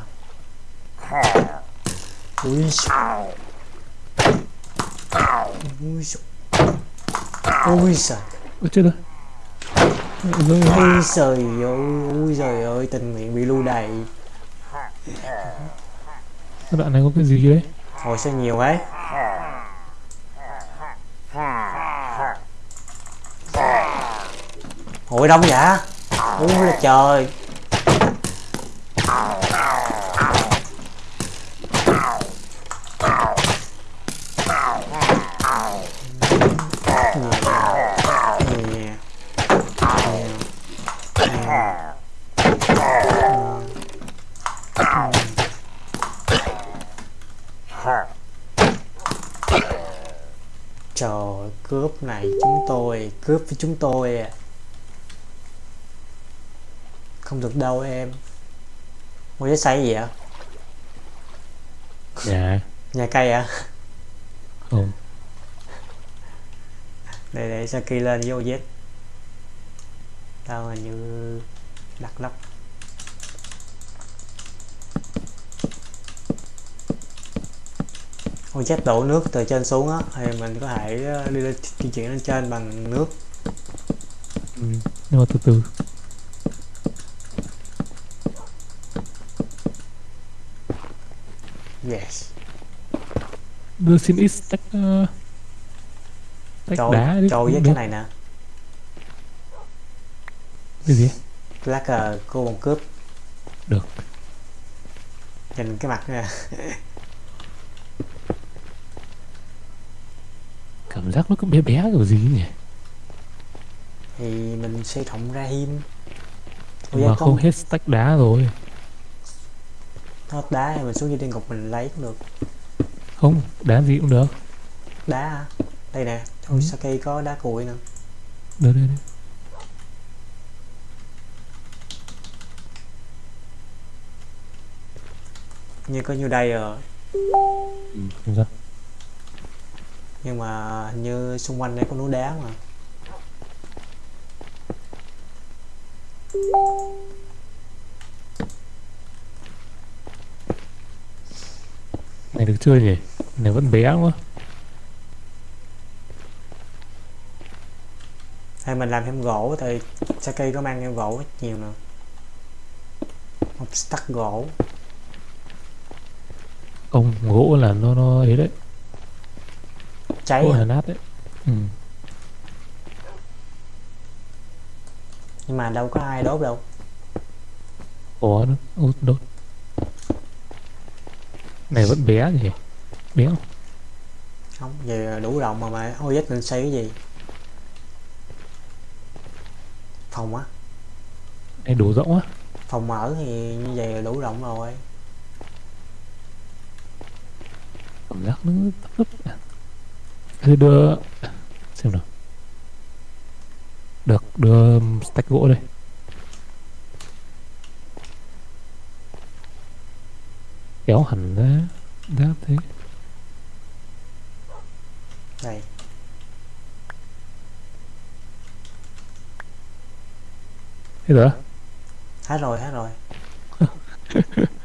[SPEAKER 1] Ui xào. ui xào. ui trời
[SPEAKER 2] Ôi chết rồi.
[SPEAKER 1] Ui trời ơi ui trời ơi tình nguyện bị lưu đày.
[SPEAKER 2] Cái đoạn này có cái gì đấy
[SPEAKER 1] Ôi sao nhiều ấy. Ôi đông vậy? Ui là trời. Trời cướp này chúng tôi Cướp với chúng tôi à Không được đâu em. Mua giấy xây gì ạ?
[SPEAKER 2] Nhà
[SPEAKER 1] Nhà cây à?
[SPEAKER 2] Không
[SPEAKER 1] Để để Saki lên với OZ Tao hình như đặt lắp OZ đổ nước từ trên xuống á Thì mình có thể ờ, đi lên di chuyển lên trên bằng nước.
[SPEAKER 2] Ừ. Nhưng mà từ từ.
[SPEAKER 1] Yes.
[SPEAKER 2] Đưa xin ít stack uh,
[SPEAKER 1] Cho,
[SPEAKER 2] đá
[SPEAKER 1] OZ
[SPEAKER 2] được.
[SPEAKER 1] cái này nè.
[SPEAKER 2] Cái gì?
[SPEAKER 1] Lá cờ cô bọn cướp.
[SPEAKER 2] Được.
[SPEAKER 1] nhìn cái mặt nè
[SPEAKER 2] Cảm giác nó cứ bé bé kiểu gì nhỉ?
[SPEAKER 1] Thì mình xây thọng ra
[SPEAKER 2] Nhưng mà không hết stack đá rồi.
[SPEAKER 1] Hết đá thì mình xuống dưới địa ngục mình lấy cũng được.
[SPEAKER 2] Không đá gì cũng được.
[SPEAKER 1] Đá hả đây nè thôi
[SPEAKER 2] Ừ.
[SPEAKER 1] Saki có đá cuội nữa
[SPEAKER 2] Được đây đây.
[SPEAKER 1] Như có nhiêu đây rồi?
[SPEAKER 2] Ừ. Không sao
[SPEAKER 1] nhưng mà hình như xung quanh đây có núi đá mà.
[SPEAKER 2] Này được chưa nhỉ? Này vẫn bé quá.
[SPEAKER 1] Hay mình làm thêm gỗ thì Saki có mang thêm gỗ rất nhiều nè. Một stack gỗ.
[SPEAKER 2] Không gỗ là nó nó ấy đấy
[SPEAKER 1] cháy
[SPEAKER 2] là nát đấy. Ừ.
[SPEAKER 1] nhưng mà đâu có ai đốt đâu.
[SPEAKER 2] Nữa Út đốt. Này vẫn bé nhỉ Bé không?
[SPEAKER 1] Không về đủ rộng mà mà OZ định xây cái gì. Phòng á.
[SPEAKER 2] Này đủ rộng á.
[SPEAKER 1] Phòng mở thì như vậy là đủ rộng rồi.
[SPEAKER 2] Cảm giác nó thấp thấp Thế đưa Xem nào. Được đưa stack gỗ đây. Kéo hẳn ra Đáp thế.
[SPEAKER 1] Đây
[SPEAKER 2] Thế rồi
[SPEAKER 1] hết rồi hết rồi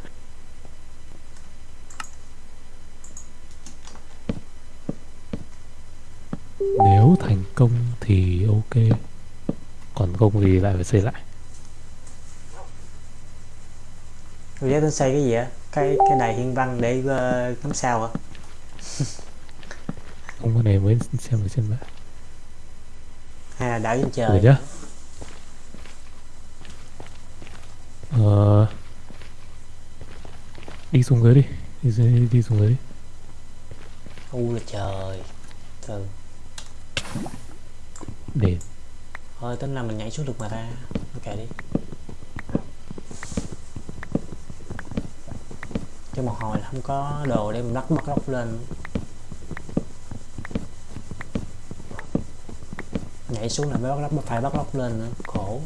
[SPEAKER 2] Nếu thành công thì ok. Còn không thì lại phải xây lại.
[SPEAKER 1] OZ định xây cái gì á? Cái cái đài hiên văn để ờ, ngắm sao hả
[SPEAKER 2] Không cái này mới xem ở trên mạng.
[SPEAKER 1] Hay là đảo trên trời.
[SPEAKER 2] Nhá Ờ Đi xuống dưới đi. Đi, đi xuống dưới đi.
[SPEAKER 1] U là trời. Từ
[SPEAKER 2] để
[SPEAKER 1] thôi tính là mình nhảy xuống được mà ta. Ok đi. Cho một hồi là không có đồ để mình bắt bắt lóc lên. Nhảy xuống là mới bắt lóc phải bắt lóc lên nữa. Khổ.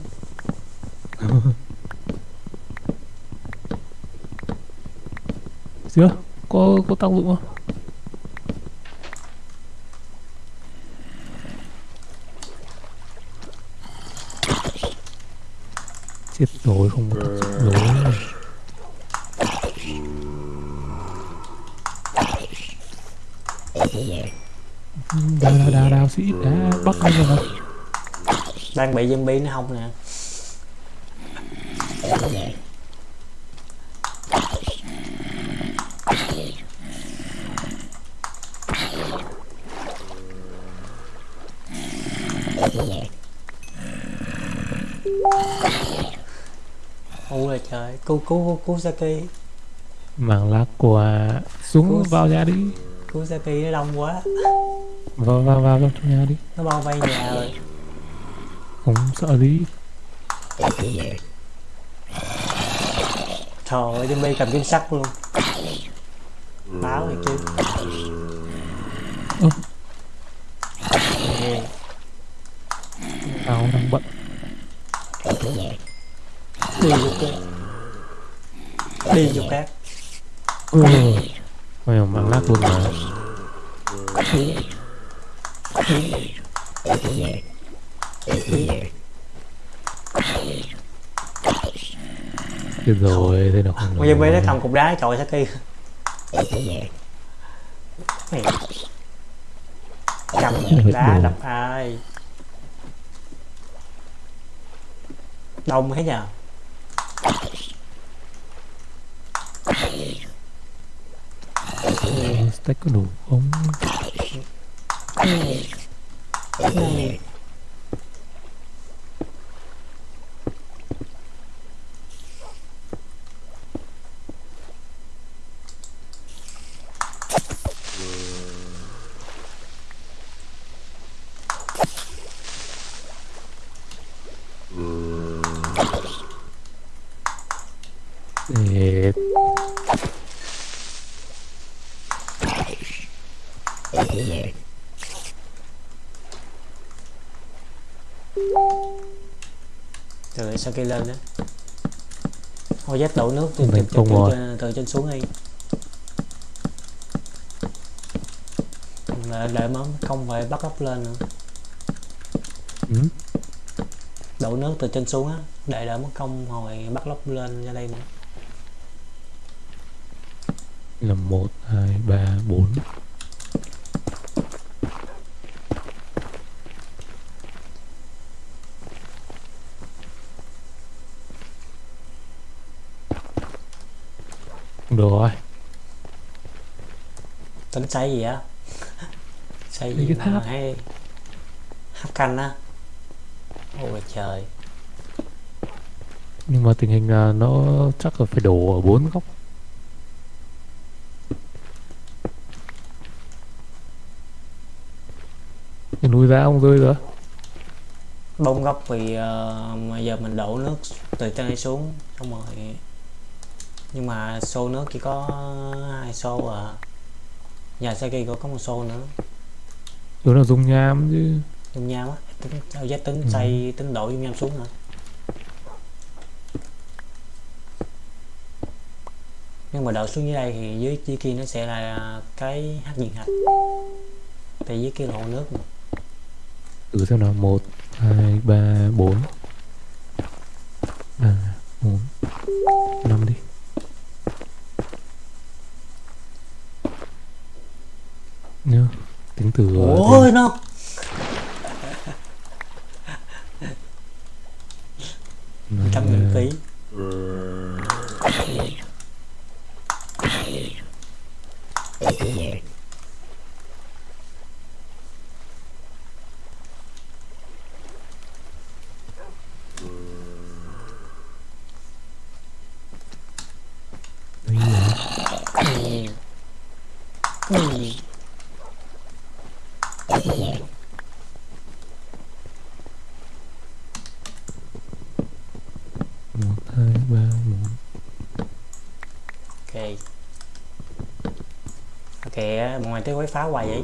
[SPEAKER 2] Chưa? Có có tác dụng không chết rồi không có tác dụng rồi đào đào đào đào sĩ đã bắt anh rồi
[SPEAKER 1] đang bị zombie nó không nè ôi cứu cứu cứu Saki
[SPEAKER 2] mang lá quà xuống
[SPEAKER 1] Ủa?
[SPEAKER 2] vào nhà đi.
[SPEAKER 1] Cứu Saki nó đông quá.
[SPEAKER 2] Vào vào vào trong nhà đi.
[SPEAKER 1] Nó bao vây nhà rồi.
[SPEAKER 2] Không sợ gì.
[SPEAKER 1] Trời ơi zombie cầm kim sắt luôn. Báo này chứ.
[SPEAKER 2] Ơ.
[SPEAKER 1] Nè,
[SPEAKER 2] tao đang bận
[SPEAKER 1] đi vô cái đi vô cát
[SPEAKER 2] ừ. mày mang lát luôn mà. Chết rồi, thế nào không
[SPEAKER 1] Bây giờ mấy nó cầm cục đá trời Saki. Mày. Cầm cục đá đập ai? Đông thế nhờ
[SPEAKER 2] Stack có đủ ừ. Ừ.
[SPEAKER 1] từ Saki lên đó Thôi dắt đổ nước từ, từ, từ,
[SPEAKER 2] không
[SPEAKER 1] từ, từ, trên xuống đi Đợi, đợi món không phải bắt ốc lên nữa.
[SPEAKER 2] Ừ.
[SPEAKER 1] đổ nước từ trên xuống á để đỡ mất công hồi bắt lóc lên ra đây nữa.
[SPEAKER 2] Là một hai ba bốn được rồi
[SPEAKER 1] tính xây gì á? Xây gì mà hay? Hấp canh á. Ôi trời.
[SPEAKER 2] Nhưng mà tình hình là nó chắc là phải đổ ở bốn góc. Cái núi đá ông rơi rồi
[SPEAKER 1] bông vì ờ, mà giờ mình đổ nước từ trên xuống xong rồi nhưng mà xô nước chỉ có hai xô à nhà Giờ Saki có có một xô nữa.
[SPEAKER 2] Đó là dùng nham chứ?
[SPEAKER 1] Dùng nham á Sao ờ, giá tính
[SPEAKER 2] ừ.
[SPEAKER 1] xây tính đổi dung nham xuống hả? Nhưng mà đợi xuống dưới đây thì dưới dưới kia nó sẽ là cái hát diện hạch. Tại dưới kia là hồ nước mà.
[SPEAKER 2] Thử xem nào. 1, 2, 3, 4 ba
[SPEAKER 1] một ok. Ok mọi người tới quấy phá hoài vậy?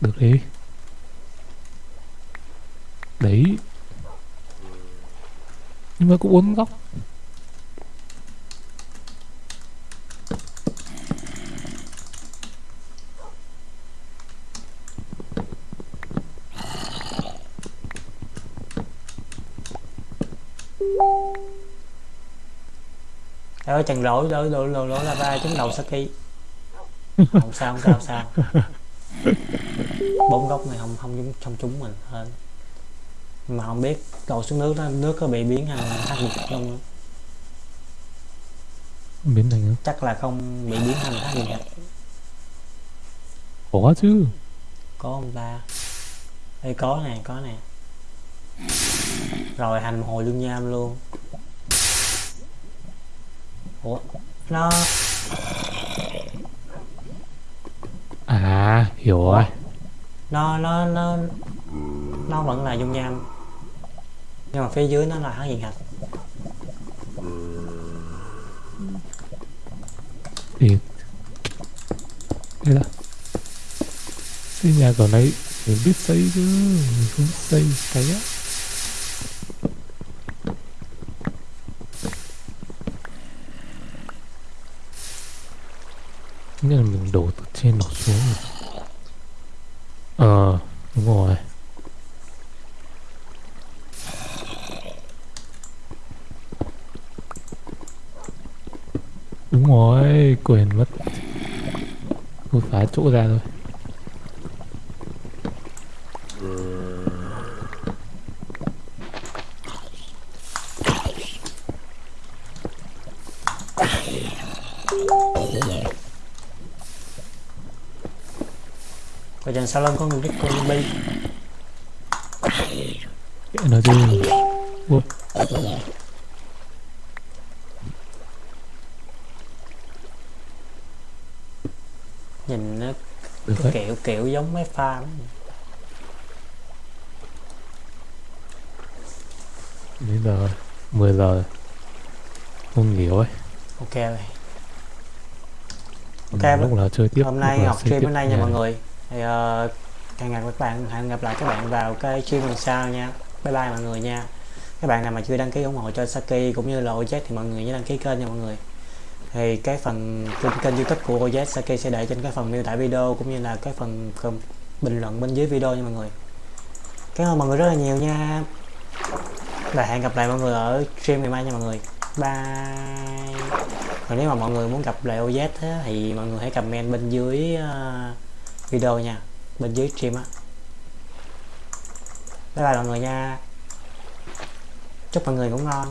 [SPEAKER 2] Được đi. Đấy. Nhưng mà cũng bốn góc.
[SPEAKER 1] Chàng lỗi lỗi lỗi lỗi lỗi lava trúng đầu Saki. Không sao không sao không sao. Bốn góc này không không trúng không trúng mình hơn mà không biết cầu xuống nước đó nước có bị biến thành hắc dịch không
[SPEAKER 2] biến thành
[SPEAKER 1] chắc là không bị biến thành hắc dịch
[SPEAKER 2] có chứ.
[SPEAKER 1] Có không ta? Đây có nè có nè. Rồi hành hồi lương nham luôn ủa nó
[SPEAKER 2] à hiểu rồi.
[SPEAKER 1] Nó nó nó nó vẫn là dung nham. Nhưng mà phía dưới nó là hắc diện hạch.
[SPEAKER 2] Thì thế là xây nhà kiểu này mình biết xây chứ mình không xây cái á nghĩa là mình đổ từ trên đổ xuống rồi. ờ đúng rồi đúng rồi quên mất. Tôi phá chỗ ra thôi.
[SPEAKER 1] Và dần sau lưng có người biết con
[SPEAKER 2] Kệ nó đi Úp.
[SPEAKER 1] nhìn nó
[SPEAKER 2] được
[SPEAKER 1] cái
[SPEAKER 2] đấy
[SPEAKER 1] kiểu giống mấy farm
[SPEAKER 2] đến giờ? 10 giờ. Không nghỉ rồi
[SPEAKER 1] ok rồi Ok,
[SPEAKER 2] lúc là chơi tiếp?
[SPEAKER 1] hôm nay học stream đến đây nha mọi người. Thì uh, hẹn gặp các bạn hẹn gặp lại các bạn vào cái stream lần sau nha. Bye bye mọi người nha. Các bạn nào mà chưa đăng ký ủng hộ cho Saki cũng như là OZ thì mọi người nhớ đăng ký kênh nha mọi người thì cái phần kênh, kênh youtube của OZ Sake sẽ để trên cái phần miêu tả video cũng như là cái phần phần bình luận bên dưới video nha mọi người. Cảm ơn mọi người rất là nhiều nha. Và hẹn gặp lại mọi người ở stream ngày mai nha mọi người. Bye. Còn nếu mà mọi người muốn gặp lại OZ á, thì mọi người hãy comment bên dưới ờ, video nha. Bên dưới stream á. Bye bye mọi người nha. Chúc mọi người ngủ ngon.